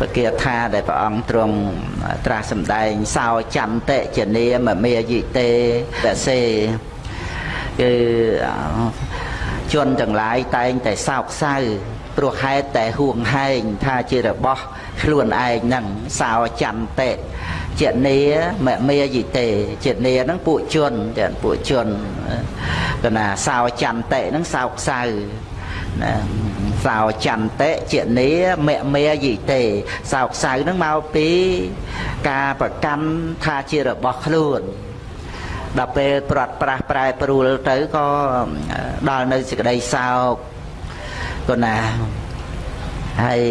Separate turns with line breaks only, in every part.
ពគាថាដែលព្រះអង្គទ្រង់ត្រាស់សម្ដែងសោចន្តិចនាមមេយិតេតសេគឺជនទាំងឡាយតែងតែសោកសៅព្រោះហេតុតែហួងហែងថាជារបស់ខ្លួនឯងហ្នឹងសោចន្តិចេនីមមេយិតេចេនីហ្នឹងពួកជនតែពួកជនកណាសោចន្តិហ្នឹងសោកសៅណា សោចន្តិជានីមមេយិតេសោកសៅនឹងមកពីការប្រកាន់ថាជារបស់ខ្លួនដល់ពេលប្រត់ប្រាស់ប្រែប្រួលទៅក៏ដល់នៅសេចក្តីសោកក៏ណាហើយ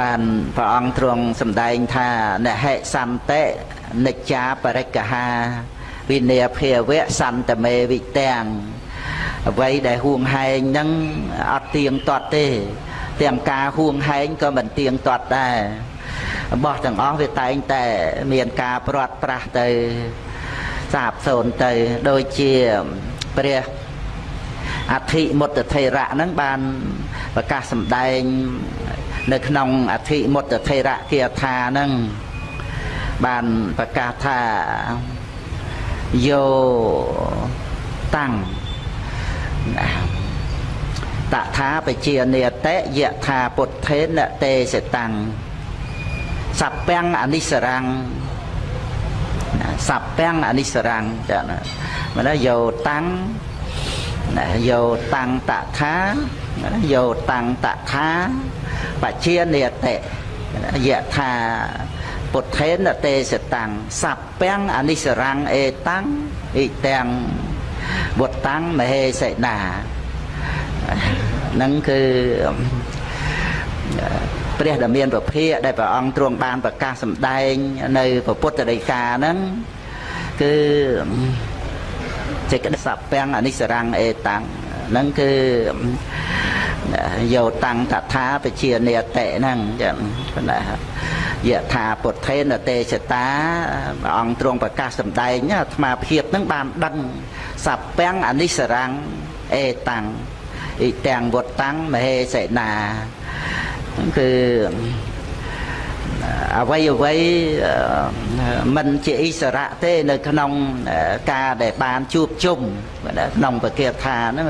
បានព្រះអង្គទ្រង់សម្ដែងថានហិសន្តិនិច្ចាបរិកហាវិនយភាវៈសន្តមេវិទាំង អ្វីដែលហួងហែងហ្នឹងអត់ទៀងទាត់ទេ ទាំងការហួងហែងក៏មិនទៀងទាត់ដែររបស់ទាំងអស់វាតែងតែមានការព្រាត់ប្រាស់ទៅសាបសូន្យទៅដូចជាព្រះអធិមុតថេរៈហ្នឹងបានប្រកាសសម្ដែង នៅក្នុងអធិមុតថេរៈគាថាហ្នឹងបានប្រកាសថាយោតាំង តថាបជានិតេយថាពុទ្ធេនទេសតាំងសពាំងអនិសរាំងសពាំងអនិសរាំងចាណាមកយោតាំងណាយោតាំងតថាយោតាំងតថាបជានិតេយថាពុទ្ធេនទេសតាំងសពាំងអនិសរាំងអេតាំងអ៊ីទាំង វុតតាំងមហេសេនានឹងគឺព្រះដែលមានពភាកដែលព្រះអង្គទ្រង់បានប្រកាសសម្ដែង នៅពុទ្ធដីកាហ្នឹងគឺចេកសពាំងអនិសរាំងអេតាំងហ្នឹងគឺយោតាំងតថាបជានេតិហ្នឹងចឹងណាយថាពុទ្ធេនទេសតាព្រះអង្គទ្រង់ប្រកាសសម្ដែងអាត្មាភាពហ្នឹងបានដឹង សពាំងអនិសរាំងអេតាំងអ៊ីទាំងវត្តតាំងមហេសេនាគឺអ្វីអ្វីមិនជាអិសរៈទេនៅក្នុងការដែលបានជួបជុំក្នុងពគាថាហ្នឹង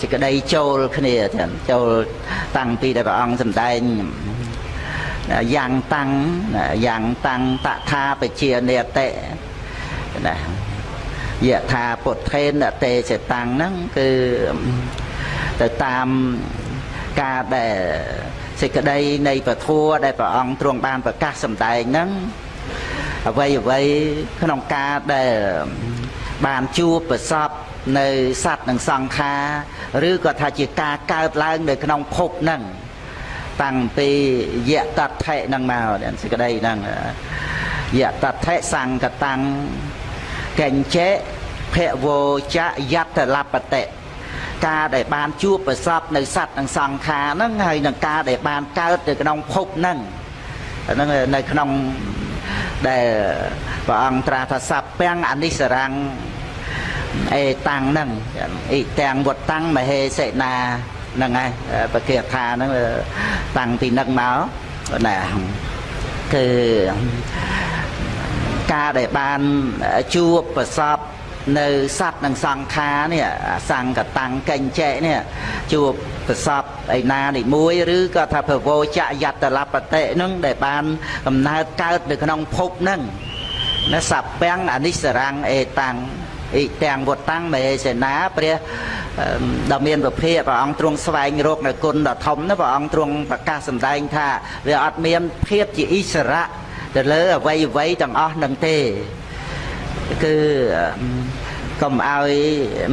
សេចក្តីចូលគ្នាចូលតាំងពីដែលព្រះអង្គសម្ដែងយ៉ាងតាំងយ៉ាងតាំងតថាបជានេតិណា យថាពុទ្ធេនទេសតាំងហ្នឹងគឺទៅតាមការដែលសេចក្តីនៃពធัวដែលព្រះអង្គទ្រង់បានប្រកាសសម្ដែងហ្នឹងអ្វីអ្វីក្នុងការដែលបានជួបប្រសពនៅសត្វនិងសង្ខារឬក៏ថាជាការកើតឡើងនៅក្នុងភពហ្នឹងតាំងពីយៈតថៈហ្នឹងមកសេចក្តីហ្នឹងយៈតថៈសង្កតាំង កញ្ចេភវោចយតលបតិការដែលបានជួបប្រសពនៅសត្វនិងសង្ខារហ្នឹងហើយនឹងការដែលបានកើតទៅក្នុងភពហ្នឹងហ្នឹងនៅក្នុងដែលព្រះអង្គត្រាថាសัพពាំងអនិសរាំងអេតាំងហ្នឹងអ៊ីទាំងវត្តតាំងមហេសេនាហ្នឹងហើយបកាថាហ្នឹងតាំងពីហ្នឹងមកណាគឺ ការដែលបានជួបប្រសពនៅសัตว์និងសង្ខារនេះសង្កតាំងកញ្ចែនេះជួបប្រសពឯណានិមួយឬក៏ថាភវោចយតលបតិនឹងដែលបានកំណើតកើតនៅក្នុងភពនឹងណាសពាំងអនិសរាំងអេតាំងអ៊ីទាំងវតាំងមេសេនាព្រះដ៏មានពភៈព្រះអង្គទ្រង់ស្វែងរកនៅគុណដ៏ធំណាព្រះអង្គទ្រង់ប្រកាសសម្ដែងថាវាអត់មានភាពជាអិសរៈ ទៅលើអវ័យអវ័យទាំងអស់នឹងទេគឺកុំឲ្យ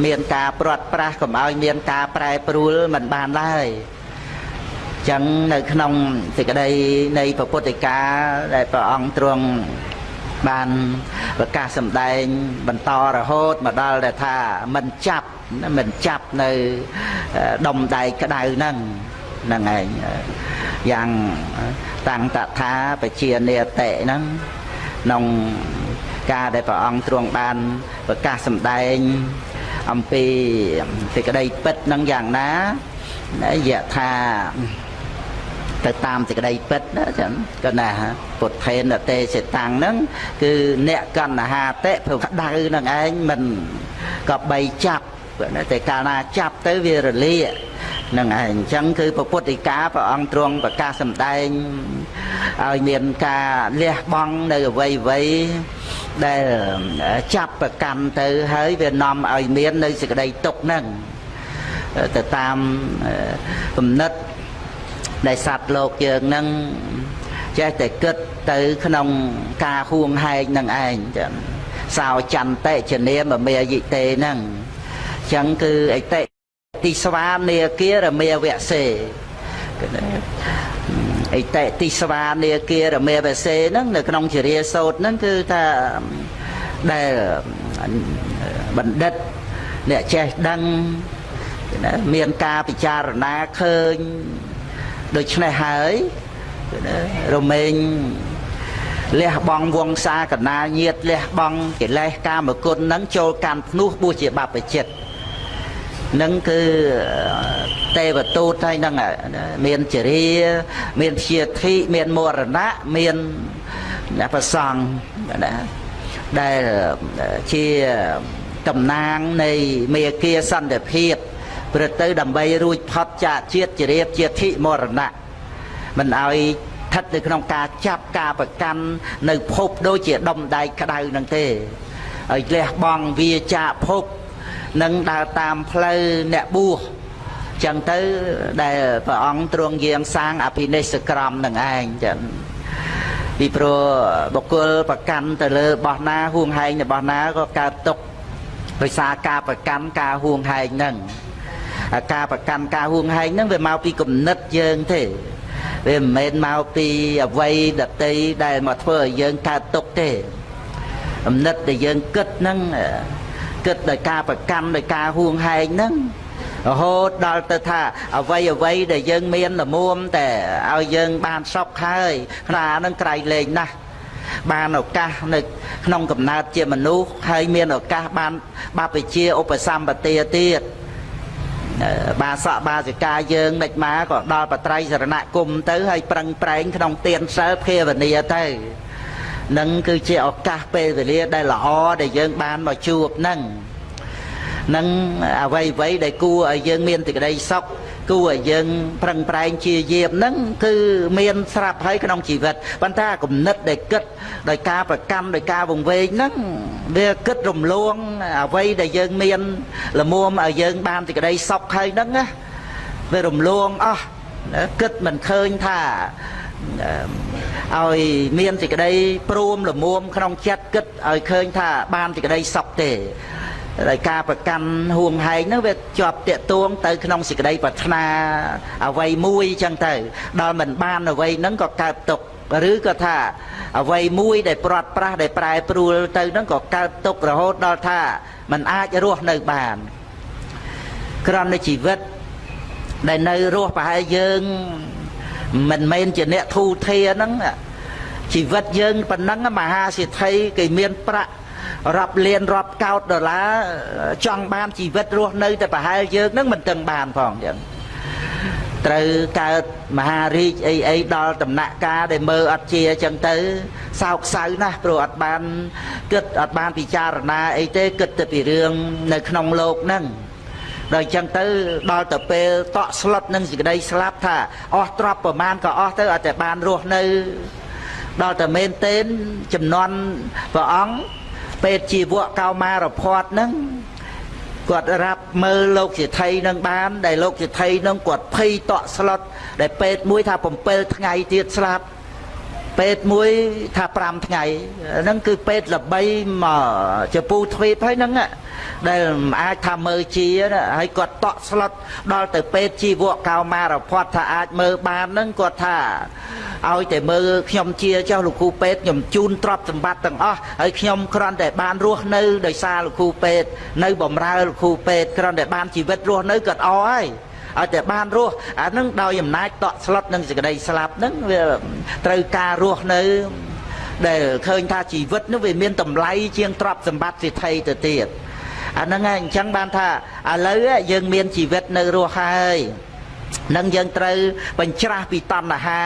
មានការព្រាត់ប្រាសកុំឲ្យមានការប្រែប្រួលមិនបានឡើយចឹងនៅក្នុងសេចក្តីនៃពុទ្ធិកាដែលព្រះអង្គទ្រង់បានប្រកាសសម្ដែងបន្តរហូតមកដល់ដែលថាមិនចាប់មិនចាប់នៅដុំដៃក្តៅហ្នឹងហ្នឹងឯង យ៉ាងតាំងតថាបជានេតិហ្នឹងក្នុងការដែលព្រះអង្គទ្រង់បានប្រកាសសម្ដែងអំពីសេចក្តីពិតនឹងយ៉ាងណាយៈថាទៅតាមសេចក្តីពិតណាចឹងក៏ណាពុទ្ធេនតេសេតាំងហ្នឹងគឺអ្នកកណ្ហាតិព្រោះក្តៅនឹងឯងមិនក៏បីចាប់ តែកាលណាចាប់ទៅវារលាកនឹងឯងអញ្ចឹងគឺពុទ្ធិកាព្រះអង្គទ្រង់ប្រកាសសម្ដែងឲ្យមានការលះបង់នៅអវ័យអវ័យដែលចាប់ប្រកាន់ទៅហើយវានាំឲ្យមាននៅសេចក្តីទុកហ្នឹងទៅតាមគំនិតដែលសត្វលោកយើងនឹងចេះតែគិតទៅក្នុងការហួងហែងនឹងឯងចឹងសោចន្តិចនាមមេយិតេហ្នឹង ចឹងគឺអតិទីស្វានាគារមេវសេអិតិទីស្វានាគារមេវសេហ្នឹងនៅក្នុងជារាសោតហ្នឹងគឺថាដែលបណ្ឌិតអ្នកចេះដឹងមានការពិចារណាឃើញដូច្នេះហើយរមែងលះបង់វងសាកណាញាតលះបង់កិលេសកាមគុណនឹងចូលកាន់ភ្នោះបួសជាបព្វជិត នឹងគឺទេវទូតហើយនឹងមានចរិយាមានព្យាធិមានមរណៈមានប្រសង់ណាដែលជាតំណាងនៃមេគាសន្តិភាពព្រឹកទៅដើម្បីរួចផុតចាកជាតិជារៀបជាធិមរណៈមិនឲ្យស្ថិតនៅក្នុងការចាប់ការប្រកាន់នៅភពដូចជាដុំដែកក្តៅនឹងទេឲ្យលះបង់វាចាកភព នឹងដើរតាមផ្លូវអ្នកបួសចឹងទៅដែលព្រះអង្គទ្រង់យាងសាងអភិនិស្សក្រមនឹងឯងចឹងពីព្រោះបុគ្គលប្រកាន់ទៅលើរបស់ណាហួងហែងរបស់ណាក៏កើតទុកដោយសារការប្រកាន់ការហួងហែងហ្នឹងការប្រកាន់ការហួងហែងហ្នឹងវាមកពីគំនិតយើងទេវាមិនមែនមកពីអវ័យដតីដែលមកធ្វើឲ្យយើងកើតទុកទេគំនិតដែលយើងគិតហ្នឹង គិតដោយការប្រកាន់ដោយការហួងហែងហ្នឹងរហូតដល់ទៅថាអវ័យអវ័យដែលយើងមានលមុំតែឲ្យយើងបានសុខហើយខ្នាហ្នឹងក្រៃលែងណាស់បានឱកាសនៅក្នុងកំណើតជាមនុស្សហើយមានឱកាសបានបព្វជាឧបសម្បទាទៀតបាសកបាសិកាយើងមិនមកក៏ដល់បត្រៃសរណគមទៅហើយប្រឹងប្រែងក្នុងទានសិលភាវនាទៅ នឹងគឺជាឱកាសពេលវេលាដែលល្អដែលយើងបានមកជួបនឹងនឹងអ្វីអ្វីដែលគួរឲ្យយើងមានសេចក្តីសុខគួរឲ្យយើងប្រឹងប្រែងជាយាមហ្នឹងគឺមានស្រាប់ហើយក្នុងជីវិតប៉ុន្តែគំនិតដែលគិតដោយការប្រកម្មដោយការវង្វេងហ្នឹងវាគិតរំលងអ្វីដែលយើងមានលមុំឲ្យយើងបានសេចក្តីសុខហើយហ្នឹងណាវារំលងអស់គិតមិនឃើញថា ឲ្យមានសេចក្តីព្រមលមុំក្នុងចិត្តគិតឲ្យឃើញថាបានសេចក្តីសុខទេដោយការប្រកាន់ហួងហែងហ្នឹងវាជាប់តាកទួងទៅក្នុងសេចក្តីប្រាថ្នាអ្វីមួយអញ្ចឹងទៅដល់មិនបានអ្វីហ្នឹងក៏កើតទុកឬក៏ថាអ្វីមួយដែលព្រាត់ប្រាសដែលប្រែប្រួលទៅហ្នឹងក៏កើតទុករហូតដល់ថាมันអាចរស់នៅបានក្រំនៃជីវិតដែលនៅរស់ប្រហែលយើង មិនមែនជាអ្នកធូធាហ្នឹងជីវិតយើងប៉ុណ្ណឹងមហាសិទ្ធិគេមានប្រាក់រាប់លានរាប់កោតដុល្លារចង់បានជីវិតរស់នៅតែប្រហែលយើងនឹងមិនទាំងបានផងចឹងត្រូវកើតមហារាជអីអីដល់ដំណាក់កាលដែលមើលអត់ជាចឹងទៅសោកសៅណាស់ព្រោះអត់បានគិតអត់បានពិចារណាអីទេគិតតែពីរឿងនៅក្នុងលោកហ្នឹង ដល់អញ្ចឹងទៅដល់ទៅពេលតក់ស្លុតនឹងសេចក្តីស្លាប់ថាអស់ទ្រព្យប្រមាណក៏អស់ទៅអត់តែបានរស់នៅដល់តែមែនទេនចំនួនព្រះអង្គពេទ្យជីវៈកោមារភ័តហ្នឹងគាត់រាប់មើលលោកសិទ្ធិនឹងបាន ដែលលោកសិទ្ធិនឹងគាត់ភ័យតក់ស្លុតដែលពេទ្យមួយថា7ថ្ងៃទៀតស្លាប់ ពេទ្យមួយថា5ថ្ងៃហ្នឹងគឺពេទ្យល្បីមកចពូទ្វីបហើយហ្នឹងដែលអាចថាមើលជាហើយគាត់តក់ស្លុតដល់ទៅពេទ្យជីវៈកោមារភ័តថាអាចមើលបានហ្នឹងគាត់ថាឲ្យតែមើលខ្ញុំជាចុះលោកគ្រូពេទ្យខ្ញុំជូនទ្រព្យសម្បត្តិទាំងអស់ហើយខ្ញុំគ្រាន់តែបានរស់នៅដោយសារលោកគ្រូពេទ្យនៅបំរើលោកគ្រូពេទ្យគ្រាន់តែបានជីវិតរស់នៅគាត់អស់ហើយ ឲ្យតែបានរស់អានឹងដោយអំណាចតក់ស្លុតនឹងសេចក្តីស្លាប់នឹងវាត្រូវការរស់នៅដែលឃើញថាជីវិតនោះវាមានតម្លៃជាងទ្រព្យសម្បត្តិសិទ្ធិទៅទៀតអាហ្នឹងហើយអញ្ចឹងបានថាឥឡូវយើងមានជីវិតនៅរស់ហើយ នឹងយើងត្រូវបញ្ច្រាស់ពីតណ្ហា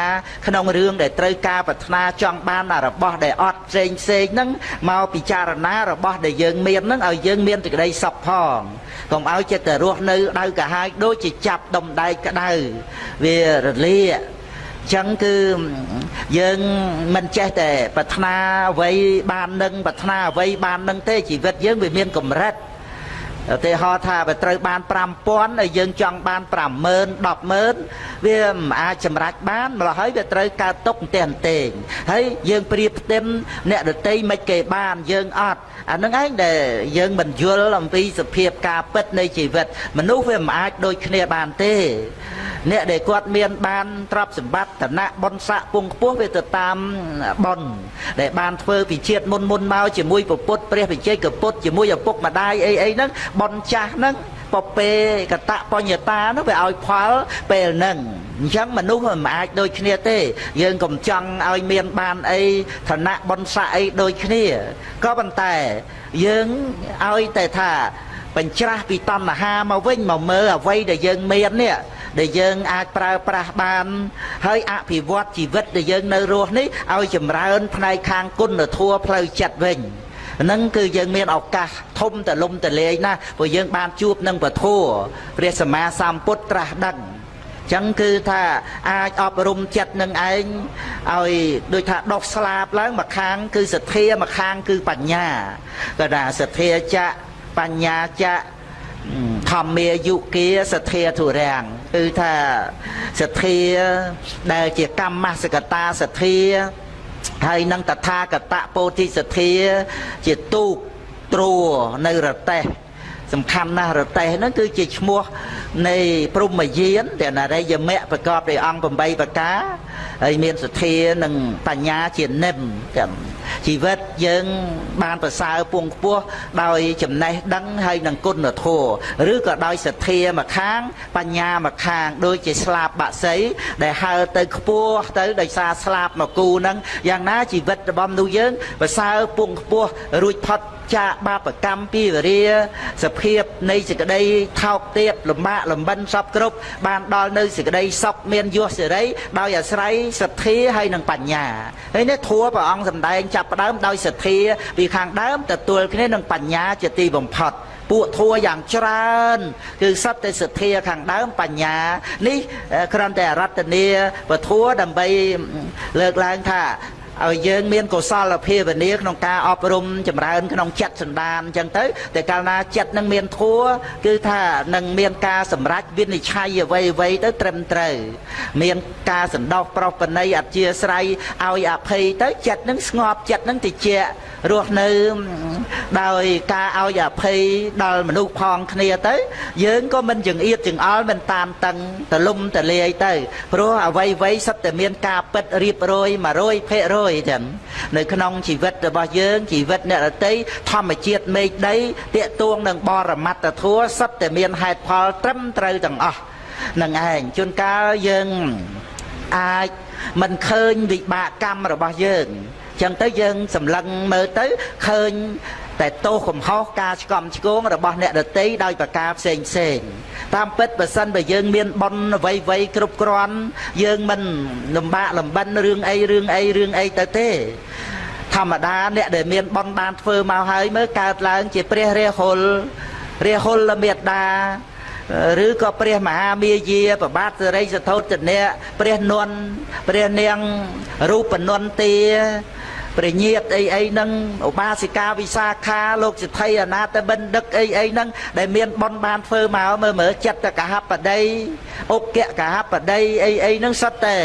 ក្នុងរឿងដែលត្រូវការប្រាថ្នាចង់បានរបស់ដែលអត់ផ្សេងផ្សេងហ្នឹងមកពិចារណារបស់ដែលយើងមានហ្នឹងឲ្យយើងមានសេចក្តីសុខផងកុំឲ្យចិត្តតែរស់នៅដៅកាហាយដូចជាចាប់ដុំដែកក្តៅវារលាកចឹងគឺយើងមិនចេះតែប្រាថ្នាអ្វីបាននឹងប្រាថ្នាអ្វីបាននឹងទេជីវិតយើងវាមានកម្រិត ឧទាហរណ៍ថាបើត្រូវបាន5000ហើយយើងចង់បាន50000 100000វាមិនអាចចម្រាច់បានម្ល៉េះហើយវាត្រូវកើតទុកតែអន្ទែងហើយយើងប្រៀបផ្ទឹមអ្នកដតីមិនគេបានយើងអត់ អានឹងឯងដែលយើងមិនយល់អំពីសភាពការពិតនៃជីវិត មនុស្សវាមិនអាចដូចគ្នាបានទេ អ្នកដែលគាត់មានបានទ្រព្យសម្បត្តិឋានៈបុណ្យស័ក្តិពងខ្ពស់វាទៅតាមបុណ្យដែលបានធ្វើពីជាតិមុនមុនមកជាមួយពពុទ្ធព្រះវិជ័យកពុទ្ធជាមួយឪពុកម្ដាយអីអីហ្នឹងបុណ្យចាស់ហ្នឹង ពពេកតបញ្ញតានោះវាឲ្យផលពេលហ្នឹងអញ្ចឹងមនុស្សមិនអាចដូចគ្នាទេ យើងកុំចង់ឲ្យមានបានអីឋានៈបុណ្យស័ក្តិអីដូចគ្នាក៏ប៉ុន្តែយើងឲ្យតែថាបញ្ច្រាស់ពីតណ្ហាមកវិញមកមើលអ្វីដែលយើងមាននេះដែលយើងអាចប្រើប្រាស់បាន ហើយអភិវឌ្ឍជីវិតដែលយើងនៅរស់នេះឲ្យចម្រើនផ្នែកខាងគុណធម៌ផ្លូវចិត្តវិញ ហ្នឹងគឺយើងមានឱកាសធំតលំតលាយណាស់ព្រោះយើងបានជួបនឹងពធัวព្រះសម្មាសម្ពុទ្ធត្រាស់ដឹងចឹងគឺថាអាចអប់រំចិត្តនឹងឯងឲ្យដូចថាដុសស្លាបឡើងមួយខាង គឺសទ្ធាមួយខាងគឺបញ្ញាក៏ថាសទ្ធាចៈបញ្ញាចៈធម្មាយុគាសទ្ធាធុរាំងគឺថាសទ្ធាដែលជាកម្មសកតាសទ្ធា ហើយនឹងតថាគតពោធិសទ្ធា ជាទូកត្រួនៅរតេះ សំខាន់ណាស់រតេះហ្នឹងគឺជាឈ្មោះនៃព្រំយានតែនរិយមៈប្រកបដោយអង្គ8ប្រការហើយមានសទ្ធានិងបញ្ញាជានិមទាំងជីវិតយើងបានប្រសើរពងខ្ពស់ដោយចំណេះដឹងហើយនឹងគុណធម៌ឬក៏ដោយសទ្ធាមកខាង បញ្ញាមកខាង ដូចជាស្លាប់បាក់សីដែលហើទៅខ្ពស់ទៅដោយសារស្លាប់មកគូហ្នឹងយ៉ាងណាជីវិតរបស់មនុស្សយើងប្រសើរពងខ្ពស់រួចផុតចាកបាបកម្មពីវរាសភាពនៃសេចក្តីថោកទាបលំបាកលំបិនសពគ្រប់បានដល់នៅសេចក្តីសុខមានយសសេរីដោយអាស្រ័យសទ្ធាហើយនិងបញ្ញាហើយនេះធัวព្រះអង្គសម្ដែងចាប់ផ្ដើមដោយសទ្ធាពីខាងដើមទទួលគ្នានឹងបញ្ញាជាទីបំផុតពួកធัวយ៉ាងច្រើន គឺសត្វតែសទ្ធាខាងដើមបញ្ញានេះគ្រាន់តែអរតនីពធัวដើម្បីលើកឡើងថា ឲ្យយើងមានកុសលភាវនាក្នុងការអប់រំចម្រើនក្នុងចិត្តសន្តានអញ្ចឹងទៅតែកាលណាចិត្តនឹងមានធัวគឺថានឹងមានការសម្រេចវិនិច្ឆ័យអ្វីអ្វីទៅត្រឹមត្រូវមានការសន្តោសប្រោសបណីអធិស្ស្រ័យឲ្យអភ័យទៅចិត្តនឹងស្ងប់ចិត្តនឹងតិច រស់នៅដោយការឲ្យអភ័យដល់មនុស្សផងគ្នាទៅ យើងក៏មិនចង្អៀតចង្អល់មិនតាមតឹងទលំទលាយទៅព្រោះអ្វីអ្វីសិតតែមានការពិតរៀបរយ100%យចឹងនៅក្នុងជីវិតរបស់យើងជីវិតអ្នករតីធម្មជាតិមេឃដីតាកទួងនឹងបរមត្តធัวសិតតែមានហេតុផលត្រឹមត្រូវទាំងអស់នឹងឯងជួនកាលយើងអាចមិនឃើញវិបាកកម្មរបស់យើង ចឹងទៅយើងសម្លឹងមើលទៅឃើញតែទោសកំហុសការឆ្កំឆ្គងរបស់អ្នកដតីដោយប្រការផ្សេងផ្សេងតាមពិតបើសិនបើយើងមានប៉ុនអ្វីអ្វីគ្រប់គ្រាន់យើងមិនលំបាកលំបិនរឿងអីរឿងអីរឿងអីទៅទេធម្មតាអ្នកដែលមានប៉ុនបានធ្វើមកហើយមើលកើតឡើងជាព្រះរាហុលរាហុលមេត្តាឬក៏ព្រះមហាមាយាប្របាទសិរីសធោទនៈព្រះនន់ព្រះនាងរូបនន្ទា ព្រះញាតអីអីហ្នឹងឧបាសិកាវិសាខាលោកសិទ្ធិអនាតបិណ្ឌិកអីអីហ្នឹងដែលមានបនបានធ្វើមកមើលមើលចិត្តកហបដីអុកកហបដីអីអីហ្នឹងសុទ្ធតែ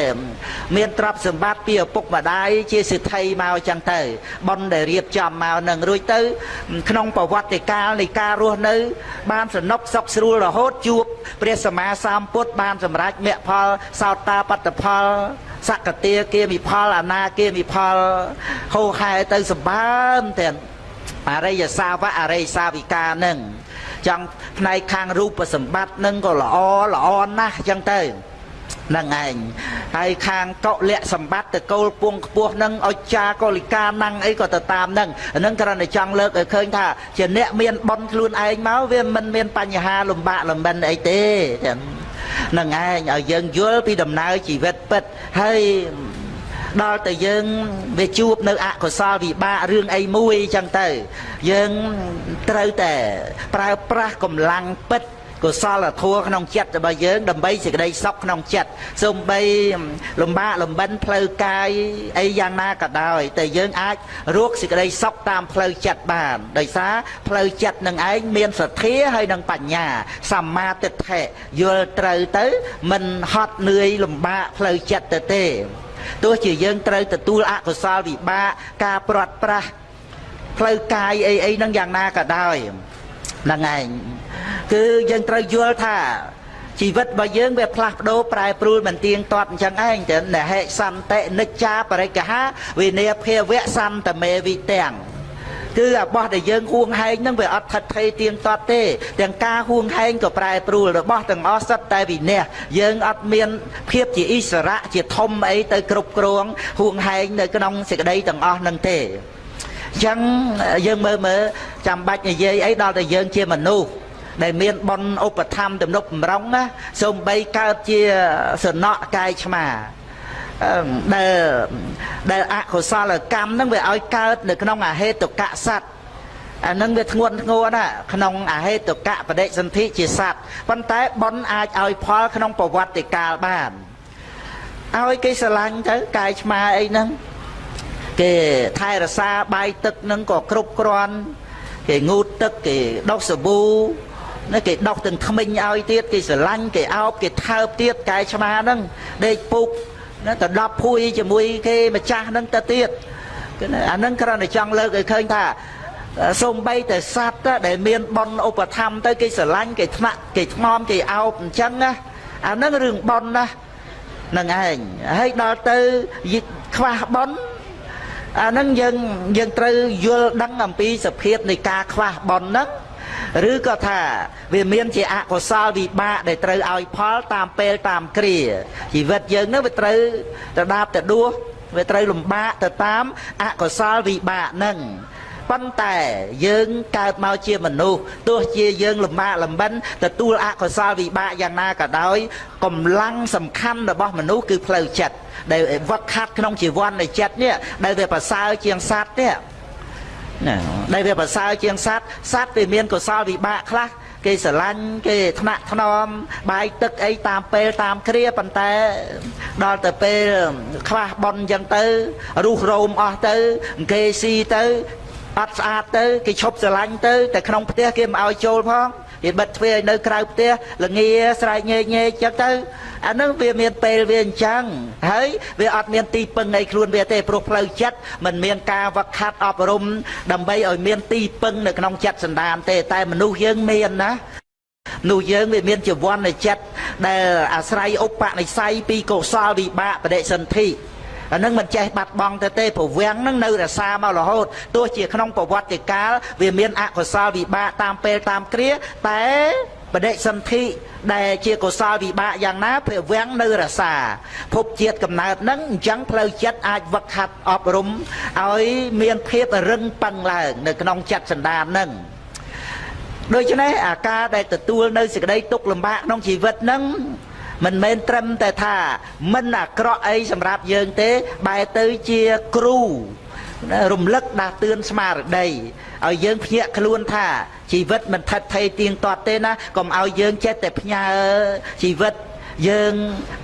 មានទ្រព្យសម្បត្តិពីឪពុកម្ដាយជាសិទ្ធិមកចឹងទៅបនដែលរៀបចំមកនឹងរួចទៅ ក្នុងប្រវត្តិកាលនៃការរស់នៅ បានសនុកសុខស្រួលរហូតជួបព្រះសម្មាសម្ពុទ្ធបានសម្រេចមគ្គផលសោតាបត្តផល សកតាគាមិផលអនាគាមិផលហូហែទៅសម្បើមទាំងអរិយសាវកអរិយសាវិកានឹងចង់ផ្នែកខាងរូបសម្បត្តិនឹងក៏ល្អល្អណាស់ចឹងទៅ នឹងឯងហើយខាងកុលៈសម្បត្តិតកូលពងខ្ពស់នឹងអុចាកុលិកាណាំងអីក៏ទៅតាមនឹងហ្នឹងគ្រាន់តែចង់លើកឲ្យឃើញថាជាអ្នកមានបនខ្លួនឯងមកវាមិនមានបញ្ហាលំបាកលំបិនអីទេចឹងនឹងឯងឲ្យយើងយល់ពីដំណើរជីវិតពិតហើយដល់តែយើងវាជួបនៅអកុសលវិបាករឿងអីមួយអញ្ចឹងទៅ យើងត្រូវតែប្រើប្រាស់កម្លាំងពិត កុសលធម៌ក្នុងចិត្តរបស់យើងដើម្បីសេចក្តីសុខក្នុងចិត្តសូម្បីលំបាកលំបិនផ្លូវកាយអីយ៉ាងណាក៏ដោយតែយើងអាចរកសេចក្តីសុខតាមផ្លូវចិត្តបានដោយសារផ្លូវចិត្តនឹងឯងមានសទ្ធាហើយនឹងបញ្ញាសម្មាទិដ្ឋិយល់ត្រូវទៅ មិនហត់នឿយលំបាកផ្លូវចិត្តទៅទេទោះជាយើងត្រូវទទួលអកុសលវិបាកការព្រាត់ប្រាសផ្លូវកាយអីអីហ្នឹងយ៉ាងណាក៏ដោយ ហ្នឹងឯងគឺយើងត្រូវយល់ថាជីវិតរបស់យើងវាផ្លាស់ប្ដូរប្រែប្រួលមិនទៀងទាត់អញ្ចឹងឯងតែនហេសន្តិនិច្ចាបរិកហាវិន័យភាវៈសន្តមេវិទាំងគឺរបស់ដែលយើងហួងហែងហ្នឹងវាអត់ថិតថេរទៀងទាត់ទេទាំងការហួងហែងក៏ប្រែប្រួលរបស់ទាំងអស់សិតតែវិន័យយើងអត់មានភាពជាអិសរៈជាធំអីទៅគ្រប់គ្រងហួងហែងនៅក្នុងសេចក្តីទាំងអស់ហ្នឹងទេ អញ្ចឹងយើងមើលមើលចាំបាច់និយាយអីដល់តែយើងជាមនុស្សដែលមានបនឧបធម្មទំនុកបំរុងណាសូម្បីកើតជាសំណក់កាយឆ្មាដែលដែលអកុសលកម្មហ្នឹងវាឲ្យកើតនៅក្នុងអហេតុកៈសត្វអានឹងវាធ្ងន់ធ្ងរណាក្នុងអហេតុកៈបដិសន្ធិជាសត្វប៉ុន្តែបនអាចឲ្យផលក្នុងប្រវត្តិកាលបានឲ្យគេស្រឡាញ់ទៅកាយឆ្មាអីហ្នឹង គេថែរក្សាបាយទឹកហ្នឹងក៏គ្រប់គ្រាន់គេងូតទឹកគេដុសសាប៊ូណាគេដុសទាំងថ្មិញឲ្យទៀតគេស្រឡាញ់គេអោបគេថើបទៀតកែឆ្មាហ្នឹងដេកពុកណាទៅដប់ភួយជាមួយគេម្ចាស់ហ្នឹងទៅទៀតអាហ្នឹងគ្រាន់តែចង់លើកឲ្យឃើញថាសំបីតែសត្វដែលមានបនឧបធម្មទៅគេស្រឡាញ់គេថ្នាក់គេថ្នមគេអោបអញ្ចឹងណាអាហ្នឹងរឿងបនណានឹងឯងហើយដល់ទៅខ្វះបន អាហ្នឹងយើងយើងត្រូវយល់ដឹងអំពីសភាពនៃការខ្វះបនហ្នឹងឬក៏ថាវាមានជាអកុសលវិបាកដែលត្រូវឲ្យផលតាមពេលតាមគ្រាជីវិតយើងនឹងវាត្រូវទៅដាបទៅដួសវាត្រូវលំបាកទៅតាមអកុសលវិបាកហ្នឹង ប៉ុន្តែយើងកើតមកជាមនុស្សទោះជាយើងលំបាកលំបិនទទួលអកុសលវិបាកយ៉ាងណាក៏ដោយកម្លាំងសំខាន់របស់មនុស្សគឺផ្លូវចិត្តដែលវឹកខាត់ក្នុងជីវ័ននៃចិត្តនេះដែលវាប្រសើរជាងសត្វនេះណាដែលវាប្រសើរជាងសត្វសត្វវាមានកុសលវិបាកខ្លះគេស្រឡាញ់គេថ្នាក់ថ្នមបាយទឹកអីតាមពេលតាមគ្រាប៉ុន្តែដល់ទៅពេលខ្វះបនអញ្ចឹងទៅរុះរោមអស់ទៅគេស៊ីទៅ អត់ស្អាតទៅគេឈប់ស្រឡាញ់ទៅតែក្នុងផ្ទះគេមិនឲ្យចូលផងគេបិទទ្វារឲ្យនៅក្រៅផ្ទះល្ងាស្រែកញែកញែកចឹងទៅអានឹងវាមានពេលវាអញ្ចឹងហើយវាអត់មានទីពឹងនៃខ្លួនវាទេព្រោះផ្លូវចិត្តมันមានការវឹកហាត់អប់រំដើម្បីឲ្យមានទីពឹងនៅក្នុងចិត្តសន្តានទេតែមនុស្សយើងមានណានោះយើងវាមានជីវ័ននៃចិត្តដែលអាស្រ័យឧបនិស្ស័យពីកុសលវិបាកបដិសន្ធិ អានឹងមិនចេះបាត់បង់ទៅទេប្រវាំងនឹងនៅរសាមករហូតទោះជាក្នុងប្រវត្តិកាលវាមានអកុសលវិបាកតាមពេលតាមគ្រាតែបដិសន្ធិដែលជាកុសលវិបាកយ៉ាងណាព្រះវាំងនៅរសាភពជាតិកំណើតនឹងអញ្ចឹងផ្លូវចិត្តអាចវឹកហាត់អប់រំឲ្យមានភាពរឹងប៉ឹងឡើងនៅក្នុងចិត្តសន្តាននឹងដូច្នេះអាការដែលទទួលនៅសេចក្តីទុក្ខលំបាកក្នុងជីវិតនឹង មិនមែនត្រឹមតែថា មិនអាក្រក់អីសម្រាប់យើងទេបែរទៅជាគ្រូរំលឹកដាស់តឿនស្មារតីឲ្យយើងភ្ញាក់ខ្លួនថាជីវិតមិនថិតថេរទៀងទាត់ទេណាកុំឲ្យយើងចេះតែផ្ញើជីវិតយើង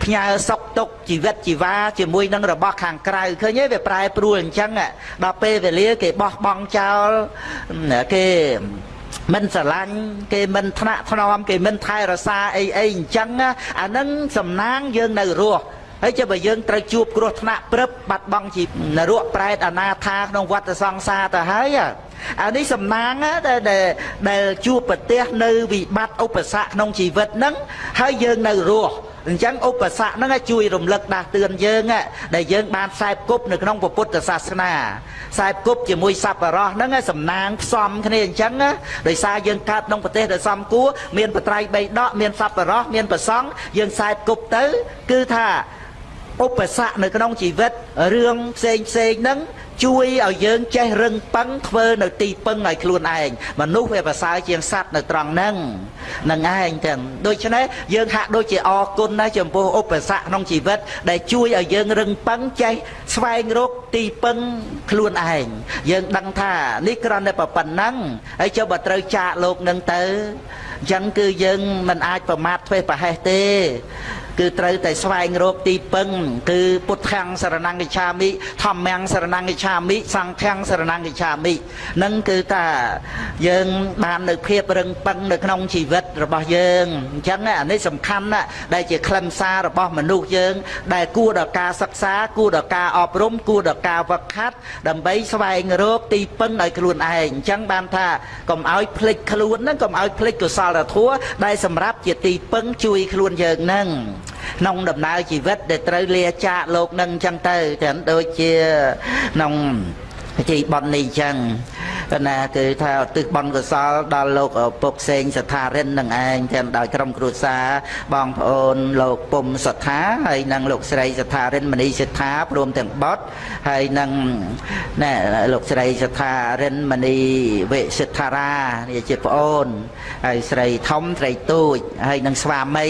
ផ្ញើសុកទុកជីវិតជីវ៉ាជាមួយនឹងរបស់ខាងក្រៅឃើញទេវាប្រែប្រួលអញ្ចឹងដល់ពេលវេលាគេបោះបង់ចោលគេ មិនស្រឡាញ់គេមិនថ្នាក់ថ្នមគេមិនថែរក្សាអីអីអញ្ចឹងអានឹងសំណាងយើងនៅរស់ហើយចុះបើយើងត្រូវជួបគ្រោះថ្នាក់ព្រឹបបាត់បង់ជីនរកប្រែតអនាថាក្នុងវត្តសង្សារទៅហើយអានេះសំណាងដែលដែលជួបប្រទះនៅវិបត្តិឧបសគ្គក្នុងជីវិតហ្នឹងហើយយើងនៅរស់ អញ្ចឹងឧបសគ្គហ្នឹងជួយរំលឹកដាស់តឿនយើងដែលយើងបានខ្សែគប់នៅក្នុងពុទ្ធសាសនាខ្សែគប់ជាមួយសប្បុរសហ្នឹងសំណាងផ្សំគ្នាអញ្ចឹងដោយសារយើងកើតក្នុងប្រទេសដែលសំគួរមានបត្រៃបីដកមានសប្បុរសមានប្រសង់យើងខ្សែគប់ទៅ គឺថាឧបសគ្គនៅក្នុងជីវិតរឿងផ្សេងផ្សេងហ្នឹង ជួយឲ្យយើងចេះរឹងប៉ឹងធ្វើនៅទីពឹងឲ្យខ្លួនឯងមនុស្សវាប្រសើរជាងសត្វនៅត្រង់ហ្នឹងនឹងឯងទាំងដូច្នេះយើងហាក់ដូចជាអរគុណណាស់ចំពោះឧបសគ្គក្នុងជីវិត ដែលជួយឲ្យយើងរឹងប៉ឹងចេះស្វែងរកទីពឹងខ្លួនឯងយើងដឹងថានេះគ្រាន់តែប៉ុណ្ណឹងហើយចុះបើត្រូវចាកលោកនឹងទៅអញ្ចឹងគឺយើងមិនអាចប្រមាថធ្វេសប្រហែសទេ គឺត្រូវតែស្វែងរកទីពឹង គឺពុទ្ធាំងសរណង្កិឆាមិធម្មំសរណង្កិឆាមិសង្ឃាំងសរណង្កិឆាមិនឹងគឺថាយើងបាននៅភាពរឹងប៉ឹងនៅក្នុងជីវិតរបស់យើងអញ្ចឹងអានេះសំខាន់ណាស់ដែលជាខ្លឹមសាររបស់មនុស្សយើង ដែលគួរដល់ការសិក្សា គួរដល់ការអប់រំគួរដល់ការវឹកហាត់ដើម្បីស្វែងរកទីពឹងឲ្យខ្លួនឯងអញ្ចឹងបានថាកុំឲ្យភ្លេចខ្លួនហ្នឹងកុំឲ្យភ្លេចកុសលធម៌ដែលសម្រាប់ជាទីពឹងជួយខ្លួនយើងហ្នឹងក្នុងដំណើរជីវិតដែលត្រូវលាចាកលោកនឹងអញ្ចឹងទៅទាំងដូចជាក្នុង ពិធីបន់នេះអញ្ចឹងណាគឺថាឧទ្ទិសបន់កុសលដល់លោកពុកសេងសថារិននឹងឯងទាំងដោយក្រុមគ្រួសារបងប្អូនលោកពុំសថាហើយនិងលោកស្រីសថារិនមនីសថាព្រមទាំងបុតហើយនិងណែលោកស្រីសថារិនមនីវិសិដ្ឋារានេះជាប្អូនហើយស្រីធំស្រីទូចហើយនិងស្វាមី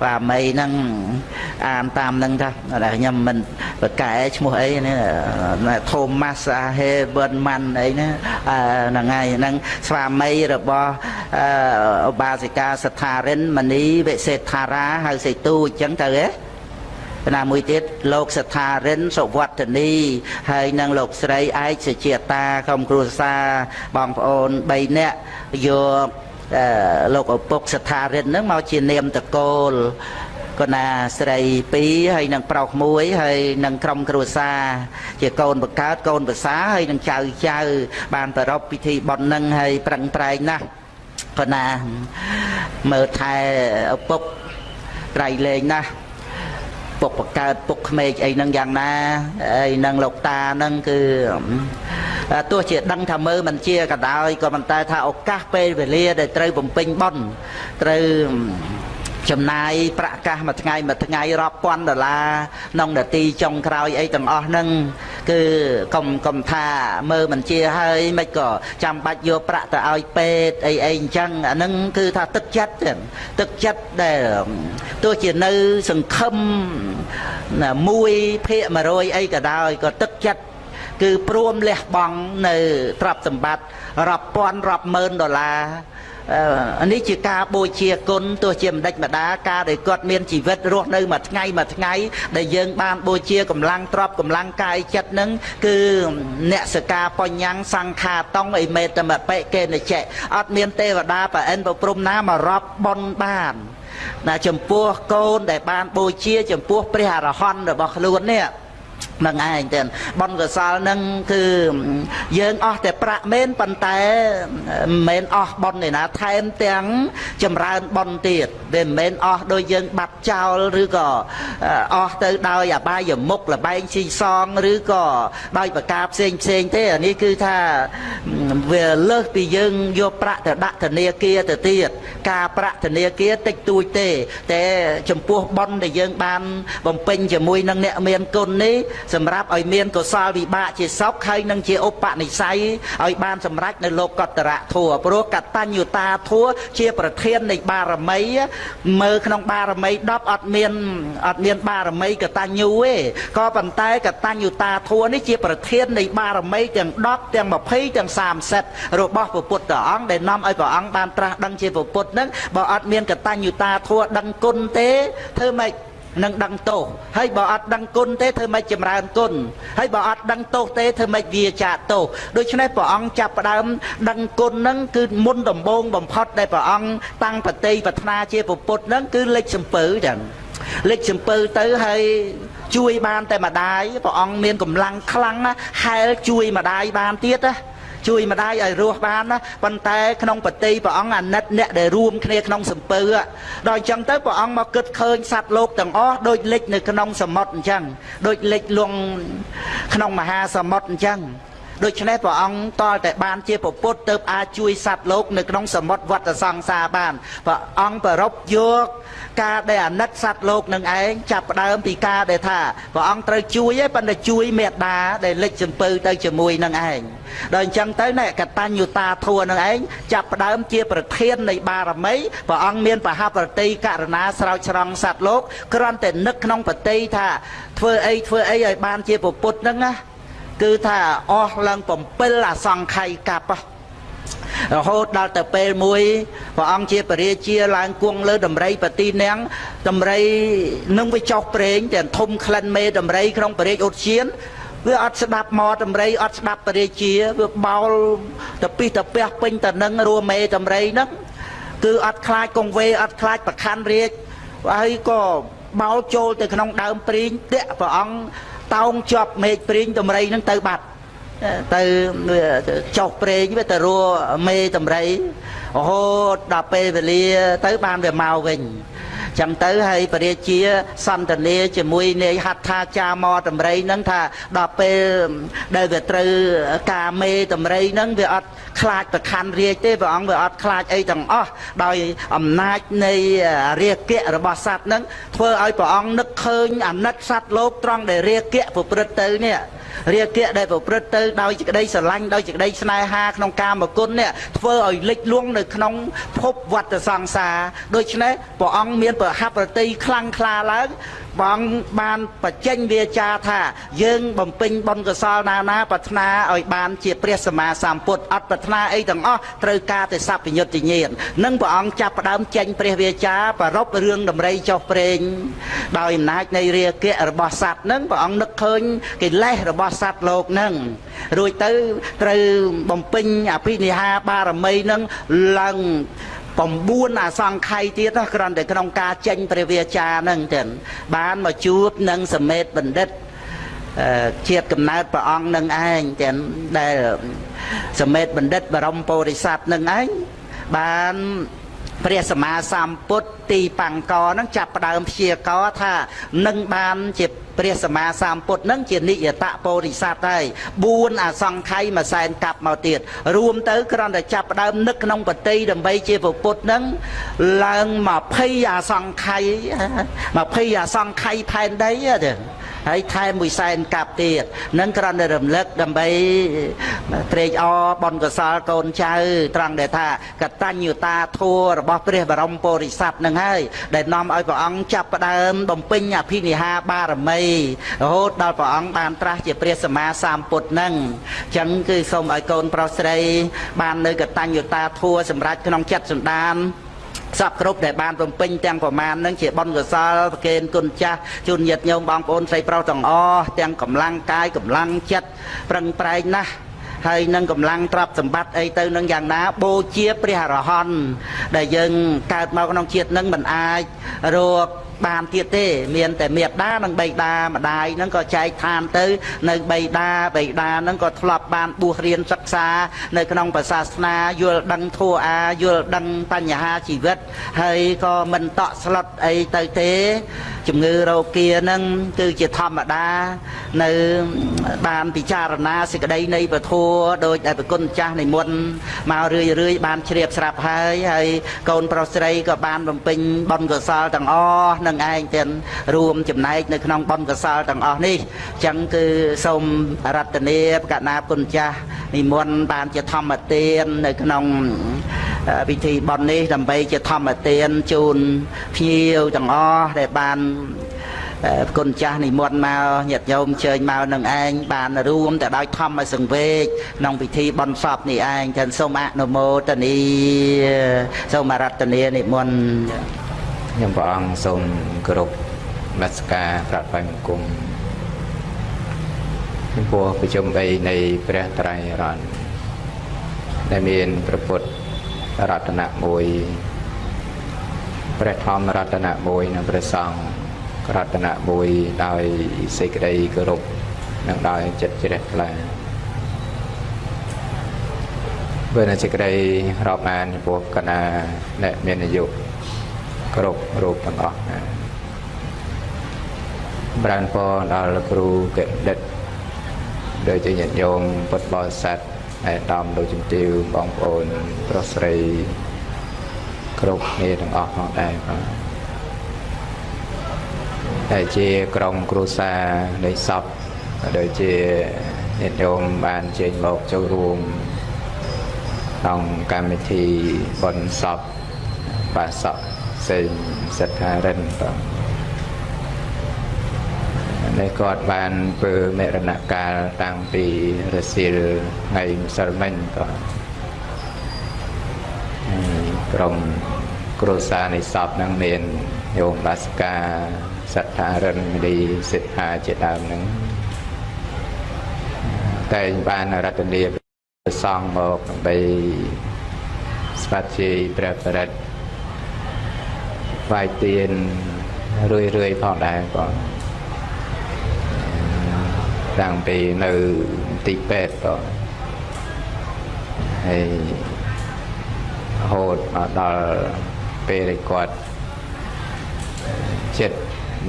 ស្វាមីនឹងអានតាមនឹងថាខ្ញុំមិនប្រកែឈ្មោះអីនេះ Thomas Heberman អីណាហ្នឹងហើយហ្នឹងស្វាមីរបស់ឧបាសិកាសថារិនមនីវិសេដ្ឋារាហៅសេទូអញ្ចឹងទៅហ៎ណាមួយទៀតលោកសថារិនសុវត្តនីហើយនិងលោកស្រីឯកសុជាតាក្រុមគ្រួសារបងប្អូន3នាក់យកលោកឪពុកសថារិនហ្នឹងមកជានាមតកូល កណាស្រី2ហើយនឹងប្រុសមួយហើយនឹងក្រុមគ្រួសារជាកូនបកើតកូនប្រសាហើយនឹងចៅចៅ បានប្រពពិធីបុណ្យនឹងហើយប្រឹងប្រែងណាស់កណាមើលថែឪពុកត្រៃលែងណាស់ពុកបកើតពុកក្មេកអីហ្នឹងយ៉ាងណាហើយនឹងលោកតាហ្នឹងគឺទោះជាដឹងថាមើលមិនជាក៏ដោយក៏ប៉ុន្តែថាឱកាសពេលវេលាដែលត្រូវបំពេញបុណ្យត្រូវ ចំណាយប្រាក់កាសមួយថ្ងៃមួយថ្ងៃរាប់ពាន់ដុល្លារក្នុងនាទីចុងក្រោយអីទាំងអស់ហ្នឹងគឺកុំកុំថាមើលមិនជាហើយមិនក៏ចាំបាច់យកប្រាក់ទៅឲ្យពេទ្យអីអីអញ្ចឹងអាហ្នឹងគឺថាទឹកចិត្តទឹកចិត្តដែលទោះជានៅសង្ឃឹម1ភាគ100អីក៏ដោយក៏ទឹកចិត្តគឺព្រមលះបង់នៅទ្រព្យសម្បត្តិរាប់ពាន់រាប់ម៉ឺនដុល្លារ នេះជាការបូជាគុណទោះជាម្ដេចម្ដាការដែលគាត់មានជីវិតរស់នៅមួយថ្ងៃមួយថ្ងៃដែលយើងបានបូជាកម្លាំងទ្រព្យកម្លាំងកាយចិត្តនឹងគឺអ្នកសកាបញ្ញសង្ខាតងអិមេតមបិកេនចេអត់មានទេវតាប្រអិនប្រព្រំណាមករាប់បនបានណាចំពោះកូនដែលបានបូជា ចំពោះព្រះអរហន្តរបស់ខ្លួននេះ នឹងឯងទៅបនកសលនឹងគឺយើងអស់តែប្រាក់មែនប៉ុន្តែមិនមែនអស់បនឯណាថែមទាំងចម្រើនបនទៀតវាមិនមែនអស់ដោយយើងបាត់ចោលឬក៏អស់ទៅដោយអបាយមុខលបែងស៊ីសងឬក៏ដោយប្រការផ្សេងផ្សេងទេអានេះគឺថាវាលើសពីយើងយកប្រាក់ទៅដាក់ធនាគារទៅទៀតការប្រាក់ធនាគារតិចតួចទេ តែចំពោះបនដែលយើងបានបំពេញជាមួយនឹងអ្នកមានគុណនេះសម្រាប់ឲ្យមានកុសលវិបាកជាសុខហើយនឹងជាឧបនិស្ស័យឲ្យបានសម្រេចនៅលោកកតរៈធัวព្រោះកតញ្ញុតាធัวជាប្រធាននៃបារមីមើលក្នុងបារមី10អត់មានអត់មានបារមីកតញ្ញូទេក៏ប៉ុន្តែកតញ្ញុតាធัวនេះជាប្រធាននៃបារមីទាំង10ទាំង20ទាំង30របស់ព្រះពុទ្ធអង្គដែលនាំឲ្យព្រះអង្គបានត្រាស់ដឹងជាព្រះពុទ្ធនឹងបើអត់មានកតញ្ញុតាធัวដឹងគុណទេធ្វើម៉េច នឹងដឹងទោសហើយបើអត់ដឹងគុណទេធ្វើម៉េចចម្រើនគុណហើយបើអត់ដឹងទោសទេធ្វើម៉េចវាចាទោសដូច្នេះព្រះអង្គចាប់ផ្ដើមដឹងគុណហ្នឹងគឺមុនដំបូងបំផុតដែលព្រះអង្គតាំងបតីប្រាថ្នាជាពុទ្ធហ្នឹងគឺលេចសំពើចឹងលេចសំពើទៅហើយជួយបានតែម្ដាយព្រះអង្គមានកម្លាំងខ្លាំងណាស់ហែលជួយម្ដាយបានទៀតណា ជួយម្ដាយឲ្យរស់បានណាប៉ុន្តែក្នុងបតីព្រះអង្គអាណិតអ្នកដែលរួមគ្នាក្នុងសំពើដល់អញ្ចឹងទៅព្រះអង្គមកគិតឃើញសត្វលោកទាំងអស់ដូចលិចនៅក្នុងសមុទ្រអញ្ចឹងដូចលិចលងក្នុងមហាសមុទ្រអញ្ចឹងដូច្នេះព្រះអង្គតលតែបានជាពុទ្ធទៅអាចជួយសត្វលោកនៅក្នុងសមុទ្រវត្តសង្សារបានព្រះអង្គប្រពយក ការដែលអាណិតសត្វលោកនឹងឯងចាប់ផ្ដើមពីការដែលថាព្រះអង្គត្រូវជួយឯងប៉ុន្តែជួយមេត្តាដែលលិចសំពៅទៅជាមួយនឹងឯងដល់អញ្ចឹងទៅណែកតញ្ញូតាធัวនឹងឯងចាប់ផ្ដើមជាប្រធាននៃបារមីព្រះអង្គមានបហប្រតិករណាស្រោចស្រង់សត្វលោកគ្រាន់តែនឹកក្នុងប្រតិថាធ្វើអីធ្វើអីឲ្យបានជាពុទ្ធហ្នឹងណាគឺថាអស់ឡើង7អសង្ខ័យកັບ រហូតដល់ទៅពេលមួយព្រះអង្គជាពរាជាឡើងគង់លើដំរីបទីនាងដំរីនឹងវាចុះប្រេងតែធំក្លិនមេដំរីក្នុងពរាជឧទ្យានវាអត់ស្ដាប់មកដំរីអត់ស្ដាប់ពរាជាវាបោលទៅពីទៅពះពេញទៅនឹងរួមមេដំរីហ្នឹងគឺអត់ខ្លាចកងវេអត់ខ្លាចប្រខណ្ឌរាជហើយក៏បោលចូលទៅក្នុងដើមព្រីងតាក់ព្រះអង្គតោងជាប់មេឃព្រីងតម្រៃនឹងទៅបាត់ ទៅចុះព្រេងវាទៅរួមេតម្រៃរហូតដល់ពេលវេលាទៅបានវាមកវិញចឹងទៅហើយពរាជាសន្តានាជាមួយនាយហត្ថាចាមតម្រៃហ្នឹងថាដល់ពេលដែលវាត្រូវការមេតម្រៃហ្នឹងវាអត់ខ្លាចប្រខណ្ឌរាជទេព្រះអង្គវាអត់ខ្លាចអីទាំងអស់ដោយអំណាចនៃរាគៈរបស់សត្វហ្នឹងធ្វើឲ្យព្រះអង្គនឹកឃើញអាណិតសត្វលោកត្រង់ដែលរាគៈប្រព្រឹត្តទៅនេះ រាគៈដែលប្រព្រឹត្តទៅដោយសេចក្តីស្រឡាញ់ដោយសេចក្តីស្នេហាក្នុងកាមគុណនេះធ្វើឲ្យលិចលង់នៅក្នុងភពវត្តសង្សារដូច្នេះព្រះអង្គមានប្រហាប់ប្រតិខ្លាំងក្លាឡើង បងបានបច្ចេញវាចាថាយើងបំពេញបុណ្យកុសលណាណាប្រាថ្នាឲ្យបានជាព្រះសម្មាសម្ពុទ្ធអត់ប្រាថ្នាអីទាំងអស់ត្រូវការតែសัพពញ្ញុត្តញាណនឹងព្រះអង្គចាប់ផ្ដើមចេញព្រះវាចាប្ររពរឿងដំរីចុះព្រេងដោយអំណាចនៃរាគៈរបស់សត្វនឹងព្រះអង្គនឹកឃើញកិលេសរបស់សត្វលោកនឹងរួចទៅត្រូវបំពេញអភិនិហាបារមីនឹងឡើង 9អសង្ខ័យទៀតណាគ្រាន់តែក្នុងការចេញព្រះវាចាហ្នឹងចឹងបានមកជួបនឹងសមេតបណ្ឌិតជាតិកំណើតព្រះអង្គនឹងឯងចឹងដែលសមេតបណ្ឌិតបរមពោធិសត្វនឹងឯងបាន ព្រះសម្មាសម្ពុទ្ធទីបង្កហ្នឹងចាប់ផ្ដើមព្យាករថានឹងបានជាព្រះសម្មាសម្ពុទ្ធនឹងជានិយតពោធិសត្វហើយ4អសង្ខ័យមួយសែនកាប់មកទៀតរួមទៅគ្រាន់តែចាប់ផ្ដើមនឹកក្នុងបតីដើម្បីជាពុទ្ធនឹងឡើង20អសង្ខ័យ20អសង្ខ័យផែនដីទេ ហើយថែមមួយសែនកាប់ទៀតនឹងគ្រាន់តែរំលឹកដើម្បីត្រេកអរបនកសលកូនចៅ ត្រង់ដែលថាកតញ្ញុតាធัวរបស់ព្រះបរមពុរិស័ទនឹងហើយដែលនាំឲ្យព្រះអង្គចាប់ផ្ដើមបំពេញអភិនិហាបារមីរហូតដល់ព្រះអង្គបានត្រាស់ជាព្រះសម្មាសម្ពុទ្ធនឹងអញ្ចឹងគឺសូមឲ្យកូនប្រុសស្រី បាននៅកតញ្ញុតាធัวសម្រាប់ក្នុងចិត្តសន្តាន សពគ្រប់ដែលបានបំពេញទាំងប្រមាណនឹងជាបុណ្យកុសលប្រគេនគុណចាស់ជូនញាតិញោមបងប្អូនស្រីប្រុសទាំងអស់ទាំងកម្លាំងកាយកម្លាំងចិត្តប្រឹងប្រែងណាស់ហើយនឹងកម្លាំងទ្រព្យសម្បត្តិអីទៅនឹងយ៉ាងណាបូជាព្រះអរហន្តដែលយើងកើតមកក្នុងជាតិនឹងមិនអាចរក បានទៀតទេ មានតែមេដានិងបៃតាម្ដាយហ្នឹងក៏ចែកឋានទៅ នៅបៃតាបៃតាហ្នឹងក៏ធ្លាប់បានបួសរៀនសិក្សា នៅក្នុងព្រះសាសនាយល់ដឹងធัวអាយល់ដឹងបញ្ហាជីវិត ហើយក៏មិនតក់ស្លុតអីទៅទេ ជំងឺរោគាហ្នឹងគឺជាធម្មតានៅបានពិចារណាសេចក្តីនៃពធដោយដែលប្រគុណចាស់និមន្តមករឿយរឿយបានជ្រាបស្រាប់ហើយហើយកូនប្រុសស្រីក៏បានបំពេញបុណ្យកុសលទាំងអស់នឹងឯងទាំងរួមចំណែកនៅក្នុងបុណ្យកុសលទាំងអស់នេះអញ្ចឹងគឺសូមរតនាបកណាគុណចាស់និមន្តបានជាធម្មទាននៅក្នុងពិធីបុណ្យនេះដើម្បីជាធម្មទានជូនភ្ញៀវទាំងអស់ដែលបានគុណចាស់និមន្តមកញាតិញោមជើញមកនឹងឯងបានរួមទៅដោយធម្មសង្វេគក្នុងពិធីបុណ្យសពនេះឯងចឹងសូមអនុមោទនីសូមអរតនានិមន្ត
ខ្ញុំព្រះអង្គសូមគោរពនមស្ការប្រាថ្នាបង្គំចំពោះប្រជុំ3នៃព្រះត្រៃរតន៍ដែលមានព្រះពុទ្ធរតនៈ1ព្រះធម្មរតនៈ1និងព្រះសង្ឃរតនៈ1ដោយសេចក្តីគោរពនិងដោយចិត្តជ្រះថ្លាបើនៅសេចក្តីរាប់អានចំពោះកណាអ្នកមានអាយុ គ្រប់រូបទាំងអស់ណាបានពរដល់គ្រូកិឌិតដូចជាញាតិញោមពុទ្ធបរិស័ទហើយដំលោកជំទាវបងប្អូនប្រុសស្រីគ្រប់គ្នាទាំងអស់ផងដែរបាទតែជាក្រុមគ្រួសារនៃសពដូចជាញាតិញោមបានជើញមកចូលរួមក្នុងកម្មវិធីបុណ្យសពបាសក សេងសិទ្ធារិនបាទនេះគាត់បានធ្វើមរណកាលតាំងពីរសៀលថ្ងៃម្សិលមិញក៏ក្រុមគ្រួសារនៃសពនឹងមានញោមបាសកាសត្ថារិនមលីសិទ្ធាជាដើមនឹងតែងបានរតនាប្រសងមកដើម្បីស្វាធ្យាយព្រះបរិត្ត វាយទៀនរឿយរឿយផងដែរបងតាំងពីនៅទីពេទ្យក៏ហើយហូតមកដល់ពេលដែលគាត់ចិត្ត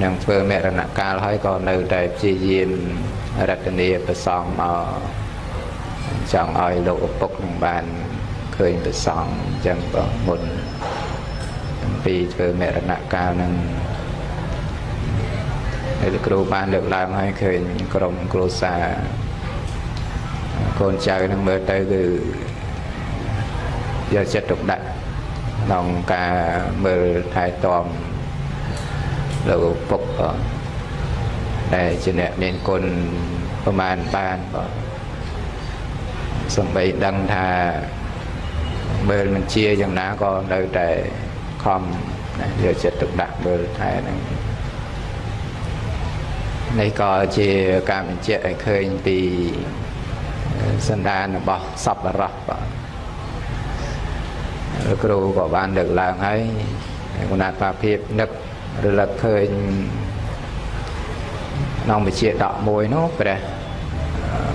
នឹងធ្វើមរណកាលហើយក៏នៅតែព្យាយាមរតនាប្រសងមកចង់ឲ្យលោកឪពុកនឹងបានឃើញប្រសងអញ្ចឹងបងមុនអំ ពីធ្វើមរណកាលនឹងហើយលោកគ្រូបានលើកឡើងឲ្យឃើញក្រុមគ្រួសារកូនចៅនឹងមើលទៅគឺយកចិត្តទុកដាក់ក្នុងការមើលថែទាំលោកពុកដែលជាអ្នកមានគុណប្រមាណបានបាទសំបីដឹងថាមើលមិនជាយ៉ាងណាក៏នៅតែ ខំយកចិត្តទុកដាក់មើលថែហ្នឹងនេះក៏ជាការបញ្ជាក់ឲ្យឃើញពីសន្តានរបស់សពរោះបាទគ្រូក៏បានលើកឡើងហើយគណៈបាភិបនឹករលឹកឃើញក្នុងវិជាដកមួយនោះព្រះ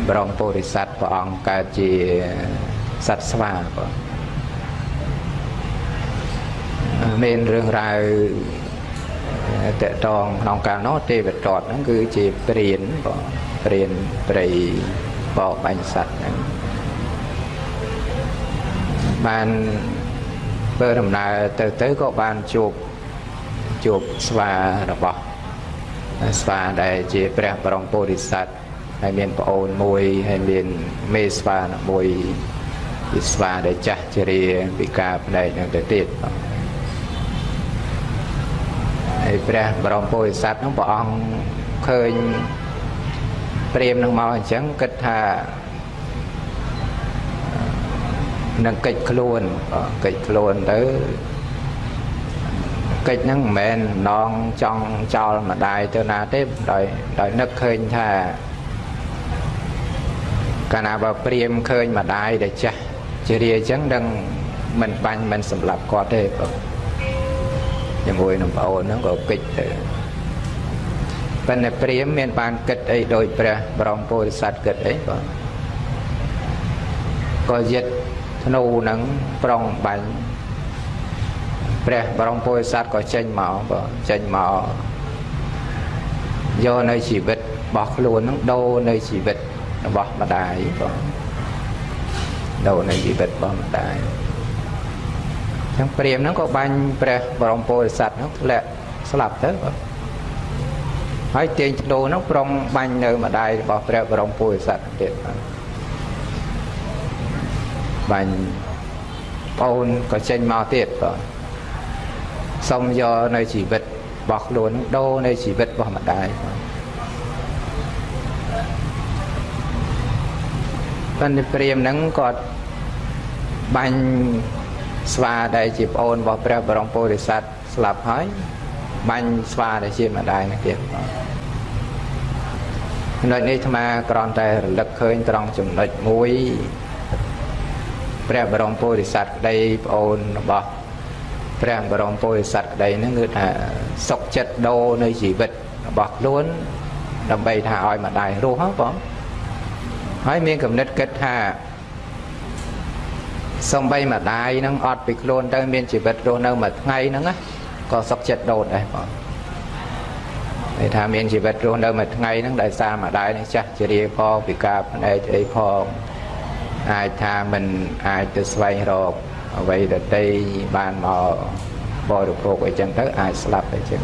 បរមពុរិស័ទព្រះអង្គកើតជាសត្វស្វាបាទ មានរឿងរ៉ាវតកតងក្នុងកាលនោះទេវតតហ្នឹងគឺជាព្រានបងព្រានព្រៃបោបាញ់សัตว์ហ្នឹងបានធ្វើដំណើរទៅទៅក៏បានជួបជួបស្វារបស់ស្វាដែលជាព្រះបរមពុរិស័ទហើយមានប្អូនមួយហើយមានមេស្វាមួយជាស្វាដែលចាស់ជរាពិការផ្នែកនឹងទៅទៀតបង ហើយព្រះបរមពុរិស័ទនោះព្រះអង្គឃើញព្រាមនឹងមកអញ្ចឹងគិតថានឹងកិច្ចខ្លួនកិច្ចខ្លួនទៅកិច្ចហ្នឹងមិនមែនម្ដងចង់ចោលម្ដាយទៅណាទេដោយដោយនឹកឃើញថាកាលណាបើព្រាមឃើញម្ដាយដែលចាស់ជារាអញ្ចឹងនឹងមិនបាញ់មិនសម្លាប់គាត់ទេបង ជាមួយនឹងប្អូនហ្នឹងក៏គិតទៅប៉ុន្តែព្រាមមានបានគិតអីដោយព្រះបរមពុរិស័ទគិតអីបងក៏យិតធ្នូហ្នឹងប្រុងបាញ់ព្រះបរមពុរិស័ទក៏ចេញមកបងចេញមកយកនៅជីវិតរបស់ខ្លួនហ្នឹងដូរនៅជីវិតរបស់ម្ដាយបងដូរនៅជីវិតរបស់ម្ដាយ ចឹងព្រាមហ្នឹងក៏បាញ់ព្រះបរមពុរិស័ទហ្នឹងធ្លាក់ស្លាប់ទៅបងហើយទាញធ្នូហ្នឹងប្រុងបាញ់នៅម្ដាយរបស់ព្រះបរមពុរិស័ទទៀតបាញ់ប្អូនក៏ចេញមកទៀតបងសុំយកនៅជីវិតរបស់ខ្លួនដូរនៅជីវិតរបស់ម្ដាយបងប៉ុន្តែព្រាមហ្នឹងគាត់បាញ់ ស្វាដែលជាប្អូនរបស់ព្រះបរមពុរិស័ទស្លាប់ហើយបាញ់ស្វាដែលជាម្ដាយនេះទៀតចំណុចនេះអាត្មាគ្រាន់តែរលឹកឃើញត្រង់ចំណុចមួយព្រះបរមពុរិស័ទក្តីប្អូនរបស់ព្រះបរមពុរិស័ទក្តីហ្នឹងគឺថាសុខចិត្តដោនៅជីវិតរបស់ខ្លួនដើម្បីថាឲ្យម្ដាយរស់ហ៎បងហើយមានគំនិតគិតថា សំបីម្ដាយនឹងអត់ពីខ្លួនទៅមានជីវិតរស់នៅមួយថ្ងៃហ្នឹងណាក៏សុខចិត្តដោតដែរបងន័យថាមានជីវិតរស់នៅមួយថ្ងៃហ្នឹងដោយសារម្ដាយនេះចាស់ជារាផងពិការភ្នែកអីផងអាចថាមិនអាចទៅស្វែងរកអ្វីដតីបានមកបរិភោគអីចឹងទៅអាចស្លាប់អីចឹង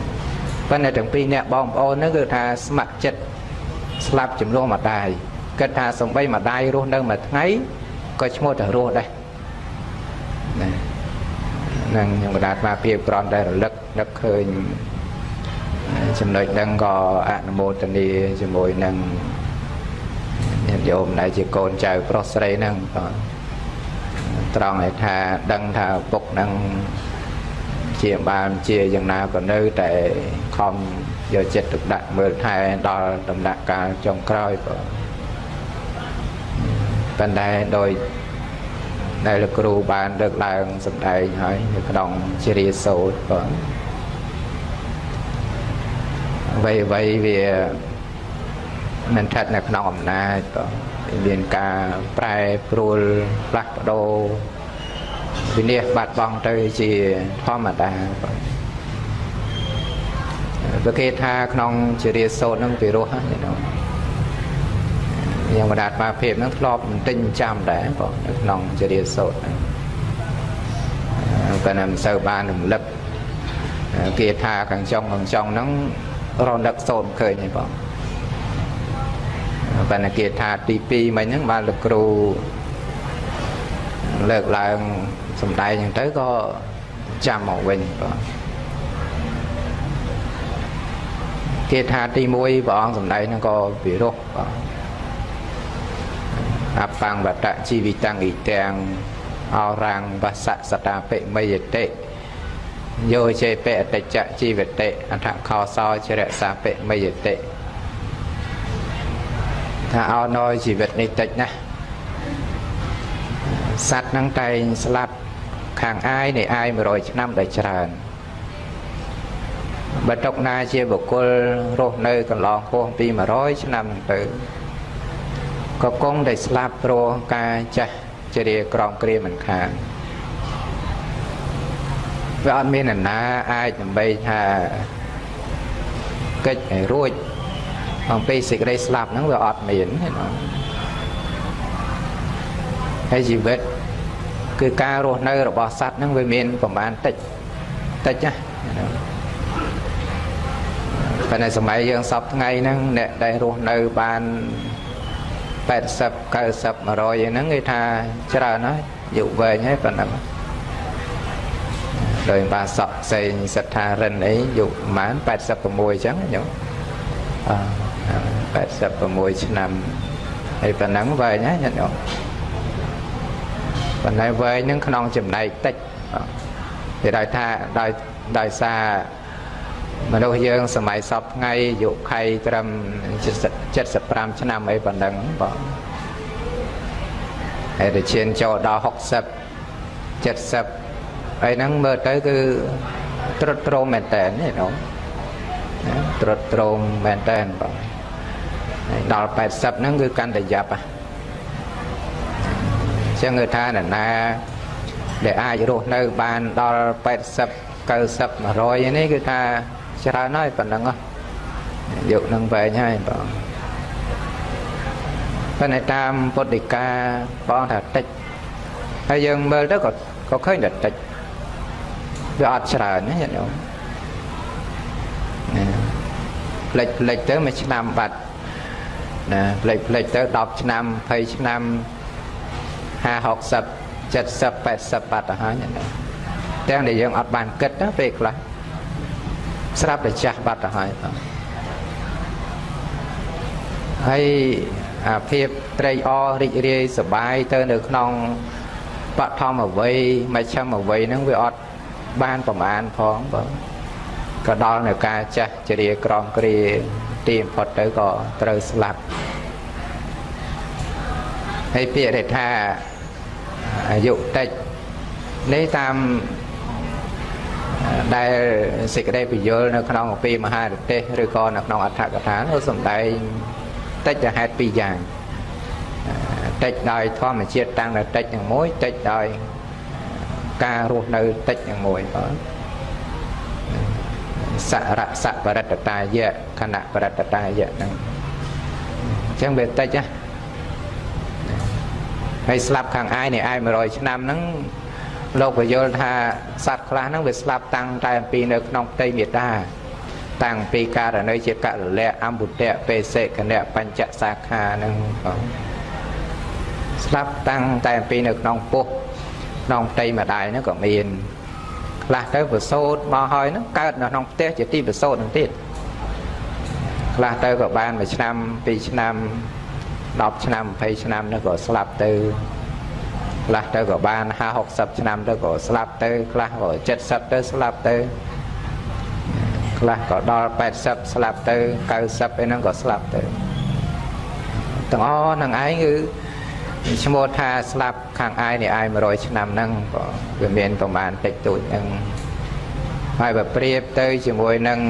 ប៉ុន្តែទាំងពីរអ្នកបងប្អូនហ្នឹងគឺថាស្ម័គ្រចិត្តស្លាប់ចំនួនម្ដាយគិតថាសំបីម្ដាយរស់នៅមួយថ្ងៃក៏ឈ្មោះតែរស់ដែរណា នឹងខ្ញុំបដាស្មាភាពក្រំតែរលឹកនឹកឃើញចំណុចហ្នឹងក៏អនុមោទនាជាមួយនឹងញាតិញោមដែលជាកូនចៅប្រុសស្រីហ្នឹងក៏ត្រង់ឲ្យថាដឹងថាពុកហ្នឹងជាបានជាយ៉ាងណាក៏នៅតែខំយកចិត្តទុកដាក់មើលថែដល់ដំណាក់កាលចុងក្រោយក៏ប៉ុន្តែដោយ ដែលលោកគ្រូបានលើកឡើងសម្ដែងហើយនៅក្នុងជារាសោតក៏អ្វីអ្វីវាមិនស្ថិតនៅក្នុងអំណាចក៏មានការប្រែប្រួលផ្លាស់ប្ដូរវិនិច្ឆ័យបាត់បង់ទៅជាធម្មតាក៏ប្រគេថាក្នុងជារាសោតនឹងពិរោះហ្នឹង យ៉ាងបដាតបាភាពហ្នឹងធ្លាប់មិនទិញចាំដែរបងនៅក្នុងជារាសោតហ្នឹងប៉ុន្តែមិនសូវបានរំលឹកគេថាខាងចុងខាងចុងហ្នឹងរំលឹកសូនឃើញទេបងប៉ុន្តែគេថាទី2មិញហ្នឹងបានលោកគ្រូលើកឡើងសំដែងអញ្ចឹងទៅក៏ចាំមកវិញបងគេថាទី1ព្រះអង្គសំដែងហ្នឹងក៏ពិរោះបង អបង្វតជីវិតੰអ៊ីទាំងអរាំងវសសតាពិមយតិយោចេបអតិចជីវតិអថខោសោចរសាពិមយតិថាអោណយជីវិតនេះតិចណាស់សត្វហ្នឹងតែងស្លាប់ខាងអាយនៃអាយ100ឆ្នាំដែលច្រើនបើតុកណាជាបុគ្គលរស់នៅកន្លងហួសពី100ឆ្នាំហ្នឹងទៅ ក៏គង់តែស្លាប់ព្រោះការចាស់ជ្រាក្រំគ្រាមិនខានវាអត់មានអ្នកណាអាចដើម្បីថាកិច្ចឲ្យរួចអំពីសេចក្តីស្លាប់ហ្នឹងវាអត់មានទេណាហើយជីវិតគឺការរស់នៅរបស់សត្វហ្នឹងវាមានប្រមាណតិចតិចណាប៉ុន្តែសម័យយើងសពថ្ងៃហ្នឹងអ្នកដែលរស់នៅបាន 80 90 100ហ្នឹងគេថាច្រើនហើយយុវែងហើយប៉ុណ្ណឹងដោយបាសក់ផ្សេងសិដ្ឋារិនអីយុប្រហែល86អញ្ចឹងញោមអ86ឆ្នាំហើយប៉ុណ្ណឹងវែងហើយញោមប៉ុន្តែវែងនឹងក្នុងចំណែកតិចគេដោយថាដោយដោយសារ មនុស្សយើងសម័យសពថ្ងៃយុខៃត្រឹម75ឆ្នាំអីប៉ុណ្ណឹងបងហើយទៅឈានចូលដល់60 70អីហ្នឹងមើលទៅគឺត្រុតត្រោមមែនតើនេះនោះត្រុតត្រោមមែនតើបងហើយដល់80ហ្នឹងគឺកាន់តែយ៉ាប់ហ่ะចឹងគឺថានរណាដែលអាចរស់នៅបានដល់80 90 100នេះគឺថា ច្រើនហើយប៉ុណ្ណឹងយកនឹងវែងហើយបងប៉ុន្តែតាមពុទ្ធិកាបងថាតិចហើយយើងមើលទៅក៏ក៏ឃើញតែតិចវាអត់ច្រើនណាញាតិញោមផ្លេចផ្លេចទៅមួយឆ្នាំបាត់ណាផ្លេចផ្លេចទៅ10ឆ្នាំ20ឆ្នាំ50 60 70 80បាត់ទៅហើយញាតិញោមទាំងដែលយើងអត់បានគិតណាពេលខ្លះ ស្រាប់តែចាស់បាត់ទៅហើយបងហើយអាភាពត្រេកអររីករាយសប្បាយទៅនៅក្នុងបឋមអវ័យមជ្ឈមអវ័យហ្នឹងវាអត់បានប្រមាណផងបងក៏ដល់នៅការចាស់ជ្រាក្រំគ្រាទីបំផុតទៅក៏ត្រូវស្លាប់ហើយពាក្យថាអាយុតិចនេះតាម ដែលសេចក្តីពយល់នៅក្នុងអំពីមហារទេសឬក៏នៅក្នុងអដ្ឋកថានោះសំដែងតិចទៅហេតុពីរយ៉ាងតិចដោយធម្មជាតិតាំងតែតិចយ៉ាងមួយតិចដោយការរស់នៅតិចយ៉ាងមួយបងសរសបរិតតាយៈខណៈបរិតតាយៈហ្នឹងអញ្ចឹងវាតិចណាហើយស្លាប់ខាងអាយនេះអាយ100ឆ្នាំហ្នឹង លោកបយល់ថាសត្វខ្លះហ្នឹងវាស្លាប់តាំងតែអំពីនៅក្នុងផ្ទៃមេតាតាំងពីករណីជាកលលៈអម្ពុតៈបេសិកនៈបញ្ចសាខាហ្នឹងបងស្លាប់តាំងតែអំពីនៅក្នុងពោះក្នុងផ្ទៃម្ដាយហ្នឹងក៏មានខ្លះទៅប្រសូតមកហើយហ្នឹងកើតនៅក្នុងផ្ទះជាទីប្រសូតហ្នឹងទៀតខ្លះទៅក៏បានមួយឆ្នាំពីរឆ្នាំ10ឆ្នាំ20ឆ្នាំនោះក៏ស្លាប់ទៅ ខ្លះទៅក៏បាន50 60ឆ្នាំទៅក៏ស្លាប់ទៅខ្លះក៏70ទៅស្លាប់ទៅខ្លះក៏ដល់80ស្លាប់ទៅ90អីហ្នឹងក៏ស្លាប់ទៅទាំងអស់នឹងឯងគឺឈ្មោះថាស្លាប់ខាងអាយនេះអាយ100ឆ្នាំហ្នឹងក៏វាមានប្រមាណតិចតួចហ្នឹងហើយបើប្រៀបទៅជាមួយនឹង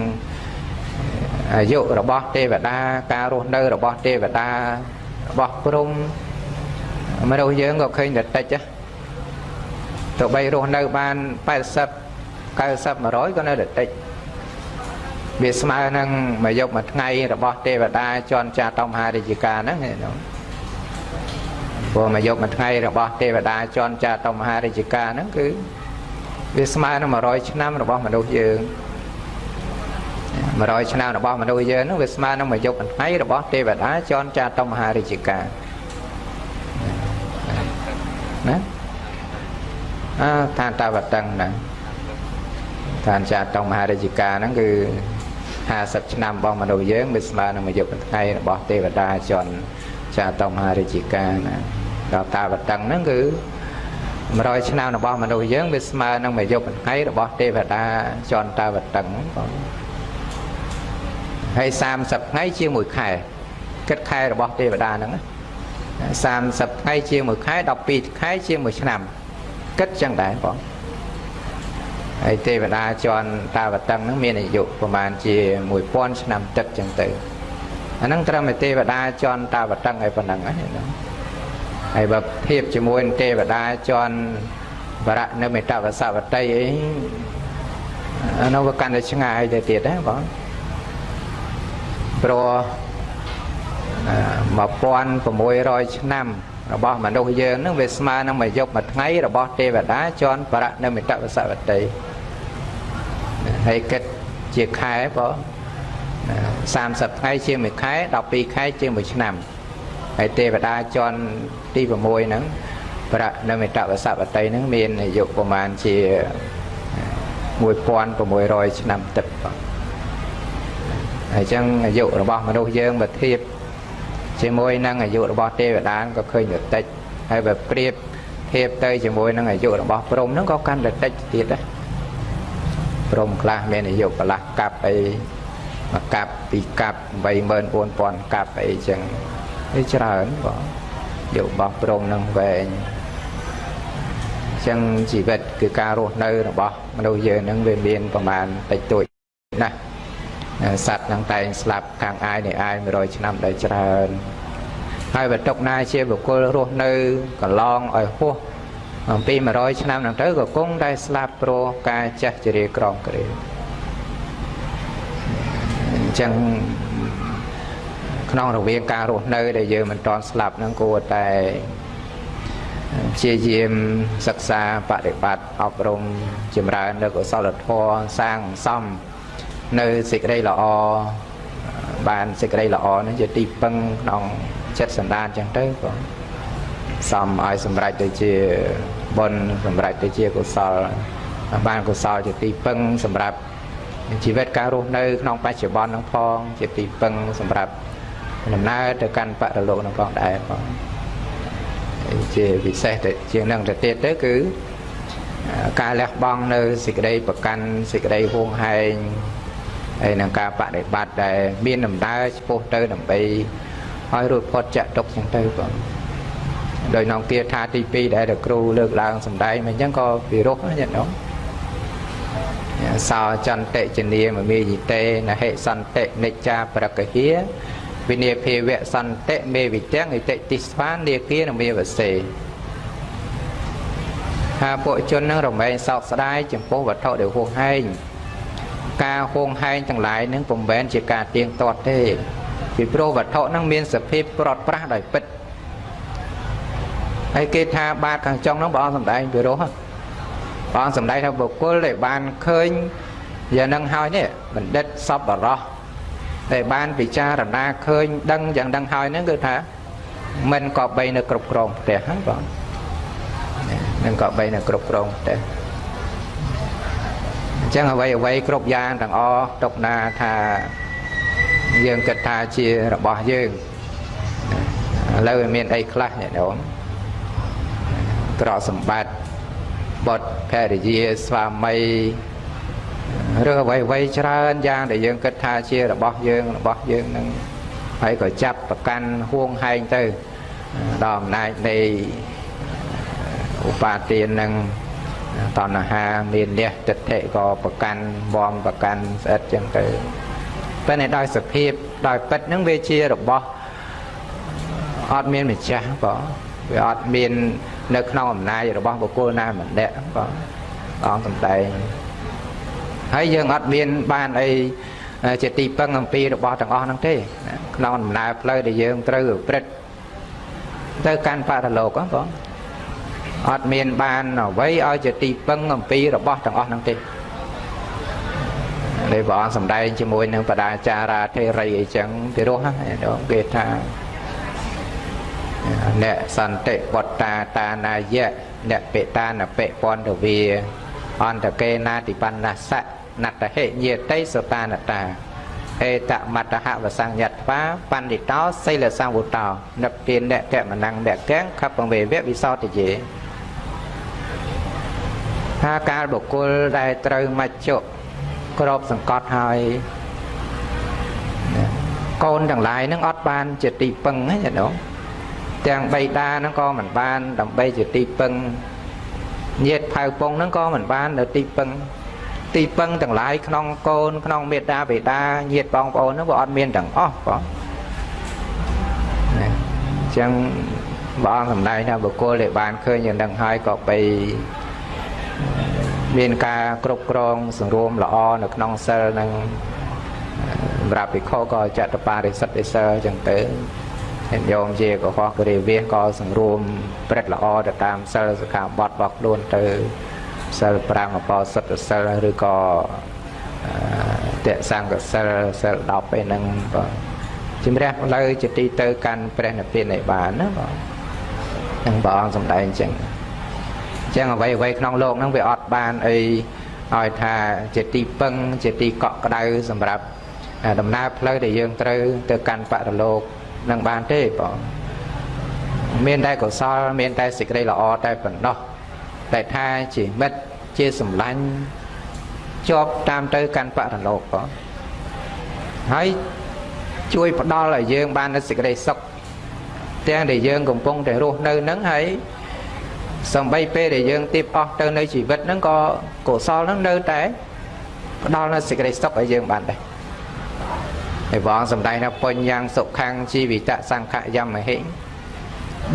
អាយុរបស់ទេវតាការរស់នៅរបស់ទេវតារបស់ព្រំ មនុស្សយើងក៏ឃើញតែតិចទៅបីរស់នៅបាន80 90 100ក៏នៅតែតិចវាស្មើនឹងមួយយប់មួយថ្ងៃរបស់ទេវតាជន់ចាតមហារាជការហ្នឹងព្រោះមួយយប់មួយថ្ងៃរបស់ទេវតាជន់ចាតមហារាជការហ្នឹងគឺវាស្មើនឹង100ឆ្នាំរបស់មនុស្សយើង100ឆ្នាំរបស់មនុស្សយើងហ្នឹងវាស្មើនឹងមួយយប់មួយថ្ងៃរបស់ទេវតាជន់ចាតមហារាជការ ណាអើឋានតាវតឹងណាឋានចាតមហារាជការហ្នឹងគឺ50ឆ្នាំរបស់មនុស្សយើងវាស្មើនឹងមួយយប់មួយថ្ងៃរបស់ទេវតាជន់ចាតមហារាជការណាដល់តាវតឹងហ្នឹងគឺ100ឆ្នាំរបស់មនុស្សយើងវាស្មើនឹងមួយយប់មួយថ្ងៃរបស់ទេវតាជន់តាវតឹងបងហើយ30ថ្ងៃជាមួយខែគិតខែរបស់ទេវតាហ្នឹង 30ថ្ងៃជាមួយខែ12ខែជាមួយឆ្នាំគិតចឹងដែរបងហើយទេវតាជន់តាវតឹងហ្នឹងមានអាយុប្រហែលជា1000ឆ្នាំទឹកចឹងទៅអាហ្នឹងត្រឹមតែទេវតាជន់តាវតឹងឲ្យប៉ុណ្ណឹងហ្នឹងហើយបើធៀបជាមួយទេវតាជន់បរៈនៅមេតវសវតីអីអានោះវាកាន់តែឆ្ងាយទៅទៀតណាបងព្រោះ 1600ឆ្នាំរបស់មនុស្សយើងនឹងវាស្មើនឹងមួយយប់មួយថ្ងៃរបស់ទេវតាជន់បរៈនៅមិតវសវតីហើយគិតជាខែបង30ថ្ងៃជាមួយខែ12ខែជាមួយឆ្នាំហើយទេវតាជន់ទី6ហ្នឹងប្រាក់នៅមេតវសវតីហ្នឹងមានអាយុប្រមាណជា1600ឆ្នាំទឹកបងហើយអញ្ចឹងអាយុរបស់មនុស្សយើងបើធៀប ជាមួយនឹងអាយុរបស់ទេវតាក៏ឃើញទៅតិចហើយបើប្រៀបធៀបទៅជាមួយនឹងអាយុរបស់ព្រំហ្នឹងក៏កាន់តែតិចទៀតដែរព្រំខ្លះមានអាយុកន្លះកាប់អីមួយកាប់ពីរកាប់84000កាប់អីចឹងវាច្រើនបងយុរបស់ព្រំនឹងវែងចឹងជីវិតគឺការរស់នៅរបស់មនុស្សយើងនឹងវាមានប្រមាណតិចតួចណាស់ សត្វនឹងតែងស្លាប់ខាងអាយនៃអាយ100ឆ្នាំដែលច្រើនហើយបើຕົកណាជាបុគ្គលរស់នៅកន្លងឲ្យហួសអំពី100ឆ្នាំហ្នឹងទៅក៏គង់តែស្លាប់ព្រោះការចាស់ជរាក្រំគ្រាអញ្ចឹងក្នុងរវាងការរស់នៅ ដែលយើងមិនតន់ស្លាប់ហ្នឹងគួរតែព្យាយាមសិក្សាបប្រតិបត្តិអប់រំចម្រើននៅកុសលធម៌សាងសំ នៅសេចក្តីល្អបានសេចក្តីល្អនេះជាទីពឹងក្នុងចិត្តសន្តានចឹងទៅក៏សំឲ្យសម្រេចទៅជាបុណ្យសម្រេចទៅជាកុសលបានកុសលជាទីពឹងសម្រាប់ជីវិតការរស់នៅក្នុងបច្ចុប្បន្ននឹងផងជាទីពឹងសម្រាប់ដំណើរទៅកាន់បរលោកនឹងផងដែរផងជាពិសេសទៅជាងនឹងទៅទៀតទៅគឺការលះបង់នៅសេចក្តីប្រកាន់សេចក្តីហួងហែង ហើយនឹងការបដិបត្តិដែលមានដំណើរឆ្ពោះទៅដើម្បីឲ្យរួចផុតចាក់ទុកចឹងទៅបងដោយនងគាថាទី2ដែលគ្រូលើកឡើងសម្ដែងមិនអញ្ចឹងក៏ពិរោះណាញាតិញោមសោចន្តិជនីមមេយិតេនហិសន្តិនិច្ចាប្រកហាវិនិភាវៈសន្តិមេវិទាំងឥតិទិស្វានាគានមេវសេថាពួកជននឹងរមែងសោកស្ដាយចំពោះវត្ថុដែលហួសហែង ការហួងហែងទាំងឡាយនឹងពុំមែនជាការទៀងទាត់ទេពីព្រោះវត្ថុនឹងមានសភាពប្រត់ប្រាស់ដោយពិតហើយគេថាបាតខាងចុងហ្នឹងព្រះអង្គសំដែងពីរោះព្រះអង្គសំដែងថាបុគ្គលដែលបានឃើញយ៉ាងនឹងហើយនេះបណ្ឌិតសពបរោះដែលបានពិចារណាឃើញដឹងយ៉ាងដឹងហើយហ្នឹងគឺថាមិនក៏បីនៅគ្រប់គ្រងផ្ទះហ្នឹងបងមិនក៏បីនៅគ្រប់គ្រងផ្ទះ អញ្ចឹងអ្វីអ្វីគ្រប់យ៉ាងទាំងអស់ទុកណាថាយើងគិតថាជារបស់យើងឥឡូវមានអីខ្លះអ្នកនោមក្រកសម្បត្តិបុត្រភរិយាស្វាមីឬអ្វីអ្វីច្រើនយ៉ាងដែលយើងគិតថាជារបស់យើងរបស់យើងនឹងហើយក៏ចាប់ប្រកាន់ហួងហែងទៅដល់អំណាចនៃឧបាទាននឹង តណ្ហាមានលះទិដ្ឋិក៏ប្រកាន់វំប្រកាន់ស្អិតចឹងទៅប៉ុន្តែដោយសភាពដោយពិតហ្នឹងវាជារបស់អត់មានម្ចាស់បងវាអត់មាននៅក្នុងអំណាចរបស់បុគ្គលណាម្នាក់បងអង្គសំដែងហើយយើងអត់មានបានអីជាទីពឹងអំពីរបស់ទាំងអស់ហ្នឹងទេក្នុងដំណើរផ្លូវដែលយើងត្រូវប្រព្រឹត្តទៅកាន់បរលោកបង អត់មានបានអ្វីឲ្យជាទីពឹងអំពីរបស់ទាំងអស់ហ្នឹងទេដែលព្រះអង្គសម្ដែងជាមួយនឹងបដាចារាធេរីអីចឹងពីរោះហ្នឹងគេថាអ្នកសន្តិវត្តាតានាយៈអ្នកបេតានបេពន្ធវាអន្តកេណាតិបណ្ណសៈណត្តហេញាតិសតានតាអេតមតហវសញ្ញត្វាបណ្ឌិតោសិលសង្វុតោនិព្វានអ្នកកមណងអ្នកកែងខបវេវវិសោតយេ ថាកាលបុគ្គលដែលត្រូវមច្ចុក្របសង្កត់ហើយកូនទាំងឡាយនឹងអត់បានជាទីពឹងណាចាដងទាំងបៃតាហ្នឹងក៏មិនបានដើម្បីជាទីពឹងញាតផៅពងហ្នឹងក៏មិនបាននៅទីពឹងទីពឹងទាំងឡាយក្នុងកូនក្នុងមេត្តាបេតាញាតបងប្អូនហ្នឹងវាអត់មានទាំងអស់បងណាអញ្ចឹងព្រះអង្គសម្ដែងថាបុគ្គលដែលបានឃើញយ៉ាងហ្នឹងហើយក៏បី មានការគ្រប់គ្រងសង្រួមល្អនៅក្នុងសិលនឹងសម្រាប់ភិក្ខុក៏ចតបារិសិទ្ធិសិលអញ្ចឹងទៅញាតិញោមជាកុហកគរិវាសក៏សង្រួមព្រឹត្តល្អទៅតាមសិលសិក្ខាបទរបស់ខ្លួនទៅសិល5អបោសុទ្ធសិលឬក៏តេសង្កសិលសិល10ឯហ្នឹងបាទជំរះផ្លូវជាទីទៅកាន់ព្រះនិព្វានឯបានណាបាទហ្នឹងព្រះអង្គសម្ដែងអញ្ចឹងអញ្ចឹងអ្វីអ្វីក្នុងโลกហ្នឹងវាអត់បានអីឲ្យថាជាទីពឹងជាទីកក់ក្ដៅសម្រាប់ដំណើរផ្លូវដែលយើងត្រូវទៅកាន់បរលោកនឹងបានទេបងមានតែកុសលមានតែសេចក្តីល្អតែប៉ុណ្ណោះតែថាជាមិត្តជាសម្លាញ់ជាប់តាមទៅកាន់បរលោកបងហើយជួយផ្ដល់ឲ្យយើងបាននូវសេចក្តីសុខទាំងដែលយើងកំពុងតែរស់នៅនឹងហើយ សំបីពេលដែលយើងទៀបអស់ទៅនៅជីវិតហ្នឹងក៏កុសលហ្នឹងនៅតែផ្ដល់នូវសេចក្តីសុខឲ្យយើងបានដែរហើយព្រះអង្គសម្ដែងថាបញ្ញសុខੰជីវិតសង្ខយមហិ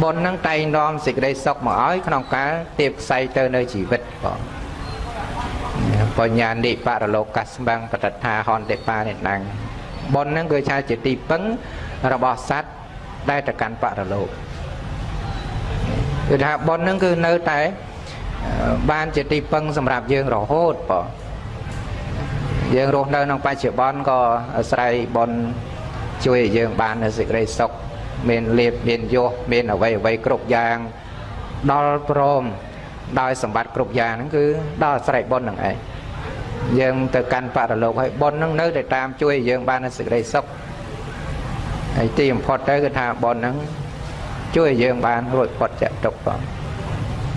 បុណ្យនឹងតែងនាំសេចក្តីសុខមកឲ្យក្នុងការទៀបខ្សែទៅនៅជីវិតបងបញ្ញានិបរលោកកស្បាំងបតថាហន្តិបានិណੰបុណ្យនឹងគឺជាជាទីពឹងរបស់សត្វដែលទៅកាន់បរលោក គឺថាបុណ្យនឹងគឺនៅតែបានជាទីពឹងសម្រាប់យើងរហូតបងយើងរស់នៅក្នុងបច្ចុប្បន្នក៏អាស្រ័យបុណ្យជួយឲ្យយើងបាននូវសេចក្តីសុខមានលៀបមានយសមានអវ័យអវ័យគ្រប់យ៉ាងដល់ព្រមដោយសម្បត្តិគ្រប់យ៉ាងហ្នឹងគឺដល់អាស្រ័យបុណ្យហ្នឹងឯងយើងទៅកាន់បរលោកហើយបុណ្យហ្នឹងនៅតែតាមជួយឲ្យយើងបាននូវសេចក្តីសុខហើយទីបំផុតទៅគឺថាបុណ្យហ្នឹង ជួយឲ្យយើងបានរួចផុតចាក់ទុកបង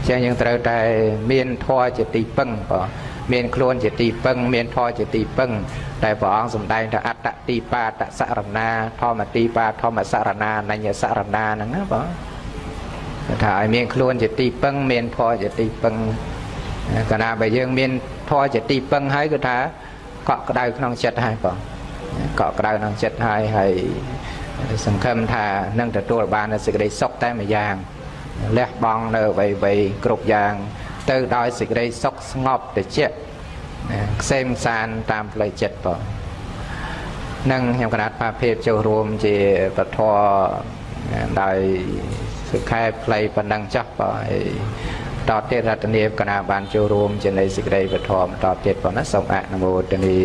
ចឹងយើងត្រូវតែមានធម៌ជាទីពឹងបងមានខ្លួនជាទីពឹងមានធម៌ជាទីពឹងតែព្រះអង្គសម្ដែងថាអត្តទីបាតសរណាធម្មទីបាធម្មសរណាអញ្ញសរណាហ្នឹងណាបងថាឲ្យមានខ្លួនជាទីពឹងមានធម៌ជាទីពឹងកាលណាបើយើងមានធម៌ជាទីពឹងហើយគឺថាកក់ក្ដៅក្នុងចិត្តហើយបងកក់ក្ដៅក្នុងចិត្តហើយហើយ សង្ឃឹមថានឹងទទួលបាននូវសេចក្តីសុខតែម្យ៉ាងលះបង់នៅអ្វីៗគ្រប់យ៉ាង ទៅដោយសេចក្តីសុខស្ងប់ត្រជាក់ណាខ្សែមសានតាមផ្លូវចិត្តបងនឹងខ្ញុំកណាត់បាភិបចូលរួមជាពធដោយសុខែផ្លៃប៉ុណ្ណឹងចាស់បងហើយតទៀតរតនីកណាបានចូលរួមជានៃសេចក្តីពធមតទៀតបងណាសូមអនុមោទនី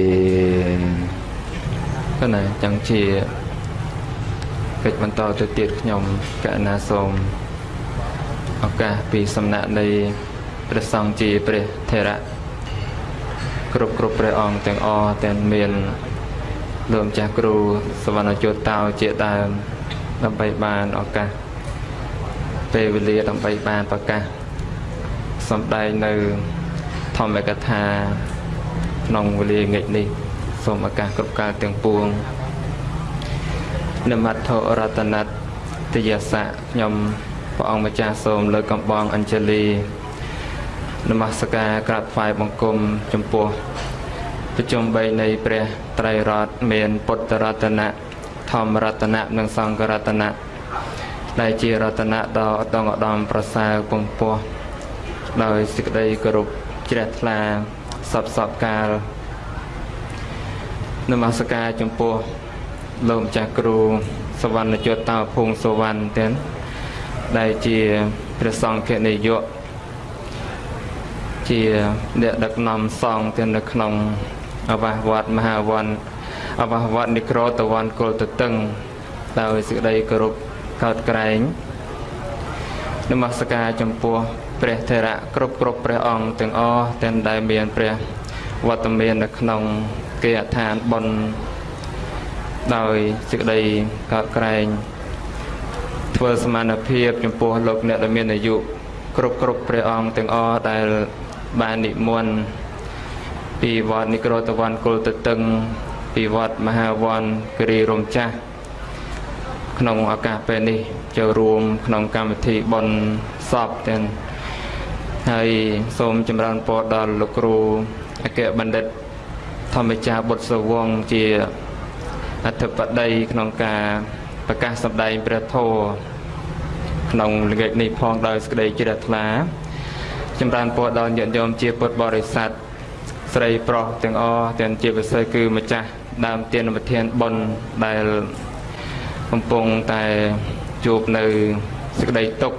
គណៈចឹងជា កិច្ចបន្តទៅទៀតខ្ញុំកណាសូមឱកាសពីសំណាក់នៃព្រះសង្ឃជាព្រះថេរៈគ្រប់គ្រប់ព្រះអង្គទាំងអស់ទាំងមានលោកម្ចាស់គ្រូសវណ្ណជតតោជាដើមដើម្បីបានឱកាសពេលវេលាដើម្បីបានប្រកាសសំដែងនៅធម្មកថាក្នុងវេលាងាកនេះសូមឱកាសគ្រប់កាលទាំងពួង នមត្ថរតនតយសៈខ្ញុំព្រះអង្គម្ចាស់សូមលើកកំបងអញ្ជលីនមស្ការក្រាបថ្វាយបង្គំចំពោះប្រជុំ3នៃព្រះត្រៃរតន៍មានពុទ្ធរតនៈធម្មរតនៈនិងសង្ឃរតនៈដែលជារតនៈដ៏ឧត្តមឧត្តមប្រសើរពងពោះដោយសេចក្តីគោរពជ្រះថ្លាសពសពកាលនមស្ការចំពោះ លោកម្ចាស់គ្រូសវណ្ណយុត្តតោភូមិសវណ្ណទាំងដែលជាព្រះសង្ឃនាយកជាអ្នកដឹកនាំសង្ឃទាំងនៅក្នុងអវាសវត្តមហាវ័នអវាសវត្តនិក្រតវ័នគុលទទឹងដោយសេចក្តីគោរពកោតក្រែងនមស្ការចំពោះព្រះថេរៈគ្រប់គ្រប់ព្រះអង្គទាំងអស់ទាំងដែលមានព្រះវត្តមាននៅក្នុងគេអដ្ឋានបុណ្យ ដោយសេចក្តីកោតក្រែងធ្វើសមានភាពចំពោះលោកអ្នកដែលមានអាយុគ្រប់គ្រប់ព្រះអង្គទាំងអស់ដែលបាននិមន្តពីវត្តនិក្រតវ័នគុលទទឹងពីវត្តមហាវ័នគិរីរំចាស់ក្នុងឱកាសពេលនេះចូលរួមក្នុងកម្មវិធីបុណ្យសពទាំងហើយសូមចម្រើនពរដល់លោកគ្រូអគ្គបណ្ឌិតធម្មចាបុត្រសវងជា អធិបតីក្នុងការប្រកាសសម្ដែងព្រះធម៌ក្នុងល្ងាចនេះផងដោយសេចក្តីជ្រះថ្លាចម្រើនពរដល់ញាតិញោមជាពុទ្ធបរិស័ទស្រីប្រុសទាំងអស់ទាំងជាពិសេសគឺម្ចាស់ដើមទានវិធានបុណ្យដែលកំពុងតែជួបនៅសេចក្តីទុក្ខ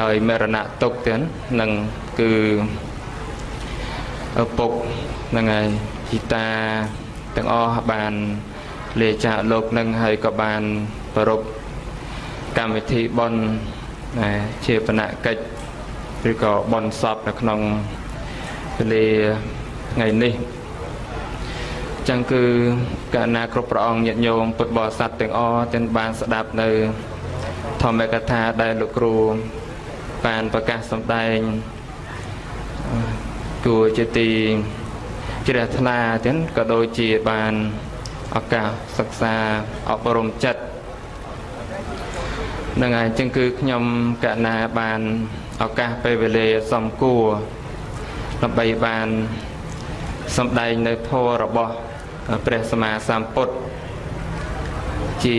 ដោយមរណៈទុក្ខទាំងនឹងគឺឪពុកហ្នឹងហើយជីតា ទាំងអស់បានលាចាកលោកនឹងហើយក៏បានប្រពកម្មវិធីបន់ជាបណកិច្ចឬក៏បន់សពនៅក្នុងពេលថ្ងៃនេះចឹងគឺកាលណាគ្រប់ព្រះអង្គញាតិញោមពុទ្ធបរិស័ទទាំងអស់ទាំងបានស្ដាប់នៅ ធម្មកថាដែលលោកគ្រូបានប្រកាសសម្ដែងគួរជាទី ជ្រះថ្លាទាំងក៏ដូចជាបានឱកាសសិក្សាអប់រំចិត្តនឹងហើយចឹងគឺខ្ញុំកណាបានឱកាសពេលវេលាសំគួរដើម្បីបានសម្ដែងនៅធម៌របស់ព្រះសម្មាសម្ពុទ្ធជា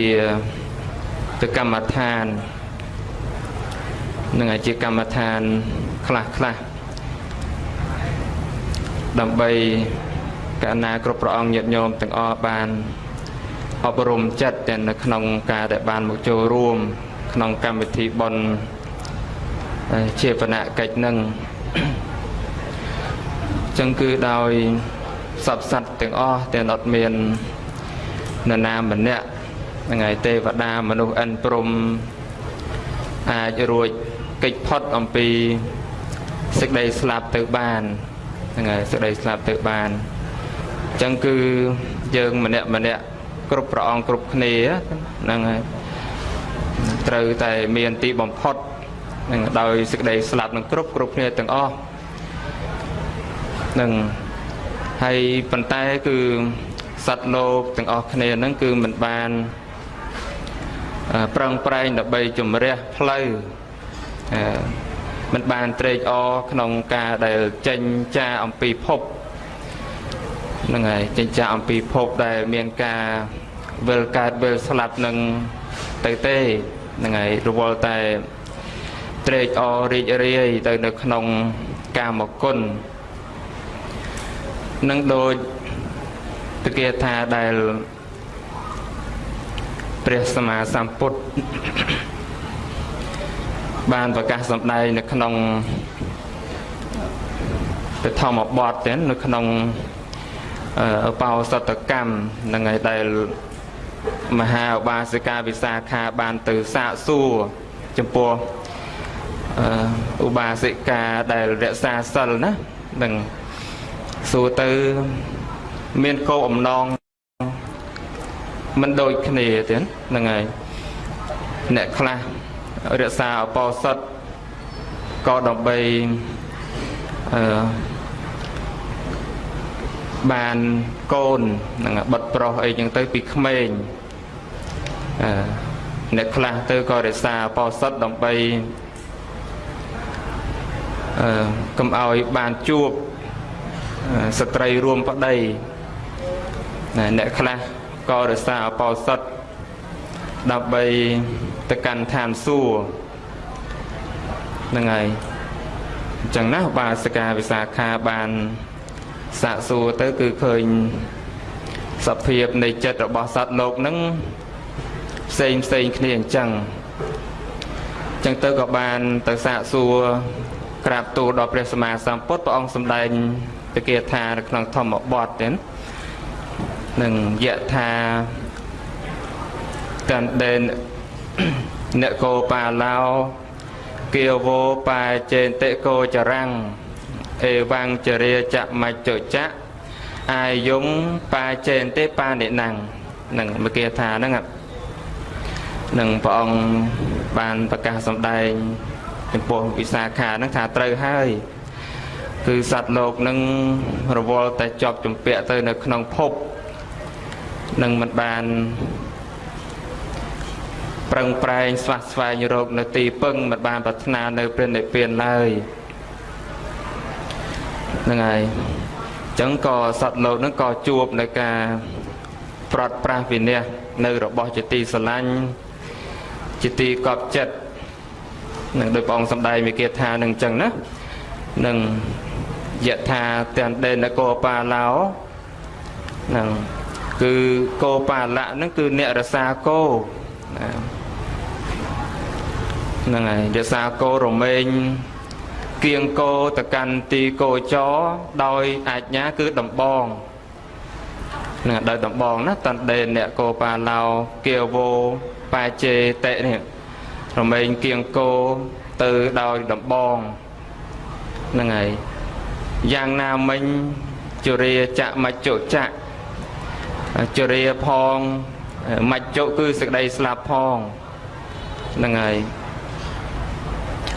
ទៅកម្មដ្ឋាននឹងជាកម្មដ្ឋានខ្លះខ្លះ ដើម្បីកណាគ្រប់ព្រះអង្គញាតិញោមទាំងអស់បានអប់រំចិត្តទាំងនៅក្នុងការដែលបានមកចូលរួម ក្នុងកម្មវិធីបុណ្យជាបណកិច្ចនឹងចឹងគឺដោយសពសត្វទាំងអស់ទាំងអត់មាននរណាម្នាក់ហ្នឹងហើយទេវតាមនុស្សអិនព្រំអាចរួចកិច្ចផុតអំពីសេចក្តីស្លាប់ទៅបាន ហ្នឹងហើយសេចក្តីស្លាប់ទៅបានអញ្ចឹងគឺយើងម្នាក់ម្នាក់គ្រប់ព្រះអង្គគ្រប់គ្នាហ្នឹងហើយត្រូវតែមានទីបំផុតនឹងដោយសេចក្តីស្លាប់នឹងគ្រប់គ្រប់គ្នាទាំងអស់នឹងហើយប៉ុន្តែគឺសត្វលោកទាំងអស់គ្នាហ្នឹងគឺមិនបានប្រឹងប្រែងដើម្បីជំរះផ្លូវ មិនបានត្រេកអរក្នុងការដែលចេញចាអំពីភពហ្នឹងហើយចេញចាអំពីភពដែលមានការវិលកើតវិលស្លាប់នឹងទៅទេហ្នឹងហើយរវល់តែត្រេកអររីករាយទៅនៅក្នុងកាមគុណនឹងដូចតគាថាដែលព្រះសម្មាសម្ពុទ្ធ បានប្រកាសសម្ដែងនៅក្នុងពធម្មបទទេនៅក្នុងអបោសតកម្មនឹងឯដែលមហាឧបាសិកាវិសាខាបានទៅសាកសួរចំពោះឧបាសិកាដែលរក្សាសិលណានឹងសួរទៅមានគោលអំណងមិនដូចគ្នាទេហ្នឹងហើយអ្នកខ្លះ រក្សាអបោសុតក៏ដើម្បីអឺបានកូននឹងបិទប្រុសអីចឹងទៅពីក្មេងអឺអ្នកខ្លះទៅក៏រក្សាអបោសុតដើម្បីអឺកុំឲ្យបានជួបស្ត្រីរួមប្តីអ្នកខ្លះក៏រក្សាអបោសុតដើម្បី ទៅកាន់ឋានសួគ៌ហ្នឹងហើយអញ្ចឹងណាបាសិកាវិសាខាបានសាកសួរទៅគឺឃើញសភាពនៃចិត្តរបស់សត្វលោកហ្នឹងផ្សេងផ្សេងគ្នាអញ្ចឹងអញ្ចឹងទៅក៏បានទៅសាកសួរក្រាបទូលដល់ព្រះសម្មាសម្ពុទ្ធព្រះអង្គសម្ដែងពគាថានៅក្នុងធម្មបទទេនឹងយៈថាតាន់ដេនអ្នកកោបាឡោគៀវោបាចេនតិកោចរាំងអេវាំងចរិយចមច្ចចៈអាយងបាចេនតិបានិណੰនឹងមកគេថាហ្នឹងនឹងព្រះអង្គបានប្រកាសសម្ដែងចំពោះវិសាខាហ្នឹងថាត្រូវហើយគឺសត្វលោកនឹងរវល់តែជាប់ជំពាក់ទៅនៅក្នុងភពនឹងមិនបាន ប្រឹងប្រែងស្វះស្វែងរកនៅទីពឹងមិនបានប្រាថ្នានៅព្រះនិព្វានឡើយហ្នឹងហើយអញ្ចឹងក៏សត្វលោកហ្នឹងក៏ជួបនៅការប្រត់ប្រាស់វិន័យនៅរបស់ជាទីស្រឡាញ់ជាទីកប់ចិត្តនឹងដោយព្រះអង្គសម្ដែងវិគាថានឹងអញ្ចឹងណានឹងយថាទាំងដេនកោបាឡោនឹងគឺគោបាលៈហ្នឹងគឺអ្នករសាគោ ហ្នឹងហើយរសាគោរមែងគៀងគោទៅកាន់ទីគោចរដោយអាជ្ញាគឺដំបងនឹងដោយដំបងណាតន្ដេអ្នកគោបាឡោគៀវោបាជេតិនេះរមែងគៀងគោទៅដោយដំបងហ្នឹងហើយយ៉ាងណាមិញជរាចៈមច្ចុចៈជរាផងមច្ចុគឺសេចក្តីស្លាប់ផងហ្នឹងហើយ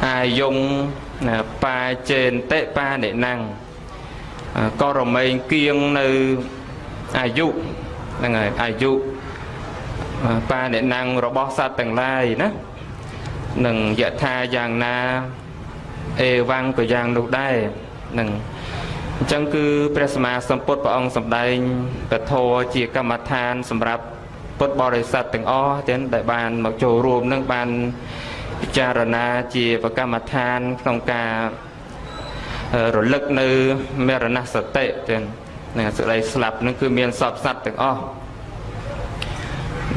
អាយងបាចេនតិបានិណੰក៏រមែងគៀងនៅអាយុហ្នឹងហើយអាយុបានិណੰរបស់សត្វទាំងឡាយណានឹងយថាយ៉ាងណាអេវ៉ាំងក៏យ៉ាងនោះដែរនឹងអញ្ចឹងគឺព្រះសម្មាសម្ពុទ្ធព្រះអង្គសម្ដែងពធជាកម្មដ្ឋាន សម្រាប់ពុទ្ធបរិស័ទទាំងអស់ទាំងដែលបានមកចូលរួមនឹងបាន ពិចារណាជាប្រកម្មដ្ឋានក្នុងការរលឹកនៅមរណសតិទាំងនឹងសេចក្តីស្លាប់នឹងគឺមានសពសត្វទាំងអស់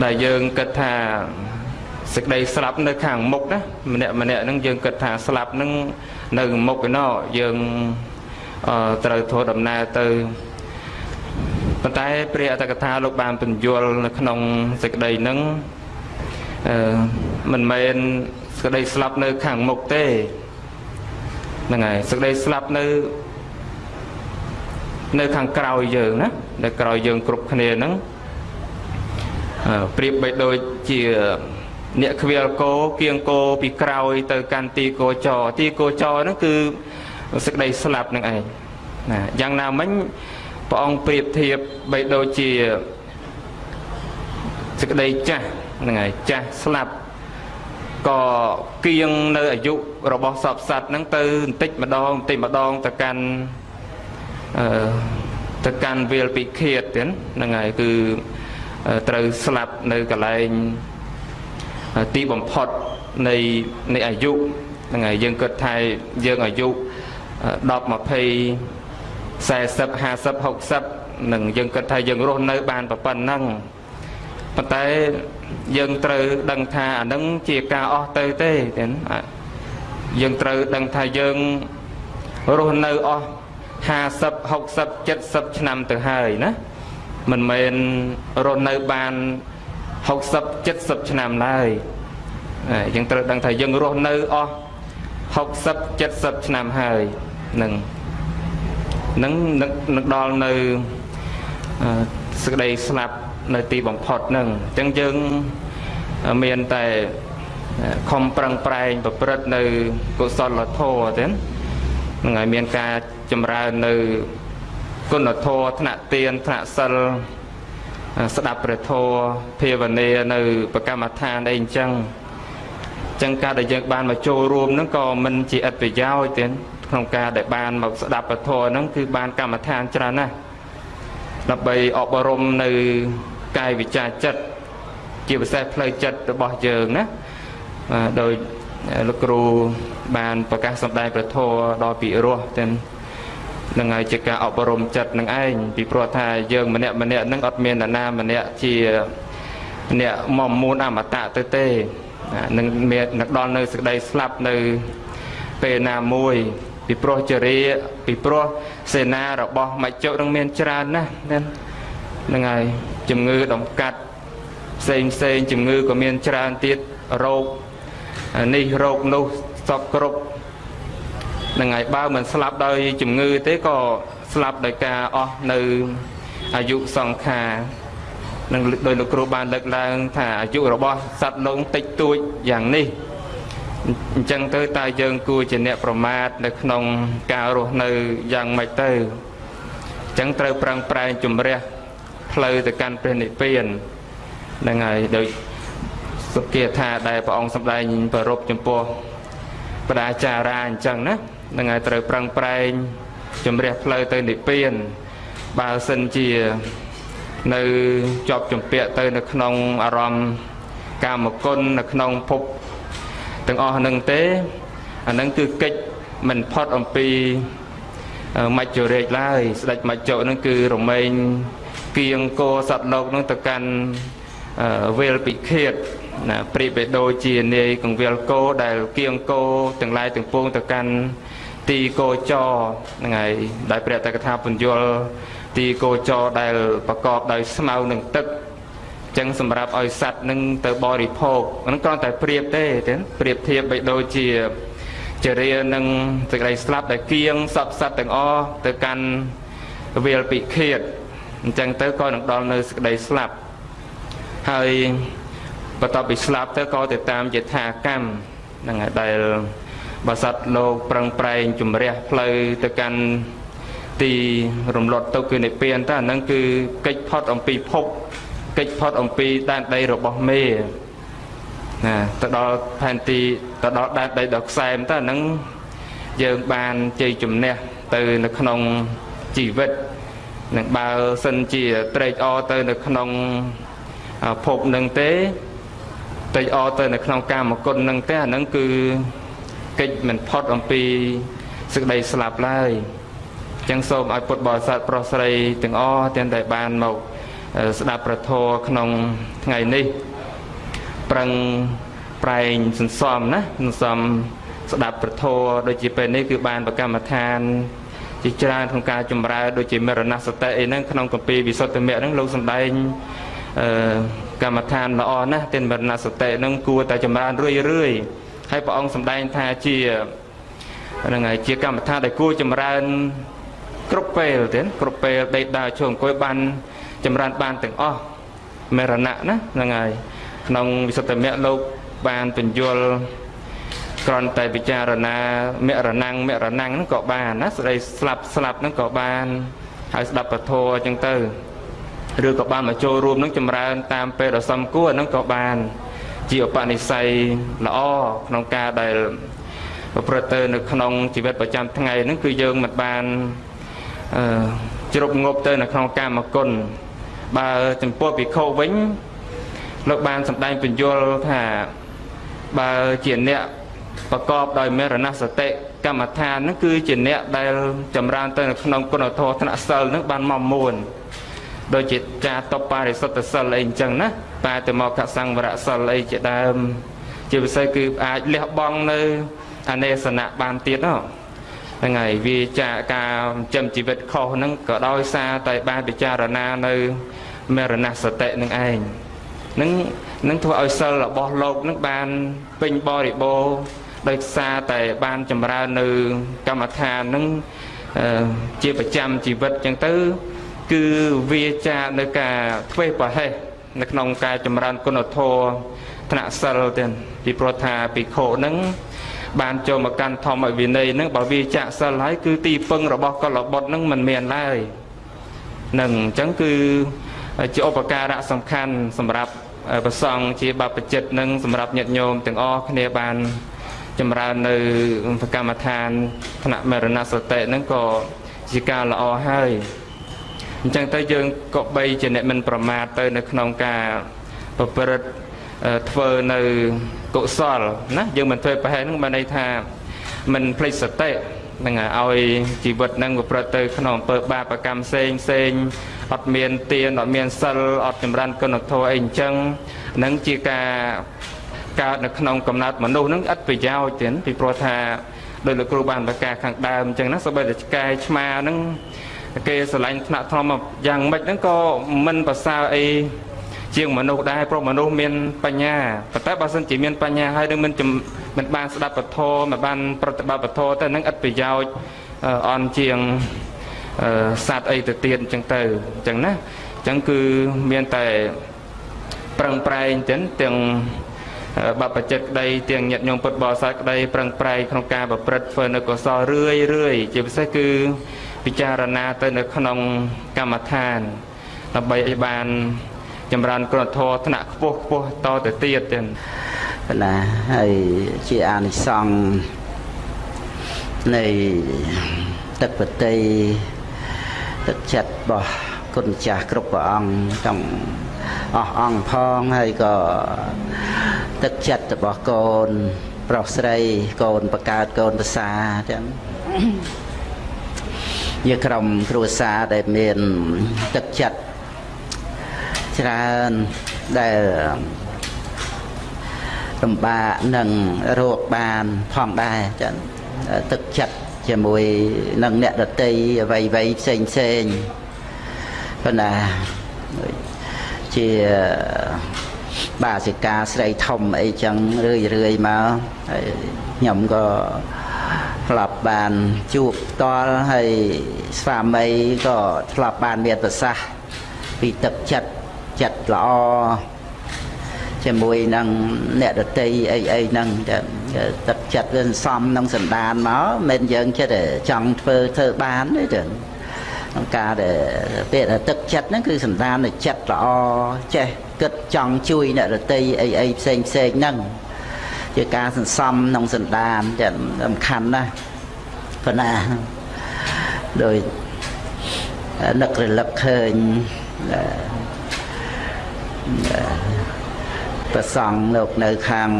ដែលយើងគិតថាសេចក្តីស្លាប់នៅខាងមុខណាម្នាក់ម្នាក់ហ្នឹងយើងគិតថាស្លាប់ហ្នឹងនៅមុខឯណោះយើងត្រូវធ្វើដំណើរទៅប៉ុន្តែព្រះអតកថាលោកបានបញ្យល់នៅក្នុងសេចក្តីហ្នឹងអឺមិនមែន សេចក្តីស្លាប់នៅខាងមុខទេហ្នឹងហើយសេចក្តីស្លាប់នៅនៅខាងក្រោយយើងណានៅក្រោយយើងគ្រប់គ្នាហ្នឹងប្រៀបបីដូចជាអ្នកខ្វៀលគោគៀងគោពីក្រោយទៅកាន់ទីគោចរទីគោចរហ្នឹងគឺសេចក្តីស្លាប់នឹងឯងណាយ៉ាងណាមិញព្រះអង្គប្រៀបធៀបបីដូចជាសេចក្តីចាស់ហ្នឹងហើយចាស់ស្លាប់ ក៏គៀងនៅអាយុរបស់សពសត្វហ្នឹងទៅបន្តិចម្ដងបន្តិចម្ដងទៅកាន់អឺទៅកាន់វាលពិឃាតទៀតហ្នឹងហើយគឺត្រូវស្លាប់នៅកន្លែងទីបំផុតនៃនៃអាយុហ្នឹងហើយយើងគិតថាយើងអាយុ10 20 40 50 60នឹងយើងគិតថាយើងរស់នៅបានប៉ុណ្ណឹង ប៉ុន្តែយើងត្រូវដឹងថាអានឹងជាការអស់ទៅទេទេយើងត្រូវដឹងថាយើងរស់នៅអស់50 60 70ឆ្នាំទៅហើយណាមិនមែនរស់នៅបាន60 70ឆ្នាំឡើយយើងត្រូវដឹងថាយើងរស់នៅអស់60 70ឆ្នាំហើយនឹងនឹងនឹងដល់នៅសេចក្តីស្លាប់ នៅទីបំផុតនឹងអញ្ចឹងយើងមានតែខំប្រឹងប្រែងប្រព្រឹត្តនៅកុសលធម៌ទេនឹងឲ្យមានការចម្រើននៅគុណធម៌ថ្នាក់ទានថ្នាក់សិលស្ដាប់ព្រះធម៌ភាវនានៅប្រកម្មដ្ឋានអីអញ្ចឹងចឹងការដែលយើងបានមកចូលរួមហ្នឹងក៏មិនជាឥតប្រយោជន៍ទេក្នុងការដែលបានមកស្ដាប់ពធហ្នឹងគឺបានកម្មដ្ឋានច្រើនណាស់ដើម្បីអប់រំនៅ កាយវិចារចិត្តជាពិសេសផ្លូវចិត្តរបស់យើងណាដោយលោកគ្រូបានប្រកាសសម្ដែងប្រធរដល់ពិរោះទាំងនឹងហើយជាការអប់រំចិត្តនឹងឯងពីព្រោះថាយើងម្នាក់ម្នាក់នឹងអត់មាននរណាម្នាក់ជាអ្នកមុំមូនអមតៈទៅទេនឹងមាននឹងដល់នៅសេចក្តីស្លាប់នៅពេលណាមួយ ពីព្រោះចរិយាពីព្រោះសេនារបស់មច្ចុនឹងមានច្រើនណាស់ ហ្នឹងហើយជំងឺដំកាត់ផ្សេងផ្សេងជំងឺក៏មានច្រើនទៀតរោគនេះរោគនោះសពគ្រប់ហ្នឹងហើយបើមិនស្លាប់ដោយជំងឺទេក៏ស្លាប់ដោយការអស់នៅអាយុសង្ខារនឹងដោយលោកគ្រូបានលើកឡើង ថាអាយុរបស់សត្វលោកតិចតួចយ៉ាងនេះអញ្ចឹងទៅតើយើងគួរជាអ្នកប្រមាទនៅក្នុងការរស់នៅយ៉ាងម៉េចទៅអញ្ចឹងត្រូវប្រឹងប្រែងជំរះ ផ្លូវទៅកាន់ព្រះនិព្វានហ្នឹងហើយដោយសុគាថាដែលព្រះអង្គសម្ដែងប្ររពចំពោះបដាចារាអញ្ចឹងណាហ្នឹងហើយត្រូវប្រឹងប្រែងជំរះផ្លូវទៅនិព្វានបើសិនជានៅជាប់ជំពាក់ទៅនៅក្នុងអារម្មណ៍កាមគុណនៅក្នុងភពទាំងអស់នឹងទេអានឹងគឺកិច្ចមិនផុតអំពីមច្ចុរេកឡើយស្ដេចមច្ចុនឹងគឺរមែង គៀងគោសត្វលោកនឹងទៅកាន់វេលពិឃាតណាប្រៀបទៅដូចជានាយកង្វៀលគោដែលគៀងគោទាំងឡាយទាំងពួងទៅកាន់ទីគោចរហ្នឹងហើយដែលព្រះតកថាពន្យល់ទីគោចរដែលប្រកបដោយស្មៅនិងទឹកចឹងសម្រាប់ឲ្យសัตว์នឹងទៅបរិភោគហ្នឹងគ្រាន់តែប្រៀបទេទេប្រៀបធៀបបីដូចជាចរិយានឹងសេចក្តីស្លាប់ដែលគៀងសពសัตว์ទាំងអស់ទៅកាន់វាលពិឃាត អញ្ចឹងទៅក៏នឹងដល់នៅសេចក្តីស្លាប់ហើយបន្ទាប់ពីស្លាប់ទៅក៏ទៅតាមយថាកម្មហ្នឹងហើយដែលបើសត្វលោកប្រឹងប្រែងជំរះផ្លូវទៅកាន់ទីរំលត់ទៅគឺនិព្វានតើអាហ្នឹងគឺកិច្ចផុតអំពីភពកិច្ចផុតអំពីដែនដីរបស់មេណាទៅដល់ផែនទីទៅដល់ដែនដីដល់ខ្សែមតើអាហ្នឹងយើងបានជ័យជំនះទៅនៅក្នុងជីវិត នឹងបើសិនជាត្រេកអរទៅនៅក្នុងភពនឹងទេត្រេកអរទៅនៅក្នុងកាមគុណនឹងទេអាហ្នឹងគឺកិច្ចមិនផុតអំពីសេចក្តីស្លាប់ឡើយចឹងសូមឲ្យពុទ្ធបរិស័ទប្រុសស្រីទាំងអស់ទាំងដែលបានមកស្ដាប់ប្រធរក្នុងថ្ងៃនេះប្រឹងប្រែងសន្សំណាសន្សំស្ដាប់ប្រធរដូចជាពេលនេះគឺបានប្រកម្មដ្ឋាន ជាច្រើនក្នុងការចម្រើនដូចជាមរណសតិអីហ្នឹងក្នុងកម្ពីវិសុទ្ធិមគ្គហ្នឹងលោកសំដែងអឺកម្មដ្ឋានល្អណាស់ទាំងមរណសតិហ្នឹងគួរតែចម្រើនរឿយរឿយហើយព្រះអង្គសម្ដែងថាជាហ្នឹងហើយជាកម្មដ្ឋានដែលគួរចម្រើនគ្រប់ពេលទៀតគ្រប់ពេលដេកដើរឈរអង្គុយបានចម្រើនបានទាំងអស់មរណៈណាហ្នឹងហើយក្នុងវិសុទ្ធិមគ្គលោកបានបញ្យល់ គ្រាន់តែពិចារណាមរណងមរណងហ្នឹងក៏បានណាស្ដីស្លាប់ស្លាប់ហ្នឹងក៏បានហើយស្ដាប់ពធអញ្ចឹងទៅឬក៏បានមកចូលរួមនឹងចម្រើន តាមពេលដ៏សំគួរហ្នឹងក៏បាន ជាឧបនិស្ស័យល្អក្នុងការដែលប្រព្រឹត្តទៅនៅក្នុងជីវិតប្រចាំថ្ងៃហ្នឹងគឺយើងមិនបានអឺជ្រប់ងប់ទៅនៅក្នុងកាមគុណបើចំពោះភិក្ខុវិញលោកបានសម្ដែងបញ្យលថាបើជាអ្នក ប្រកបដោយមេរណសតិកម្មដ្ឋានហ្នឹងគឺជាអ្នកដែលចម្រើនទៅនៅក្នុងគុណធម៌ថ្នាក់សិលហ្នឹងបានមកមួនដូចជាចាតបបរិសុទ្ធសិលអីអញ្ចឹងណាបែរទៅមកកសង្វរសិលអីជាដើម ជាពិសេសគឺអាចលះបង់នៅអនេសនៈបានទៀតណោះហ្នឹងហើយវាចាការចិញ្ចឹមជីវិតខុសហ្នឹងក៏ដោយសារតែបានពិចារណានៅមរណសតិនឹងឯងនឹងនឹងធ្វើឲ្យសិលរបស់លោកនឹងបានពេញបរិបូរណ៍ ដោយសារតែបានចម្រើននៅកម្មដ្ឋាននឹងជាប្រចាំជីវិតអញ្ចឹងទៅ គឺវាចានៅការធ្វេសប្រហែសនៅក្នុងការចម្រើនគុណធម៌ថ្នាក់សិលទៀតពីព្រោះថាភិក្ខុនឹងបានចូលមកកាន់ធម្មវិន័យនឹងបើវាចាក់សិលហើយគឺទីពឹងរបស់កុលបុត្រនឹងមិនមានឡើយនឹងអញ្ចឹងគឺជាឧបការៈសំខាន់សម្រាប់ប្រសង់ជាបព្វជិតនឹងសម្រាប់ញាតិញោមទាំងអស់គ្នាបាន ចម្រើននៅកម្មដ្ឋានថ្នាក់មរណសតិហ្នឹងក៏ជាការល្អហើយអញ្ចឹងទៅយើងក៏បីជាអ្នកមិនប្រមាទទៅនៅក្នុងការប្រព្រឹត្តធ្វើនៅកុសលណាយើងមិនធ្វើប្រហែលហ្នឹងបានន័យថាមិនភ្លេចសតិនឹងឲ្យជីវិតនឹងប្រព្រឹត្តទៅក្នុងអំពើបាបកម្មផ្សេងផ្សេងអត់មានទានអត់មានសិលអត់ចម្រើនគុណធម៌អីអញ្ចឹងនឹងជាការ កើតនៅក្នុងកំណត់មនុស្សនឹងឥតប្រយោជន៍ទេពីព្រោះថាដោយលោកគ្រូបានប្រកាសខាងដើមអញ្ចឹងណាសូម្បីតែឆ្កែឆ្មានឹងគេស្រឡាញ់ថ្នាក់ធម្មយ៉ាងម៉េចហ្នឹងក៏មិនប្រសើរអីជាងមនុស្សដែរព្រោះមនុស្សមានបញ្ញាប៉ុន្តែបើសិនជាមានបញ្ញាហើយនឹងមិនមិនបានស្ដាប់ពធមិនបាន ប្រតិបត្តិពធទៅនឹងឥតប្រយោជន៍អន់ជាងសត្វអីទៅទៀតអញ្ចឹងទៅអញ្ចឹងណាអញ្ចឹងគឺមានតែប្រឹងប្រែងទាំងទាំង បបចិត្តក្តីទាំងញាតិញោមពុទ្ធបរិស័ទក្តីប្រឹងប្រែងក្នុងការប្រព្រឹត្តធ្វើនៅកុសលរឿយរឿយជាពិសេសគឺពិចារណាទៅនៅក្នុងកម្មដ្ឋានដើម្បីឲ្យបានចម្រើនគុណធម៌ថ្នាក់ខ្ពស់ខ្ពស់តទៅទៀតទៀត
ណាហើយជាអានិសង្ឃនៃទឹកបតីទឹកចិត្តរបស់គុណចាស់គ្រប់ព្រះអង្គទាំង អស់អង្គផងហើយក៏ទឹកចិត្តរបស់កូន ប្រុសស្រីកូនបកើតកូនប្រសាទាំងជាក្រុមគ្រួសារដែលមានទឹកចិត្តច្រើនដែលលំបាកនឹងរោគបានផងដែរចឹងទឹកចិត្តជាមួយនឹងអ្នកដតីអ្វីអ្វីផ្សេងផ្សេងប៉ុន្តែ ជាបាសិកាស្រីធំអីចឹងរឿយរឿយមកហើយខ្ញុំក៏ធ្លាប់បានជួបផ្ទាល់ហើយស្វាមីក៏ធ្លាប់បានមានប្រសាសន៍ពីទឹកចិត្តចិត្តល្អជាមួយនឹងអ្នកដតីអីអីហ្នឹងទឹកចិត្តវាសំនឹងសន្តានមកមិនយើងចិត្តចង់ធ្វើធ្វើបានទេចឹង ក្នុងការដែលពេលទឹកចិត្តហ្នឹងគឺសន្តាននៃចិត្តល្អចេះគិតចង់ជួយអ្នកដតីអីអីផ្សេងផ្សេងហ្នឹងជាការសន្សំក្នុងសន្តានចាំសំខាន់ណាស់ប៉ុន្តែដោយនឹករលឹកឃើញប្រសង់លោកនៅខាង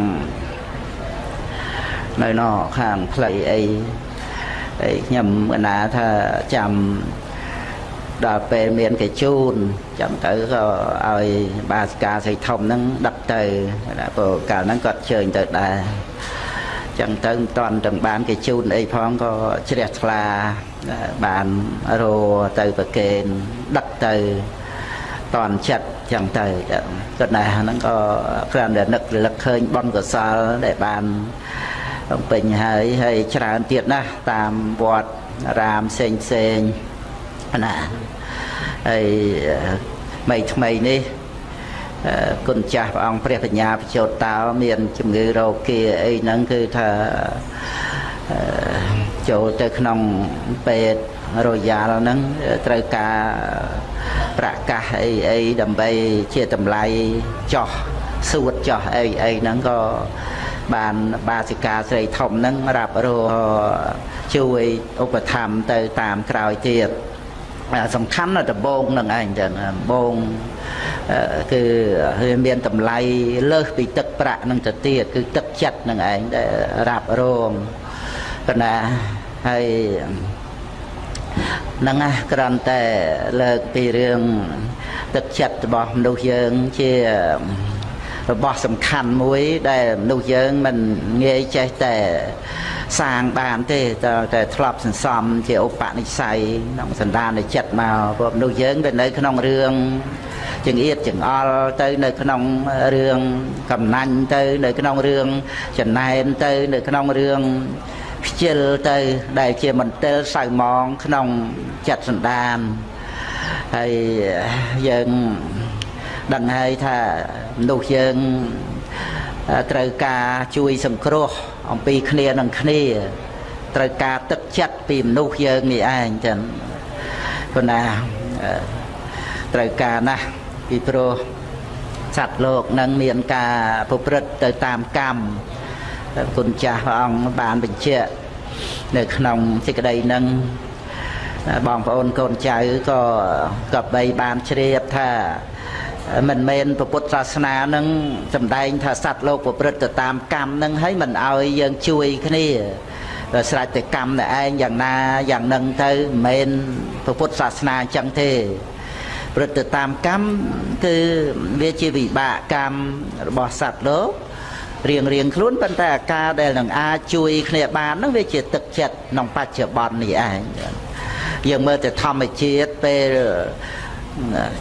នៅណខាងផ្លៃអីហើយខ្ញុំកណាថាចាំ ដល់ពេលមានកជូនចឹងទៅក៏ឲ្យបាសកាស័យធំហ្នឹងដឹកទៅព្រោះកាលហ្នឹងគាត់ជើញទៅដែរចឹងទៅមិនតាន់ទាំងបានគេជូនអីផងក៏ជ្រះថ្លាបានរោទៅប្រកេនដឹកទៅតន់ចិត្តចឹងទៅគាត់ណាហ្នឹងក៏គ្រាន់តែនឹករលឹកឃើញបនកសលដែលបានពេញហើយហើយច្រើនទៀតណាស់តាមវត្តរាមផ្សេងផ្សេងណា ហើយថ្មីថ្មីនេះគុណចាស់ព្រះអង្គព្រះបញ្ញាបជោតតោមានជំងឺរោគាអីហ្នឹងគឺថាចូលទៅក្នុងពេទ្យរយ៉ាល់ហ្នឹងត្រូវការប្រកាសអីអីដើម្បីជាតម្លៃចោះសួតចោះអីអីហ្នឹងក៏បានបាសិកាស្រីធំហ្នឹងរាប់រកជួយឧបត្ថម្ភទៅតាមក្រោយទៀត សំខាន់ណាដំបងនឹងឯងចឹងដំបងគឺវាមានតម្លៃលើសពីទឹកប្រាក់នឹងទៅទៀតគឺទឹកចិត្តនឹងឯងដែលរ៉ាប់រងកណាហើយហ្នឹងណាគ្រាន់តែលើកពីរឿងទឹកចិត្តរបស់មនុស្សយើងជា របស់សំខាន់មួយ ដែលមនុស្សយើងមិនងាយចេះតែសាងបានទេតើតែធ្លាប់សន្សំជាឧបនិស្ស័យក្នុងសន្តានចិត្តមកព្រោះមនុស្សយើងវានៅក្នុងរឿងចង្អៀតចង្អល់ទៅនៅក្នុងរឿងកំណាញ់ទៅ នៅក្នុងរឿងចំណែនទៅ នៅក្នុងរឿងខ្ជិលទៅដែលជាមន្ទិលសៅម៉ងក្នុងចិត្តសន្តានហើយយើង ដឹងហើយថាមនុស្សយើងត្រូវការជួយសង្គ្រោះអំពីគ្នានឹងគ្នាត្រូវការទឹកចិត្តពីមនុស្សយើងនេះឯងចឹងប៉ុន្តែត្រូវការណាស់ពីព្រោះសត្វលោកនឹងមានការប្រព្រឹត្តទៅតាមកម្មគុណចាស់ព្រះអង្គបានបញ្ជាក់នៅក្នុងសេចក្តីនឹងបងប្អូនកូនចៅក៏ក៏បីបានជ្រាបថា មិនមែនពុទ្ធសាសនានឹងសំដែងថាសត្វលោកប្រព្រឹត្តទៅតាមកម្មនឹងហើយមិនអោយយើងជួយគ្នាស្រេចតែកម្មតែឯងយ៉ាងណាយ៉ាងនឹងទៅមិនមែនពុទ្ធសាសនាអញ្ចឹងទេប្រព្រឹត្តទៅតាមកម្មគឺវាជាវិបាកកម្មរបស់សត្វលោករៀងរៀងខ្លួនប៉ុន្តែអាការដែលនឹងអាចជួយគ្នាបាននោះវាជាទឹកចិត្តក្នុងបច្ចុប្បន្ននេះឯងយើងមើលទៅធម្មជាតិពេល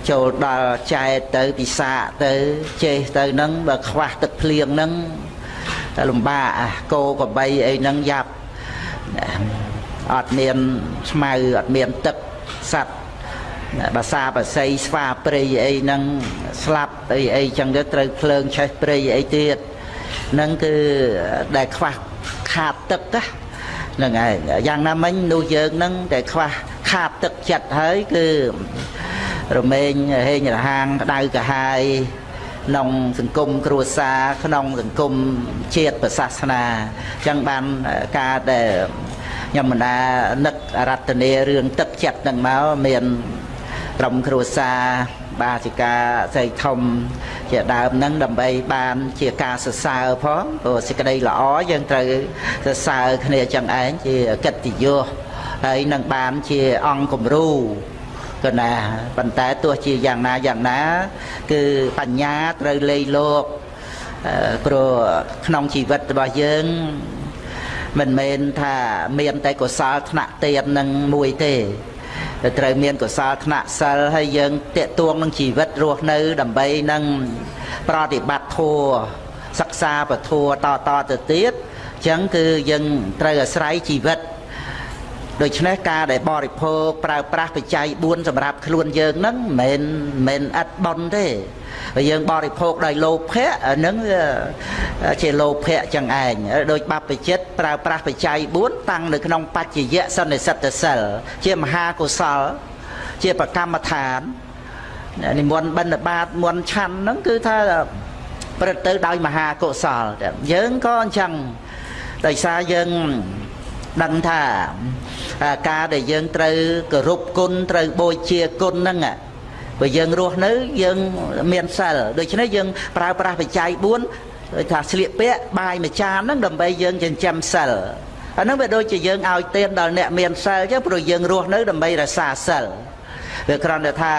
ចូលដល់ចែកទៅពិសាកទៅចេះទៅនឹងបើខ្វះទឹកភ្លៀងនឹងតែលំបាកគោក្របីអីហ្នឹងយ៉ាប់អត់មានស្មៅអត់មានទឹកសัตว์បាសាបាសីស្វាព្រៃអីហ្នឹងស្លាប់អីអីចឹងទៅត្រូវភ្លើងឆេះព្រៃអីទៀតហ្នឹងគឺដែលខ្វះខាតទឹកហ្នឹងហើយយ៉ាងណាមិញនោះយើងហ្នឹងតែខ្វះខាតទឹកចិត្តហើយគឺ រមែងហេងរហាងក្តៅកាហាយក្នុងសង្គមគ្រួសារក្នុងសង្គមជាតិប្រសាសនាអញ្ចឹងបានការដែលខ្ញុំបណ្ដានឹករតនារឿងទឹកចិត្តនឹងមកមានក្រុមគ្រួសារបាសិកាស្រីធំជាដើមហ្នឹងដើម្បីបានជាការសរសើរផងព្រោះសេចក្តីល្អយើងត្រូវសរសើរគ្នាចឹងឯងជាកិត្តិយសហើយនឹងបានជាអង្គគំរូ ក៏ណាប៉ុន្តែទោះជាយ៉ាងណាយ៉ាងណា គឺបញ្ញាត្រូវលេីលោកព្រោះក្នុងជីវិតរបស់យើងមិនមែនថាមានតែកុសលថ្នាក់ទៀននឹងមួយទេត្រូវមានកុសលថ្នាក់សិលហើយយើងតេតួងនឹងជីវិតរស់នៅ ដើម្បីនឹងប្រតិបត្តិធម៌សិក្សាពធัวតតទៅទៀតអញ្ចឹងគឺយើងត្រូវអាស្រ័យជីវិត ដូច្នេះការដែលបរិភោគប្រើប្រាស់បច្ច័យ4សម្រាប់ខ្លួនយើងហ្នឹងមិនមែនឥតប៉ុនទេបើយើងបរិភោគដោយលោភៈហ្នឹងជាលោភៈចឹងឯងដោយបព្វជិតប្រើប្រាស់បច្ច័យ4តាំងនៅក្នុងបច្ចយៈសន្និសិទ្ធសិលជាមហាកុសល ជាប្រកម្មដ្ឋាននិមន្តបិណ្ឌបាតមន្តឆាន់ហ្នឹងគឺថាប្រព្រឹត្តទៅដោយមហាកុសលយើងក៏អញ្ចឹងដោយសារយើង ដឹងថាការដែលយើងត្រូវគោរពគុណត្រូវបូជាគុណហ្នឹងបើយើងរស់នៅយើងមានសិលដូច្នេះយើងប្រើប្រាស់បច្ច័យ4ដូចថាស្លៀកពាក់បាយមួយចានហ្នឹងដើម្បីយើងចិញ្ចឹមសិលអាហ្នឹងវាដូចជាយើងឲ្យទានដល់អ្នកមានសិលចឹងព្រោះយើងរស់នៅដើម្បីរក្សាសិលវាគ្រាន់តែថា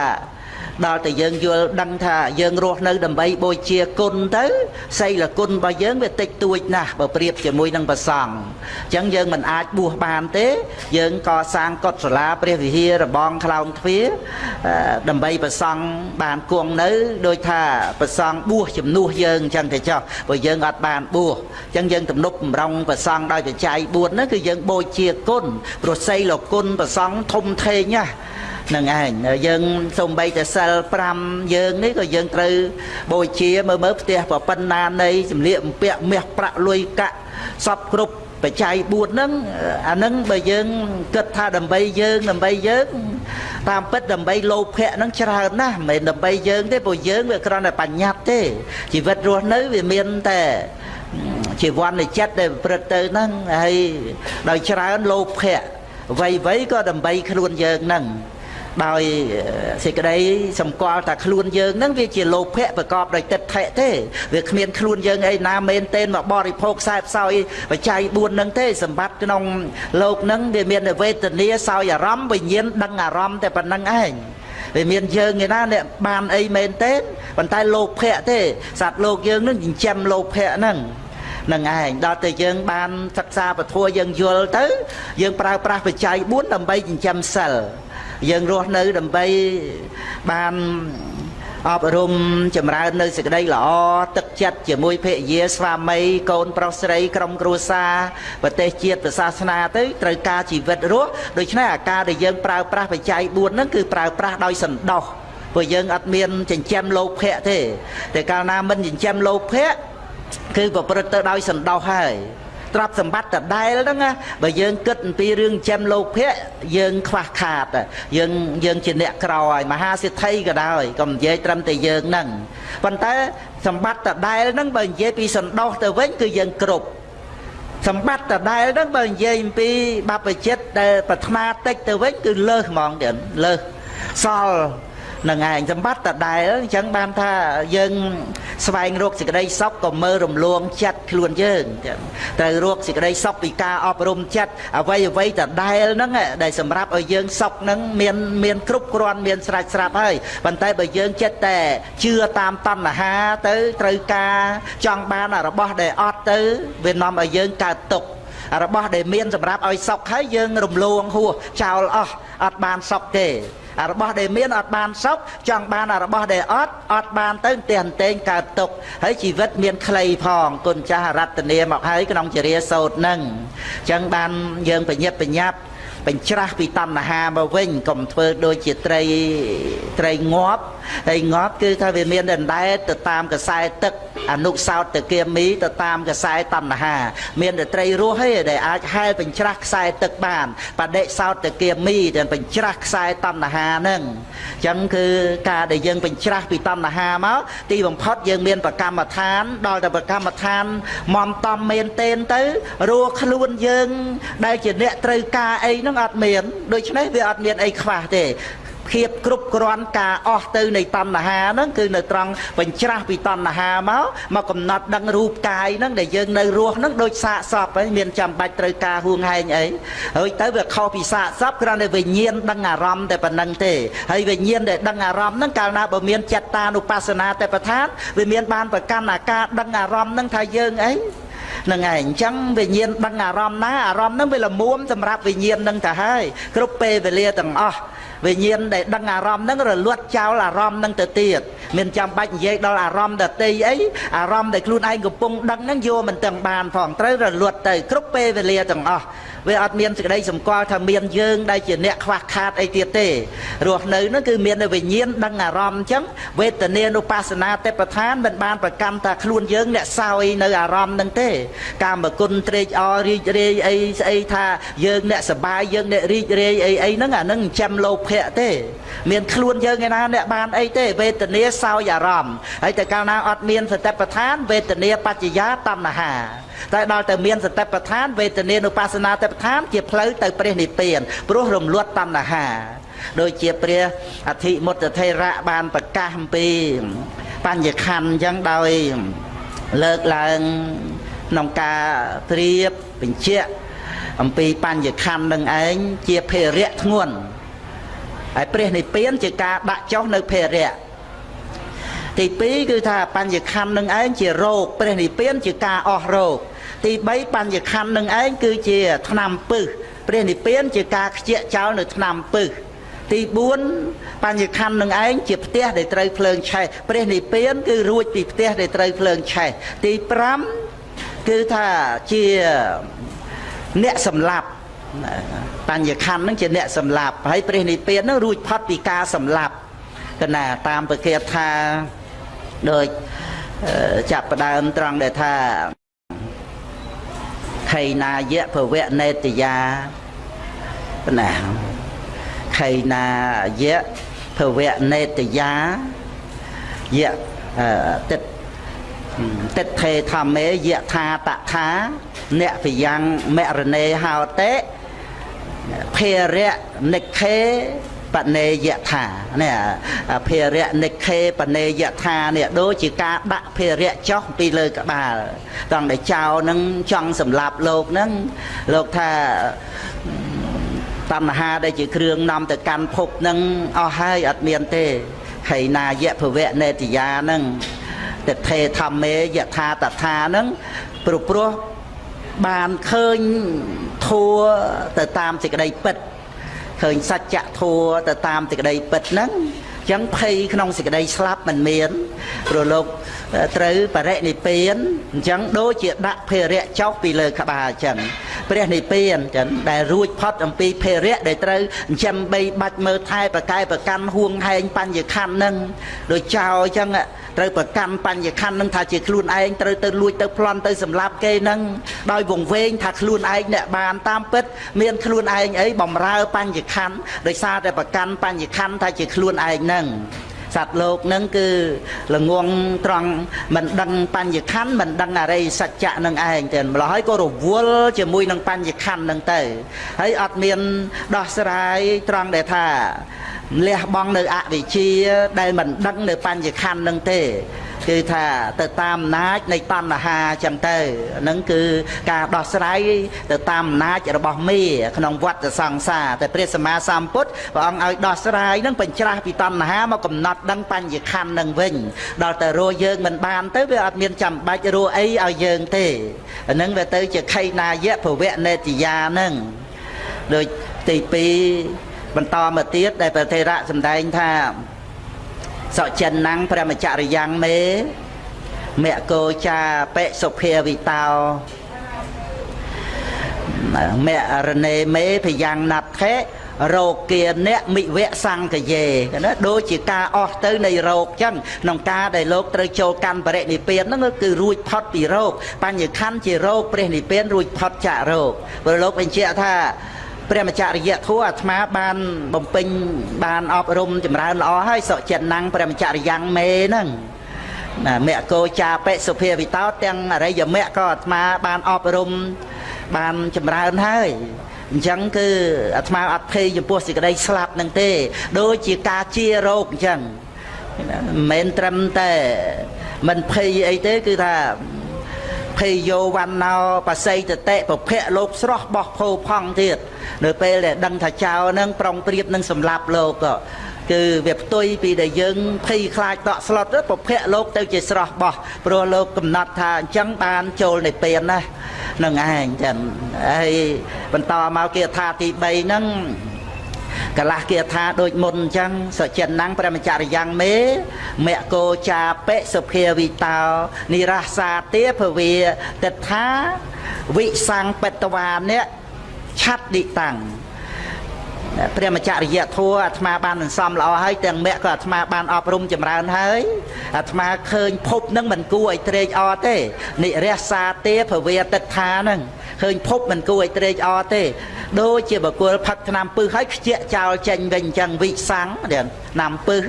ដល់តែយើងយល់ដឹងថាយើងរស់នៅដើម្បីបូជាគុណទៅសីលគុណរបស់យើងវាតិចតួចណាស់បើប្រៀបជាមួយនឹងប្រសង់អញ្ចឹងយើងមិនអាចបួសបានទេ យើងកសាងកុដិសាលាព្រះវិហាររបងខ្លោងទ្វារដើម្បីប្រសង់បានគង់នៅដោយថាប្រសង់បួសជំនួសយើងអញ្ចឹងទៅចុះព្រោះយើងអត់បានបួសអញ្ចឹងយើងទំនុកបំរុងប្រសង់ដោយបច្ច័យ4ហ្នឹងគឺយើងបូជាគុណព្រោះសីលគុណប្រសង់ធំធេងណា នឹងឯងយើងសំបីតែសិល5យើងនេះក៏យើងត្រូវបូជាមើលមើលផ្ទះប្រប៉ុណ្ណានៃសម្លៀកបំពាក់មាសប្រាក់លុយកាក់សពគ្រប់បច្ច័យ4ហ្នឹងអាហ្នឹងបើយើងគិតថាដើម្បីយើងដើម្បីយើងតាមពិតដើម្បីលោភៈហ្នឹងច្រើនណាស់មិនមែនដើម្បីយើងទេព្រោះយើងវាគ្រាន់តែបញ្ញត្តិទេជីវិតរស់នៅវាមានតែជីវ័ននៃចិត្តដែលប្រព្រឹត្តទៅហ្នឹងហើយដោយច្រើនលោភៈអ្វីៗក៏ដើម្បីខ្លួនយើងហ្នឹង ដោយសេចក្តីសម្គាល់ថាខ្លួនយើងហ្នឹងវាជាលោភៈប្រកបដោយទឹកថេទេវាគ្មានខ្លួនយើងអីណាមែនទេមកបរិភោគខ្សែផ្សោយបច្ច័យ4ហ្នឹងទេសម្បត្តិក្នុងលោកហ្នឹងវាមានវេទនាសោយអារម្មណ៍វិញ្ញាណដឹងអារម្មណ៍តែប៉ុណ្្នឹងឯងវាមានយើងឯណាអ្នកបានអីមែនទេប៉ុន្តែលោភៈទេសត្វលោកយើងនឹងចិញ្ចឹមលោភៈហ្នឹងនឹងឯងដល់តែយើងបានសិក្សាពធយើងយល់ទៅ យើងប្រើប្រាស់បច្ច័យ4ដើម្បីចិញ្ចឹមសិល យើងរស់នៅដើម្បីបានអប់រំចម្រើននៅសេចក្តីល្អទឹកចិត្តជាមួយភរិយាស្វាមីកូនប្រុសស្រីក្រុមគ្រួសារប្រទេសជាតិសាសនាទៅត្រូវការជីវិតរស់ដូច្នេះអាការដែលយើងប្រើប្រាស់បច្ច័យ4ហ្នឹងគឺប្រើប្រាស់ដោយសន្តោសព្រោះយើងអត់មានចិញ្ចឹមលោភៈទេតែកាលណាមិនចិញ្ចឹមលោភៈគឺប្រព្រឹត្តទៅដោយសន្តោសហើយ ទ្រព្យសម្បត្តិដដែលហ្នឹងណាបើយើងគិតអំពីរឿងចិញ្ចឹមលោភៈយើងខ្វះខាតយើងយើងជាអ្នកក្រហើយមហាសិទ្ធិក៏ដោយកុំនិយាយត្រឹមតែយើងហ្នឹងប៉ុន្តែសម្បត្តិដដែលហ្នឹងបើនិយាយពីសន្តោសទៅវិញគឺយើងគ្រប់សម្បត្តិដដែលហ្នឹងបើនិយាយអំពីបព្វជិតដែលប្រាថ្នាតិចទៅវិញគឺលើសហ្មងទៀតលើសសល់ នឹងឯងសម្បត្តិដដែលអញ្ចឹងបានថាយើងស្វែងរកសេចក្តីសុខក៏មើលរំលងចិត្តខ្លួនយើងត្រូវរកសេចក្តីសុខពីការអប់រំចិត្តអ្វីអ្វីដដែលហ្នឹងដែលសម្រាប់ឲ្យយើងសុខហ្នឹងមានមានគ្រប់គ្រាន់មានស្រេចស្រាប់ហើយប៉ុន្តែបើយើងចិត្តតែជឿតាមតណ្ហាទៅត្រូវការចង់បានរបស់ដែលអត់ទៅវានាំឲ្យយើងកើតទុក្ខរបស់ដែលមានសម្រាប់ឲ្យសុខហើយយើងរំលងហួសចោលអស់អត់បានសុខទេ របស់ដែលមានអត់បានសុខចង់បានរបស់ដែលអត់អត់បានទៅផ្ទះអន្ទែងកើតទុកហើយជីវិតមានខ្លីផងគុណចាស់រតនាមកហើយក្នុងចរិយាសោតនឹងអញ្ចឹងបានយើងបញ្ញាប់បញ្ញាប់បញ្ច្រាស់ពីតណ្ហាមកវិញកុំធ្វើដូចជាត្រីត្រីងាប់ហើយងាប់គឺថាវាមានដណ្ដែតទៅតាមកខ្សែទឹកអនុសោតតគាមីទៅតាមកខ្សែតណ្ហា មានតែត្រីរស់ទេដែលអាចហែលបញ្ច្រាស់ខ្សែទឹកបានបដិសោតតគាមីដែលបញ្ច្រាស់ខ្សែតណ្ហាហ្នឹងអញ្ចឹងគឺការដែលយើងបញ្ច្រាស់ពីតណ្ហាមកទីបំផុតយើងមានប្រកម្មដ្ឋាន ដល់តែប្រកម្មដ្ឋានមមតំមែនទេនទៅរស់ខ្លួនយើង ដែលជាអ្នកត្រូវការអីហ្នឹងអត់មានដូច្នេះវាអត់មានអីខ្វះទេ ភាពគ្រប់គ្រាន់ការអស់ទៅនៃតណ្ហាហ្នឹងគឺនៅត្រង់បញ្ច្រាស់ពីតណ្ហាមកមកកំណត់ដឹងរូបកាយហ្នឹងដែលយើងនៅរស់ហ្នឹងដូចសាកសពហើយមានចាំបាច់ត្រូវការហួងហែងអីហើយទៅវាខុសពីសាកសពគ្រាន់តែវិញ្ញាណដឹងអារម្មណ៍តែប៉ុណ្្នឹងទេហើយវិញ្ញាណដែលដឹងអារម្មណ៍ហ្នឹងកាលណាបើមានចិត្តតានុបស្សនាតែប្រធានវាមានបានប្រកាន់អាការដឹងអារម្មណ៍ហ្នឹងថាយើងអីនឹងឯងអញ្ចឹងវិញ្ញាណដឹងអារម្មណ៍ណាអារម្មណ៍ហ្នឹងវាលមួមសម្រាប់វិញ្ញាណហ្នឹងទៅហើយគ្រប់ពេលវេលាទាំងអស់ វិញ្ញាណដែលដឹងអារម្មណ៍ហ្នឹងរលត់ចោលអារម្មណ៍ហ្នឹងទៅទៀតមានចាំបាច់និយាយដល់អារម្មណ៍ដតីអីអារម្មណ៍ដែលខ្លួនឯងកំពុងដឹងហ្នឹងយកមិនទាំងបានផងត្រូវរលត់ទៅគ្រប់ពេលវេលាទាំងអស់ វាអត់មានសេចក្តីសម្គាល់ថាមានយើងដែលជាអ្នកខ្វះខាតអីទៀតទេរស់នៅនោះគឺមានវិញ្ញាណដឹងអារម្មណ៍អញ្ចឹងវេទនានុបស្សនាទេពឋានមិនបានប្រកម្មថាខ្លួនយើងអ្នកសោយនៅអារម្មណ៍នឹងទេ កាមគុណត្រេកអររីករាយអីស្អីថាយើងអ្នកសបាយយើងអ្នករីករាយអីអីហ្នឹងអាហ្នឹងចាំលោភៈទេ មានខ្លួនយើងឯណាអ្នកបានអីទេវេទនាសោយអារម្មណ៍ហើយតែកាលណាអត់មានសតិប្បដ្ឋានវេទនាបច្ចយាតណ្ហាតែដល់ទៅមានសតិប្បដ្ឋានវេទនានុបស្សនាតិប្បដ្ឋានជាផ្លូវទៅព្រះនិព្វានព្រោះរំលត់តណ្ហាដូចជាព្រះអធិមុតថេរៈបានប្រកាសអំពីបញ្ញខណ្ឌអញ្ចឹងដោយលើកឡើងក្នុងការព្រៀបបញ្ជាក់អំពីបញ្ញខណ្ឌនឹងឯងជាភេរៈធ្ងន់ហើយព្រះនិព្វានជាការដាក់ចុះនៅភេរៈ ទី2គឺថាបញ្ញខណ្ឌនឹងឯងជារោគព្រះនិព្វានជាការអស់រោគទី3បញ្ញខណ្ឌនឹងឯងគឺជាឆ្នាំពឹសព្រះនិព្វានជាការខ្ជាក់ចោលនៅឆ្នាំពឹសទី4បញ្ញខណ្ឌនឹងឯងជាផ្ទះដែលត្រូវភ្លើងឆេះព្រះនិព្វានគឺរួចពីផ្ទះដែលត្រូវភ្លើងឆេះទី5គឺថាជាអ្នកសម្លាប់បញ្ញខណ្ឌនឹងជាអ្នកសម្លាប់ហើយព្រះនិព្វាននឹងរួចផុតពីការសម្លាប់កណាតាមប្រកាសថា ដូចចាប់ផ្ដើមត្រង់ដែលថាខៃណាយៈភវៈនេតយាណាខៃណាយៈភវៈនេតយាយៈតិតតិថេធម្មេយៈថាតថាអ្នកពយ៉ាងមរណេហោតេភេរៈនិខេ បនេយថានេះភារៈនិខេបនេយថានេះដូចជាការដាក់ភារៈចុះពីលើក្បាលត្រង់ដែលចៅនឹងចង់សម្លាប់លោកនឹងលោកថាតណ្ហាដែលជាគ្រឿងនាំទៅកាន់ភពនឹងអស់ហើយអត់មានទេហីណាយៈភវៈនេតិយានឹងទិដ្ឋេធម្មេយថាតថានឹងព្រោះព្រោះបានឃើញធัวទៅតាមសេចក្តីពិត ឃើញសច្ចធัวទៅតាមសេចក្តីពិតហ្នឹងអញ្ចឹងភ័យក្នុងសេចក្តីស្លាប់មិនមានព្រោះលោក ត្រូវបរិនិព្វានអញ្ចឹងដូចជាដាក់ភេរៈចុះពីលើក្បាលអញ្ចឹងព្រះនិព្វានអញ្ចឹងដែលរួចផុតអំពីភេរៈដែលត្រូវចិញ្ចឹមបីបាច់មើលថែប្រកែប្រកាន់ហួងហែងបញ្ញខណ្ឌនឹងដូចចោលអញ្ចឹងត្រូវប្រកាន់បញ្ញខណ្ឌនឹងថាជាខ្លួនឯងត្រូវទៅលួចទៅប្លន់ទៅសម្លាប់គេនឹងដោយវង្វេងថាខ្លួនឯងអ្នកបានតាមពិត មានខ្លួនឯងអីបំរើបញ្ញខណ្ឌដោយសារតែប្រកាន់បញ្ញខណ្ឌថាជាខ្លួនឯងនឹង សត្វលោកនឹងគឺល្ងងត្រង់មិនដឹងបញ្ញខណ្ឌមិនដឹងអរិយសច្ចៈនឹងឯងទេម្ល៉េះហើយក៏រវល់ជាមួយនឹងបញ្ញខណ្ឌនឹងទៅហើយអត់មានដោះស្រាយត្រង់ដែលថាលះបង់នៅអវិជ្ជាដែលមិនដឹងនៅបញ្ញខណ្ឌនឹងទេ គឺថាទៅតាមអំណាចនៃតណ្ហាចឹងទៅហ្នឹងគឺការដោះស្រាយទៅតាមអំណាចរបស់មេក្នុងវដ្តសង្សារតែព្រះសម្មាសម្ពុទ្ធព្រះអង្គឲ្យដោះស្រាយហ្នឹងបញ្ច្រាស់ពីតណ្ហាមកកំណត់ដឹងបញ្ញខណ្ឌនឹងវិញដល់តែរស់យើងមិនបានទៅវាអត់មានចាំបាច់រស់អីឲ្យយើងទេអាហ្នឹងវាទៅជាខៃណាយៈភវៈនេតិយាហ្នឹងដូចទី2បន្តមកទៀតដែលព្រះថេរៈសម្ដែងថា សុចិនណាំងព្រះមច្ចរិយ៉ាងមេមគោចាបិសុភាវិតោមរណេមេភយ៉ាងណាត់ខេរោគាអ្នកមិវៈសង្កយេណាដូចជាការអស់ទៅនៃរោគចឹងក្នុងការដែលលោកត្រូវចូលកាន់បរិនិព្វានហ្នឹងគឺរួចផុតពីរោគបញ្ញខណ្ឌជារោគព្រះនិព្វានរួចផុតចាករោគព្រោះលោកបញ្ជាក់ថា ព្រះមច្ចរិយធัวអាត្មាបានបំពេញបានអប់រំចម្រើនល្អហើយសុចិនណាំងព្រះមច្ចរិយ៉ាងមេហ្នឹងណាមគ្គោចាបិសុភាវិតោទាំងអរិយមគ្គក៏អាត្មាបានអប់រំបានចម្រើនហើយអញ្ចឹងគឺអាត្មាអត់ភ័យចំពោះសេចក្តីស្លាប់នឹងទេ ដូចជាការជារោគអញ្ចឹងមិនមែនត្រឹមតែមិនភ័យអីទេគឺថា ភេយោវណ្ណោបស័យតតិពភៈលោកស្រស់បោះភោផង់ទៀតនៅពេលដែលដឹងថាចៅនឹងប្រុងប្រៀបនឹងសម្លាប់លោកក៏គឺវាផ្ទុយពីដែលយើងភ័យខ្លាចតក់ស្លុតពភៈលោកទៅជាស្រស់បោះព្រោះលោកកំណត់ថាអញ្ចឹងបានចូលនៃពេលណានឹងឯងចឹងហើយបន្តមកគាថាទី3ហ្នឹង កលាស់គាថាដូចមុនអញ្ចឹងសុចិនណាំងព្រះមច្ចរិយ៉ាងមេមគោចាបិសុភាវិតោនិរះសាទេភវាទិដ្ឋាវិសង្បតវាអ្នកឆាត់ឌិតាំងព្រះមច្ចរិយធัวអាត្មាបានសន្សំល្អហើយទាំងមគ្គក៏អាត្មាបានអប់រំចម្រើនហើយអាត្មាឃើញភពនឹងមិនគួរឲ្យត្រេកអរទេនិរះសាទេភវេតិដ្ឋានឹង ឃើញភពមិនគួរឲ្យត្រេកអរទេដូចជាបកុលផឹកថ្នាំពឹសហើយខ្ជាក់ចោលចេញវិញអញ្ចឹងវិស័ងណាំពឹស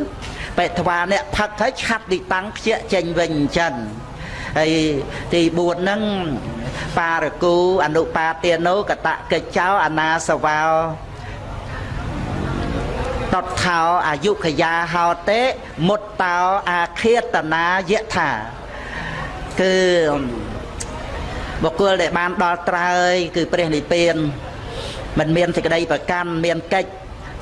បេថ្វាអ្នកផឹកហើយឆាត់ទីតាំងខ្ជាក់ចេញវិញអញ្ចឹងហើយទី4ហ្នឹងបារគូអនុបាទានោកតកិច្ចោអនាសវោតតថោអាយុខយាហោតេមុតតោអាឃាតនាយថាគឺ បុគ្គលដែលបានដល់ត្រើយគឺព្រះនិព្វានមិនមានសេចក្តីប្រកាន់មានកិច្ច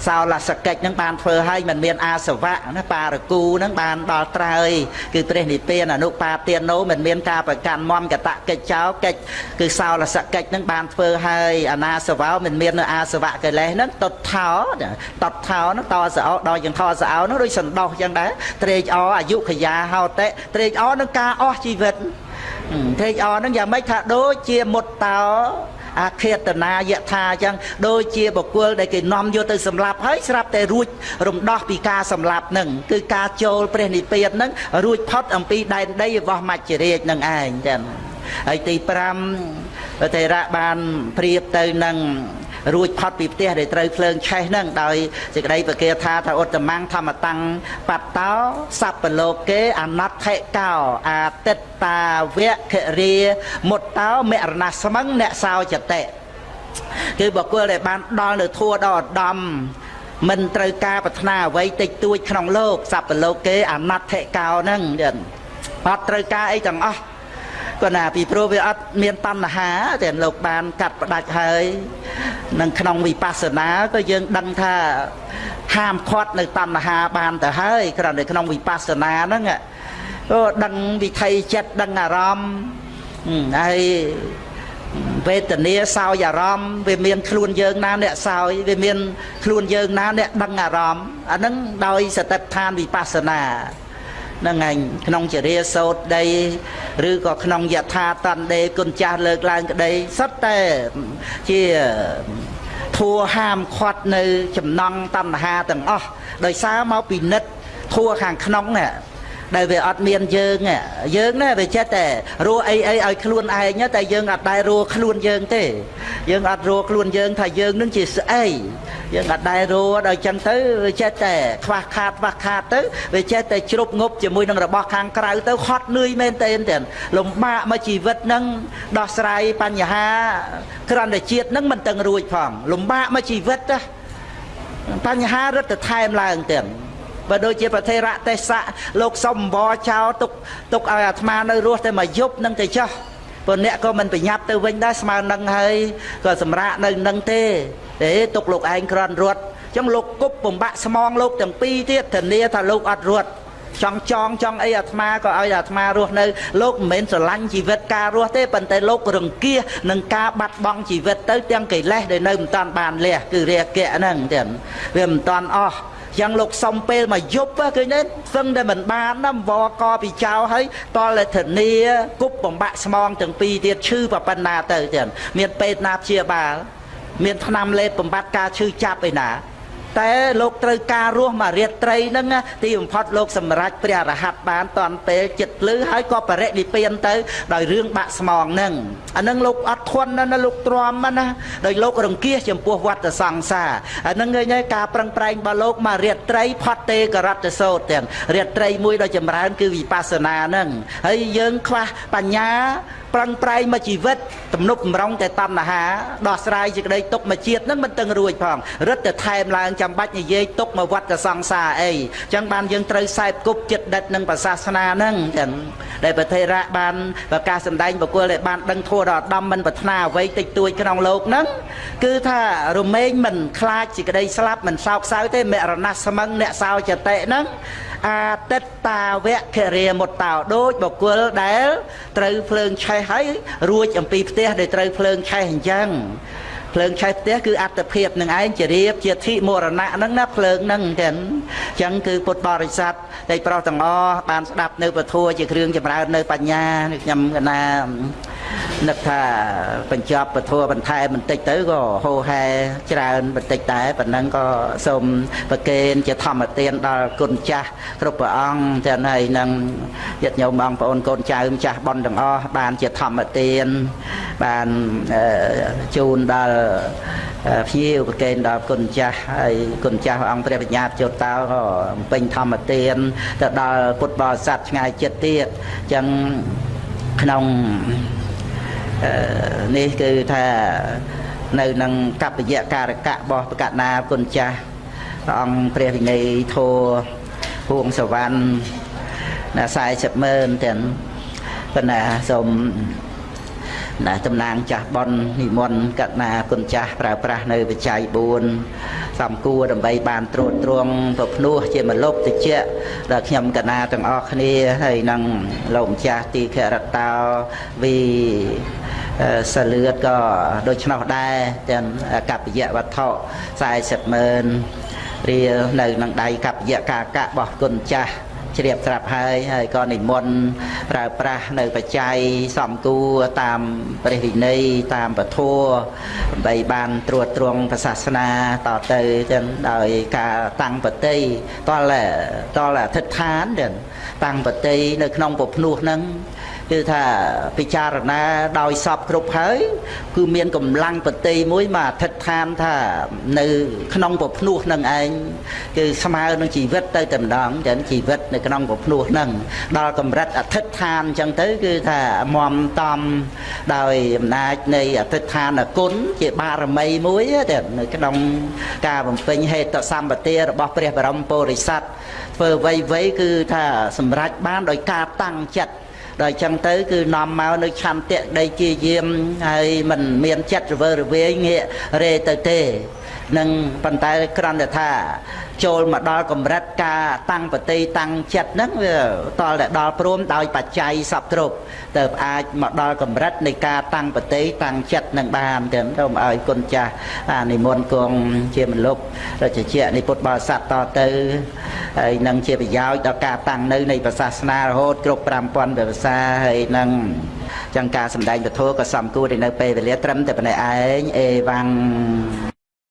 សោលសកិច្ចនឹងបានធ្វើឲ្យមិនមានអាសវៈណាបារគូនឹងបានដល់ត្រើយគឺព្រះនិព្វានអនុបាទានោមិនមានការប្រកាន់មមកតកិច្ចចោកិច្ចគឺសោលសកិច្ចនឹងបានធ្វើឲ្យអនាសវោមិនមាននៅអាសវៈកិលេសនឹងតតថោតតថោនឹងតសោដល់យ៉ាងថសោនឹងដូចសន្តោសចឹងដែរត្រេកអរអាយុខយាហោតិត្រេកអរនឹងការអស់ជីវិតត្រេកអរនឹងយ៉ាងម៉េចថាដូចជាមុតតោ អាឃាតនាយថាអញ្ចឹងដូចជាបុគ្គលដែលគេនាំយកទៅសម្លាប់ហើយស្រាប់តែរួចរំដោះពីការសម្លាប់នឹងគឺការចូលព្រះនិព្វាននឹងរួចផុតអំពីដែនដីរបស់មច្ចរាជនឹងឯងចឹងហើយទី5ទេរៈបានព្រៀបទៅនឹង រួចផុតពីផ្ទះដែលត្រូវភ្លើងឆេះហ្នឹងដោយសេចក្តីប្រកាសថាថាឧត្តមង្គធម្មតាំងបតោសัพពលោកេអនត្ថិកោអាទិត្តាវៈខរាមុតតោមរណស្មឹងអ្នកសោចតិគឺបុគ្គលដែលបានដល់នៅធัวដល់ឧត្តម មិនត្រូវការប្រាថ្នាអ្វីតិចតួចក្នុងលោកសัพពលោកគេអនត្តកោហ្នឹងទៀតអត់ត្រូវការអីទាំងអស់គាត់ណាពីព្រោះវាអត់មានតណ្ហាតែលោកបានកាត់ផ្ដាច់ហើយ នឹងក្នុងវិបស្សនាក៏យើងដឹងថាហាមឃាត់នៅតណ្ហាបានទៅហើយគ្រាន់តែក្នុងវិបស្សនាហ្នឹងអូដឹងវិថីចិត្តដឹងអារម្មណ៍ហើយវេទនាសោយអារម្មណ៍វាមានខ្លួនយើងណាអ្នកសោយវាមានខ្លួនយើងណាអ្នកដឹងអារម្មណ៍អាហ្នឹងដោយសតិដ្ឋានវិបស្សនា ហ្នឹងឯងក្នុងចរិយាសោតដីឬក៏ក្នុងយថាតណ្ដេគុណចាស់លើកឡើងក្តីសុទ្ធតែជាធัวហាមឃាត់នៅចំណងតណ្ហាទាំងអស់ដោយសារមកពីនិតធัวខាងក្នុងហ្នឹង ដែលវាអត់មានយើងយើងណាវាចេះតែរស់អីអីឲ្យខ្លួនឯងតែយើងអត់ដែលរស់ខ្លួនយើងទេ យើងអត់រស់ខ្លួនយើងថាយើងនឹងជាស្អីយើងអត់ដែលរស់ដល់ចឹងទៅវាចេះតែខ្វះខាតខ្វះខាតទៅវាចេះតែជ្រុបងប់ជាមួយនឹងរបស់ខាងក្រៅទៅហត់នឿយមែនទេទាំងលំបាកមកជីវិតនឹងដោះស្រាយបញ្ហាក្រន្តជាតិនឹងមិនតឹងរួចផងលំបាកមកជីវិតណាបញ្ហារឹតថែមឡើងទាំង បើដូចជាប្រធេរៈទេសៈលោកសុំអង្វរចោលទុកទុកឲ្យអាត្មានៅរស់តែមួយយប់នឹងទៅចោះព្រោះអ្នកក៏មិនប្រញាប់ទៅវិញដែរស្មើនឹងហើយក៏សម្រាកនៅនឹងទេទេទុកលោកឯងក្រន់រត់អញ្ចឹងលោកគប់បំបាក់ស្មងលោកទាំងពីរទៀតធានាថាលោកអត់រត់ចង់ចងចង់អីអាត្មាក៏ឲ្យអាត្មារស់នៅលោកមិនមែនស្រឡាញ់ជីវិតការរស់ទេប៉ុន្តែលោករង្គៀសនឹងការបាត់បង់ជីវិតទៅទាំងកិលេសដែលនៅមិនតាន់បានលះគឺរាគៈហ្នឹងទៀតវាមិនតាន់អស់ យ៉ាងលោកសុំពេលមកយប់ឃើញទេសឹងតែមិនបានណាវកពីចៅហើយតលធនីគប់បំបាក់ស្មងទាំងពីរទៀតឈឺប៉ុណ្ណាទៅទៀតមានពេទ្យណាព្យាបាល មានថ្នាំលេបបំបត្តិការឈឺចាប់ឯណា តែលោកត្រូវការរស់មួយរាត្រីហ្នឹងទីបំផុតលោកសម្រេចព្រះរហ័តបានតាន់ពេលចិត្តលឺហើយក៏បរិនិព្វានទៅដោយរឿងបាក់ស្មងហ្នឹងអាហ្នឹងលោកអត់ធន់ណាលោកទ្រាំណាដោយលោករង្គៀសចំពោះវត្តសង្សារអាហ្នឹងឃើញហើយការប្រឹងប្រែងរបស់លោកមួយរាត្រីផុតទេករតសោតទាំងរាត្រីមួយដ៏ចម្រើនគឺវិបស្សនាហ្នឹងហើយយើងខ្វះបញ្ញា ប្រឹងប្រែងមកជីវិតទំនប់បំរុងតែតណ្ហាដោះស្រាយសេចក្តីទុកមកជាតិនឹងមិនតឹងរួចផងរឹតតែថែមឡើងចាំបាច់និយាយទុកមកវត្តសង្សារអីអញ្ចឹងបានយើងត្រូវខ្សែគប់ចិត្តដិតនឹងប្រសាសនាហ្នឹងចឹងដែលប្រធេរៈបានប្រកាសសម្ដែងបុគ្គលដែលបានដឹងធัวដល់ដំមិនប្រាថ្នាអ្វីតិចតួចក្នុងលោកហ្នឹងគឺថារមែងមិនខ្លាចសេចក្តីស្លាប់មិនសោកសៅទេមរណៈស្មឹងអ្នកសោចតិហ្នឹង អាទិតតាវៈគរិមុតតោដូចបុគ្គលដែលត្រូវភ្លើងឆេះហើយរួចអំពីផ្ទះដែលត្រូវភ្លើងឆេះអញ្ចឹងភ្លើងឆេះផ្ទះគឺអត្តភាពនឹងឯងជារៀបជាធិមរណៈហ្នឹងណាភ្លើងហ្នឹងចឹងអញ្ចឹងគឺពុទ្ធបរិស័ទតែប្រុសទាំងអស់បានស្ដាប់នៅពធជាគ្រឿងចម្រើននៅបញ្ញាខ្ញុំកណា នឹកថាបញ្ចប់ពធបន្ថែមបន្តិចទៅក៏ហោហែច្រើនបន្តិចតែប៉ុណ្ណឹងក៏សូមប្រគេនជាធម្មទានដល់គុណចាស់គ្រប់ព្រះអង្គទាំងហើយនឹងញាតិញោមបងប្អូនកូនចៅម្ចាស់ប៉ុនទាំងអស់បានជាធម្មទានបានជូនដល់ភ្ញៀវប្រគេនដល់គុណចាស់ហើយគុណចាស់អង្គព្រះបញ្ញាជោតោក៏បំពេញធម្មទានទៅដល់ពុទ្ធបរិស័ទឆ្ងាយចិត្តទៀតអញ្ចឹងក្នុង នេះគឺថានៅនឹងកប្បយការកៈរបស់បកណាគុណចាស់ព្រះអង្គព្រះវិន័យធោហួងសវណ្ណណា40ម៉ឺនទាំងប៉ុន្តែសូមណាតំណាងចាស់បននិមន្តកណាគុណចាស់ប្រើប្រាស់នៅបច្ច័យ4សំគួរដើម្បីបានត្រួតត្រងប្រភ្នោះជាមលុបតិចដល់ខ្ញុំកណាទាំងអស់គ្នាហើយនឹងលោកម្ចាស់ទីខរតោវី សាលឿតក៏ដូច្នោះដែរទាំងកប្បយវត្ថុ40ម៉ឺនរៀលនៅនឹងដៃកប្បយកាកៈរបស់គុណចាស់ជ្រាបត្រាប់ហើយហើយក៏និមន្តប្រើប្រាស់នៅបច្ច័យសំគួរតាមព្រះវិន័យតាមពធដើម្បីបានត្រួតត្រងសាសនាតទៅទាំងដោយការតាំងបតីតលតលអធិដ្ឋានទាំងតាំងបតីនៅក្នុងពភ្នោះហ្នឹង គឺថាពិចារណាដោយសពគ្រប់ហើយ គឺមានកម្លាំងបតីមួយមកអធិដ្ឋានថានៅ ក្នុងពភ្នោះនឹងឯងគឺស្មើនឹងជីវិតទៅតែម្ដងចឹងជីវិតនៅក្នុងក្នុងពភ្នោះហ្នឹងដល់កម្រិតអធិដ្ឋានអញ្ចឹងទៅ គឺថាមមតំដោយអំណាចនៃអធិដ្ឋានគុណជាបារមីមួយតែនៅក្នុងការបំពេញហេតុសម្បទារបស់ព្រះបរមពុរិស័ទធ្វើអ្វីៗគឺថាសម្រេចបានដោយការតាំងចិត្ត ដល់អញ្ចឹងទៅគឺនាំមកនៅឆន្ទៈដីជាយាមហើយមិនមានចិត្តរវើរវាយងាករេទៅទេ នឹងប៉ុន្តែគ្រាន់តែថា ចូលមកដល់កម្រិតការតាំងបតីតាំងចិត្តហ្នឹងវាតលតែដល់ព្រមដោយបច្ច័យសពគ្រប់ទៅអាចមកដល់កម្រិតនៃការតាំងបតីតាំងចិត្តនឹងបានទៅទៅឲ្យគុណចាស់អានិមន្តគង់ជាមលុបរជជានិពុទ្ធបរិស័ទតទៅហើយនឹងជាប្រយោជន៍ដល់ការតាំងនៅនៃសាសនារហូតគ្រប់5000ភាសាហើយនឹងចឹងការសម្ដែងពធក៏សំគួរទៅនៅពេលវេលាត្រឹមតែប៉ុណ្ណេះឯងអេវ៉ាំង